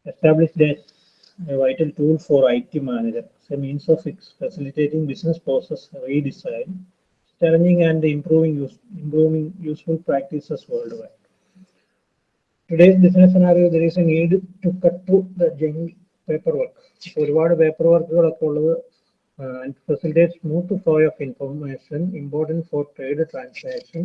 establish vital tool for I T manager a means of facilitating business process redesign, challenging and improving, use, improving useful practices worldwide. Today's business scenario, there is a need to cut through the paperwork ഒരുപാട് paper വർക്കുകളൊക്കെ ഉള്ളത് and facilitate smooth flow of information important for trade transaction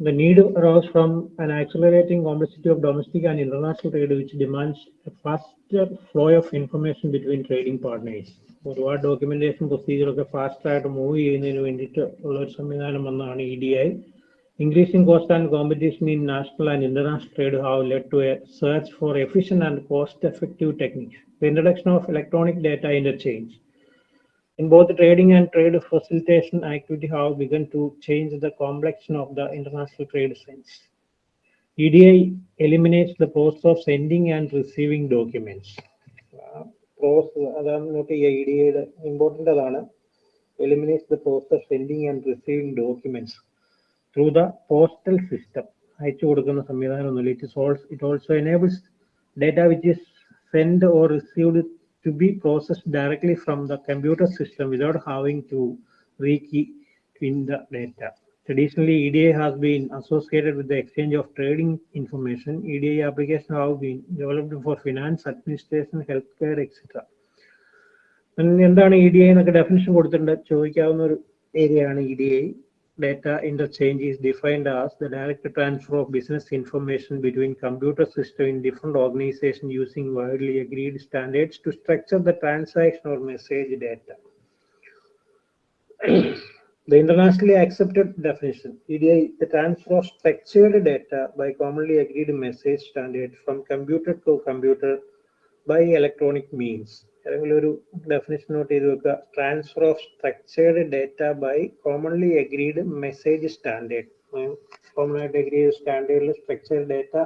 the need arose from an accelerating complexity of domestic and international trade which demands a faster flow of information between trading partners. ഒരുപാട് documentation procedure ഒക്കെ fast ആയിട്ട് move ചെയ്യുന്നതിന് വേണ്ടിയിട്ട് ഉള്ള ഒരു സംവിധാനം വന്നതാണ് E D I Increasing cost and competition in national and international trade have led to a search for efficient and cost effective techniques the introduction of electronic data interchange in both trading and trade facilitation activity have begun to change the complexion of the international trade sense. EDI eliminates the process of sending and receiving documents. Uh, process അതാണ് note ചെയ്യുക E D ഐയുടെ important അതാണ് eliminates the process of sending and receiving documents through the postal system അയച്ചു കൊടുക്കുന്ന സംവിധാനമൊന്നുമില്ല it solves it also enables data which is send or received to be processed directly from the computer system without having to rekey in the data. Traditionally, EDA has been associated with the exchange of trading information. EDA applications have been developed for finance, administration, healthcare, etc. എന്താണ് E D I എന്നൊക്കെ definition കൊടുത്തിട്ടുണ്ട് ചോദിക്കാവുന്ന ഒരു aanu E data interchange is defined as the direct transfer of business information between computer systems in different organizations using widely agreed standards to structure the transaction or message data. the internationally accepted definition, EDI, the transfer of structured data by commonly agreed message standard from computer to computer by electronic means. ഏതെങ്കിലും ഒരു definition note ചെയ്ത് വെക്കുക. Transfer of structured data by commonly agreed message standard common ആയിട്ട് agree ചെയ്ത സ്റ്റാൻഡേർഡിൽ structured data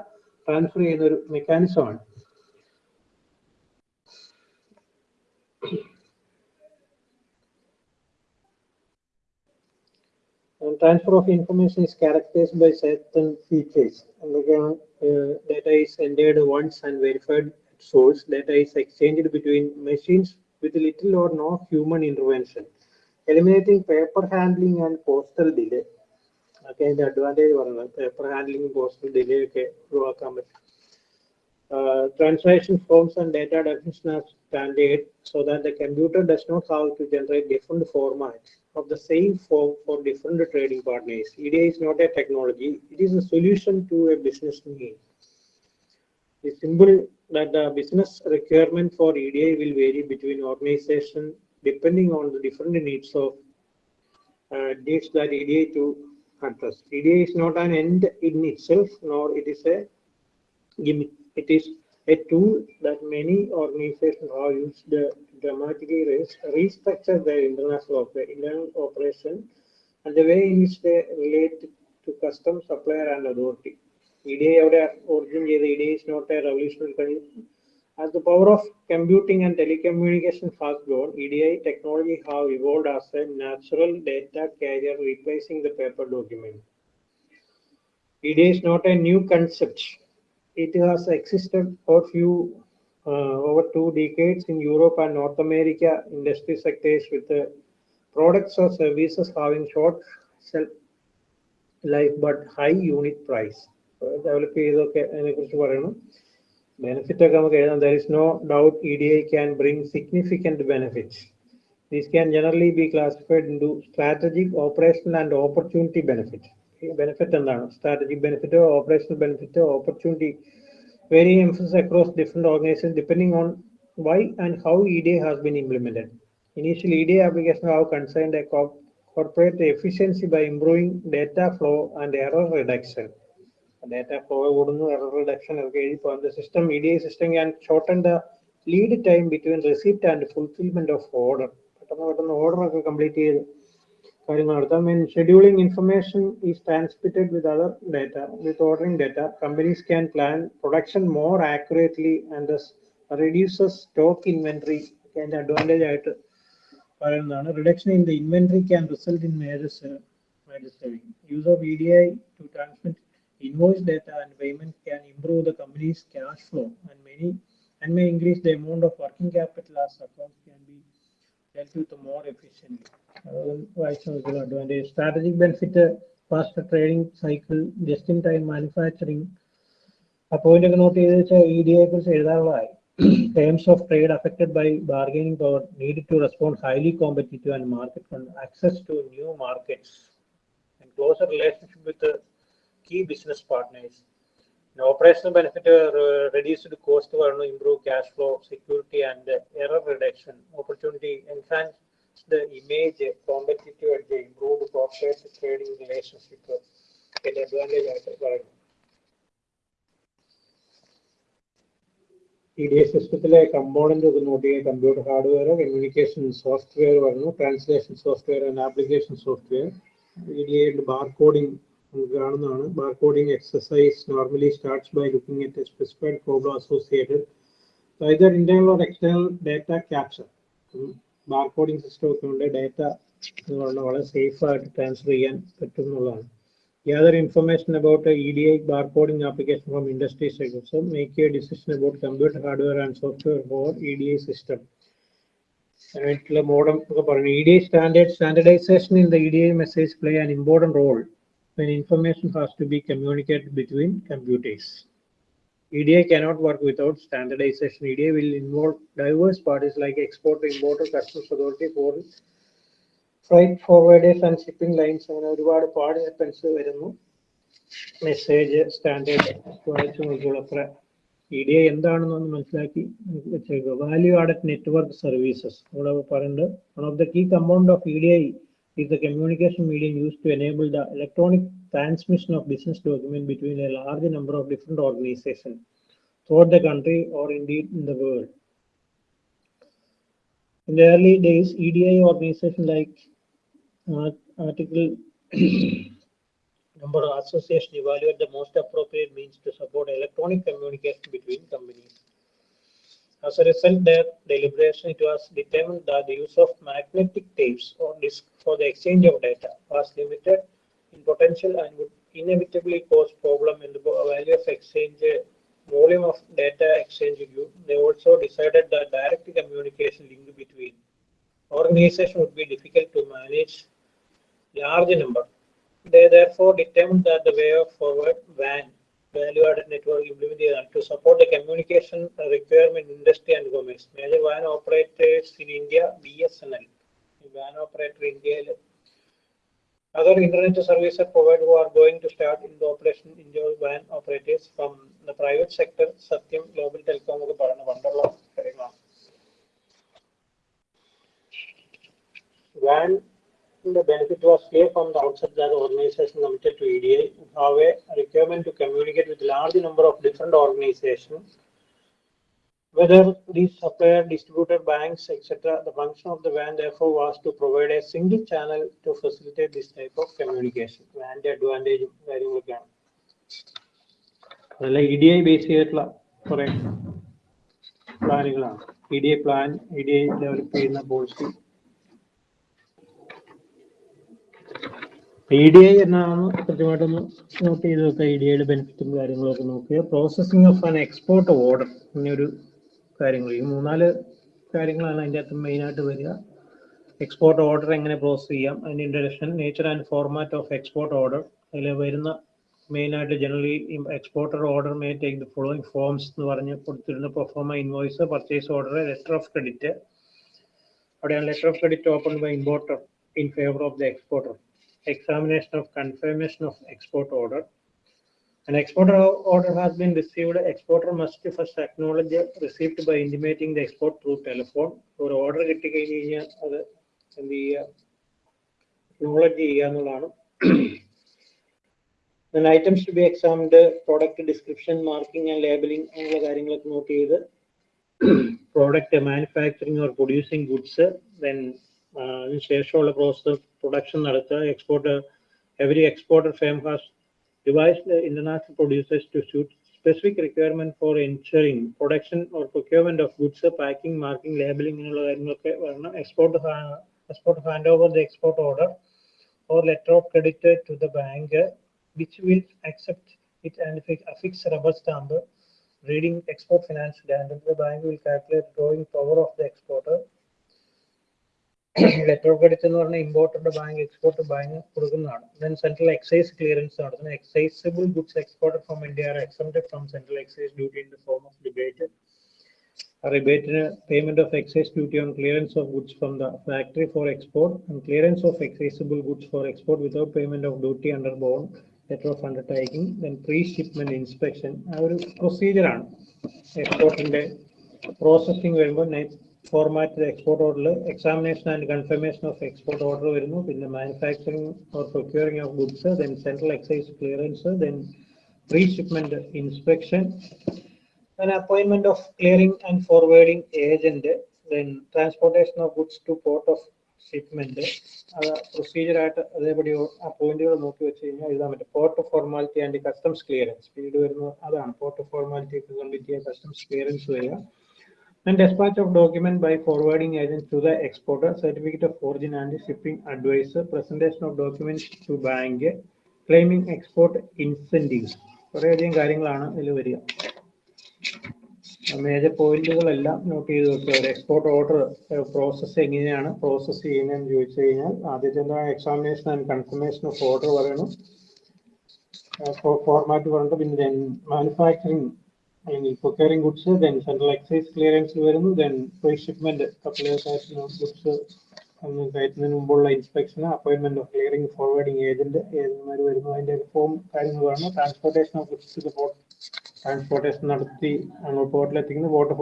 transfer ചെയ്യുന്ന ഒരു മെക്കാനിസമാണ് And transfer of information is characterized by certain features. എന്തൊക്കെയാണ്? data is entered once and at source. Data is exchanged between machines with little or no human intervention, eliminating paper handling and postal delay. ഒക്കെ അതിന്റെ advantage പറയുന്നത് paper handling postal delay ഒക്കെ ഒഴിവാക്കാൻ പറ്റും uh, translation forms and data definition are standard so that the computer does not have to generate different formats of the same form for different trading partners. EDA is not a technology, it is a solution to a business need. It's simple that the business requirement for EDA will vary between organization depending on the different needs of uh, needs that EDA to address. EDA is not an end in itself, nor it is a gimmick. It is a tool that many organizations have used to dramatically res- restructure their international internal operation and the way in which they relate to custom supplier and authority. EDA അവിടെ origin ചെയ്ത EDA is not a revolutionary thing. As the power of computing and telecommunication has grown, EDI technology have evolved as a natural data carrier replacing the paper document. EDA is not a new concept. It has existed for few uh, over two decades in Europe and North America industry sectors with the products or services having short shelf life but high unit price. Develop ചെയ്തൊക്കെ അതിനെക്കുറിച്ച് പറയണം benefit ഒക്കെ നമുക്ക് എഴുതാം there is no doubt E D I can bring significant benefits these can generally be classified into strategic operational and opportunity benefit benefit എന്താണ് strategic benefit operational benefit opportunity varying emphasis across different organizations depending on why and how EDA has been implemented. Initially, EDA applications have concerned a co- corporate efficiency by improving data flow and error reduction. Data flow കൂടുന്നു error reduction ഒക്കെ എഴുതി പോകാം. The system, EDI system can shorten the lead time between receipt and fulfillment of order. പെട്ടെന്ന് പെട്ടെന്ന് order ഒക്കെ complete ചെയ്ത് കാര്യങ്ങൾ നടത്താം when scheduling information is transmitted with other data with ordering data companies can plan production more accurately and thus reduces stock inventory അതിന്റെ advantage ആയിട്ട് പറയുന്നതാണ് in the inventory can result in major sa- major saving use of EDI to transmit invoice data and payment can improve the company's cash flow and many and may increase the amount of working capital as accounts can be dealt with more efficiently. Advantage. Strategic benefit, faster trading cycle, just-in-time manufacturing. ആ point ഒക്കെ not ചെയ്ത് വെച്ചാൽ E D യെ കുറിച്ച് എഴുതാനുള്ളതായി terms of trade affected by bargaining power need to respond highly competitive and market access to new markets and closer relationship with key You know, operational benefit uh, reduced cost improve cash flow security and uh, error reduction opportunity enhance the image competitive edge improved corporate trading relationship and advantage at സിസ്റ്റത്തിലെ component ഒക്കെ note ചെയ്യുക computer hardware communication software software application software E D A bar coding നമുക്ക് കാണുന്നതാണ്. Bar coding exercise normally starts by looking at a specified problem associated either internal or external data capture. Bar coding system ഒക്കെ ഉണ്ട് data വളരെ safe ആയിട്ട് transfer ചെയ്യാൻ പറ്റും എന്നുള്ളതാണ് information information about a EDI application from industry segments make a decision about computer hardware and software for E D I system modem ഒക്കെ പറഞ്ഞു. E D I standard standardization in the E D I message play an important role when information has to be communicated between computers. EDI cannot work without standardization. EDI will involve diverse parties like exporter, importer, customs authority, foreign freight forwarders and shipping lines. അങ്ങനെ ഒരുപാട് participants വരുന്നു message standard വായിച്ചു നോക്കിയുള്ള അത്ര E D I എന്താണെന്നൊന്ന് മനസ്സിലാക്കി വെച്ചേക്കുക value added network services ഇവിടെ പറയുന്നുണ്ട് one of the key compound of E D I is the communication medium used to enable the electronic transmission of business documents between a large number of different organizations throughout the country or indeed in the world. In the early days, EDI organizations like uh, Article number association evaluate the most appropriate means to support electronic communication between companies. As a result, their deliberation it was determined that the use of magnetic tapes or disk for the exchange of data was limited in potential and would inevitably cause problem in the value of exchange volume of data exchange. They also decided that direct communication link between organization would be difficult to manage large number. They therefore determined that the way of forward WAN value-added network implemented to support the communication requirement industry and commerce. Major WAN operators in India, BSNL. WAN operator in India. Other internet service providers who are going to start in the operation enjoy WAN operators from the private sector, Satyam Global Telecom ഒക്കെ പറയുന്ന പണ്ടുള്ള കാര്യങ്ങളാണ് WAN the benefit was clear from the outset that the organization committed to EDA have a requirement to communicate with large number of different organizations, Whether these supplier, distributor, banks, etc. The function of the WAN therefore was to provide a single channel to facilitate this type of communication. WAN advantage കാര്യങ്ങളൊക്കെയാണ് അതല്ല E D I base ചെയ്തിട്ടുള്ള കുറെ പ്ലാനുകളാണ് E D I plan E D I develop ചെയ്യുന്ന policy E D I എന്നാണ് കൃത്യമായിട്ടൊന്ന് not ചെയ്ത് വെക്കുക E D ഐയുടെ ബെനിഫിറ്റും കാര്യങ്ങളൊക്കെ നോക്കുക processing of an export order ഇങ്ങനൊരു കാര്യങ്ങൾ ഈ മൂന്നാൽ കാര്യങ്ങളാണ് അതിന്റെ അകത്ത് മെയിനായിട്ട് വരിക. എക്സ്പോർട്ട് ഓർഡർ എങ്ങനെ പ്രോസസ് ചെയ്യാം അതിന്റെ introduction nature and format of export order അതിൽ വരുന്ന മെയിനായിട്ട് generally exporter order may take the following forms എന്ന് പറഞ്ഞ് കൊടുത്തിരുന്ന. Proforma invoice purchase order letter of credit അവിടെയാണ് letter of credit open by importer in favour of the exporter examination of confirmation of export order. An exporter order has been received. Exporter must first acknowledge received by intimating the export through telephone. acknowledge ചെയ്യുക എന്നുള്ളതാണ് then items to be examined product description marking and labeling note ചെയ്ത് product manufacturing or producing goods then അതിനുശേഷമുള്ള process production നടത്തുക export every exporter firm has devised international producers to suit specific requirement for ensuring production or procurement of goods, packing, marking, labeling ഇങ്ങനെയുള്ള കാര്യങ്ങളൊക്കെ വരണം export export hand over the export order or letter of credit to the bank which will accept it and affix rubber stamp reading export finance and the bank will calculate drawing power of the exporter Letter credit എന്ന് പറഞ്ഞാൽ ഇമ്പോർട്ടറുടെ bank export bank കൊടുക്കുന്നതാണ്. Then central excise clearance നടത്തുന്നത് excisable goods exported from India are exempted from central excise duty in the form of rebate റിബേറ്റിന് payment of excise duty on clearance of goods from the factory for export and clearance of excisable goods for export without payment of duty under bond letter of undertaking then pre shipment inspection ആ ഒരു പ്രൊസീജിയറാണ് എക്സ്പോർട്ടിന്റെ processing വരുമ്പോൾ format export ഓർഡറിൽ examination and confirmation of export order വരുന്നു. പിന്നെ manufacturing or procuring of goods then central excise clearance then pre shipment inspection then appointment of clearing and forwarding agent then transportation of goods to port of shipment. അത് procedure ആയിട്ട് അതേപടി ആ പോയിന്റുകൾ നോക്കി വെച്ച് കഴിഞ്ഞാൽ എഴുതാൻ പറ്റും port formality and customs clearance പിന്നീട് വരുന്നത് അതാണ്. Port formality complete customs clearance വരിക. And dispatch of document by forwarding agent to the exporter certificate of origin and shipping advisor presentation of documents to bank claiming export incentives കുറേയധികം കാര്യങ്ങളാണ് ഇതിൽ വരിക major പോയിന്റുകളെല്ലാം not ചെയ്ത് വെക്കുക ഒരു export order process എങ്ങനെയാണ് പ്രോസസ്സ് ചെയ്യുന്നതെന്ന് ചോദിച്ചു കഴിഞ്ഞാൽ ആദ്യത്തെ examination and confirmation of order പറയണം ഫോർമാറ്റ് പറഞ്ഞിട്ട് പിന്നെ മാനുഫാക്ചറിങ് അല്ലെങ്കിൽ procuring goods then central excise clearance വരുന്നു ദെൻ പ്രീ ഷിപ്മെന്റ് ഗുഡ്സ് കയറ്റുന്നതിന് മുമ്പുള്ള inspection appointment of clearing forwarding agent ഏജന്റ്മാർ വരുന്നു അതിന്റെ ഫോം കാര്യങ്ങൾ വേണം transportation of goods port transportation നടത്തി അങ്ങോട്ട് പോർട്ടിലെത്തിക്കുന്നു പോർട്ട്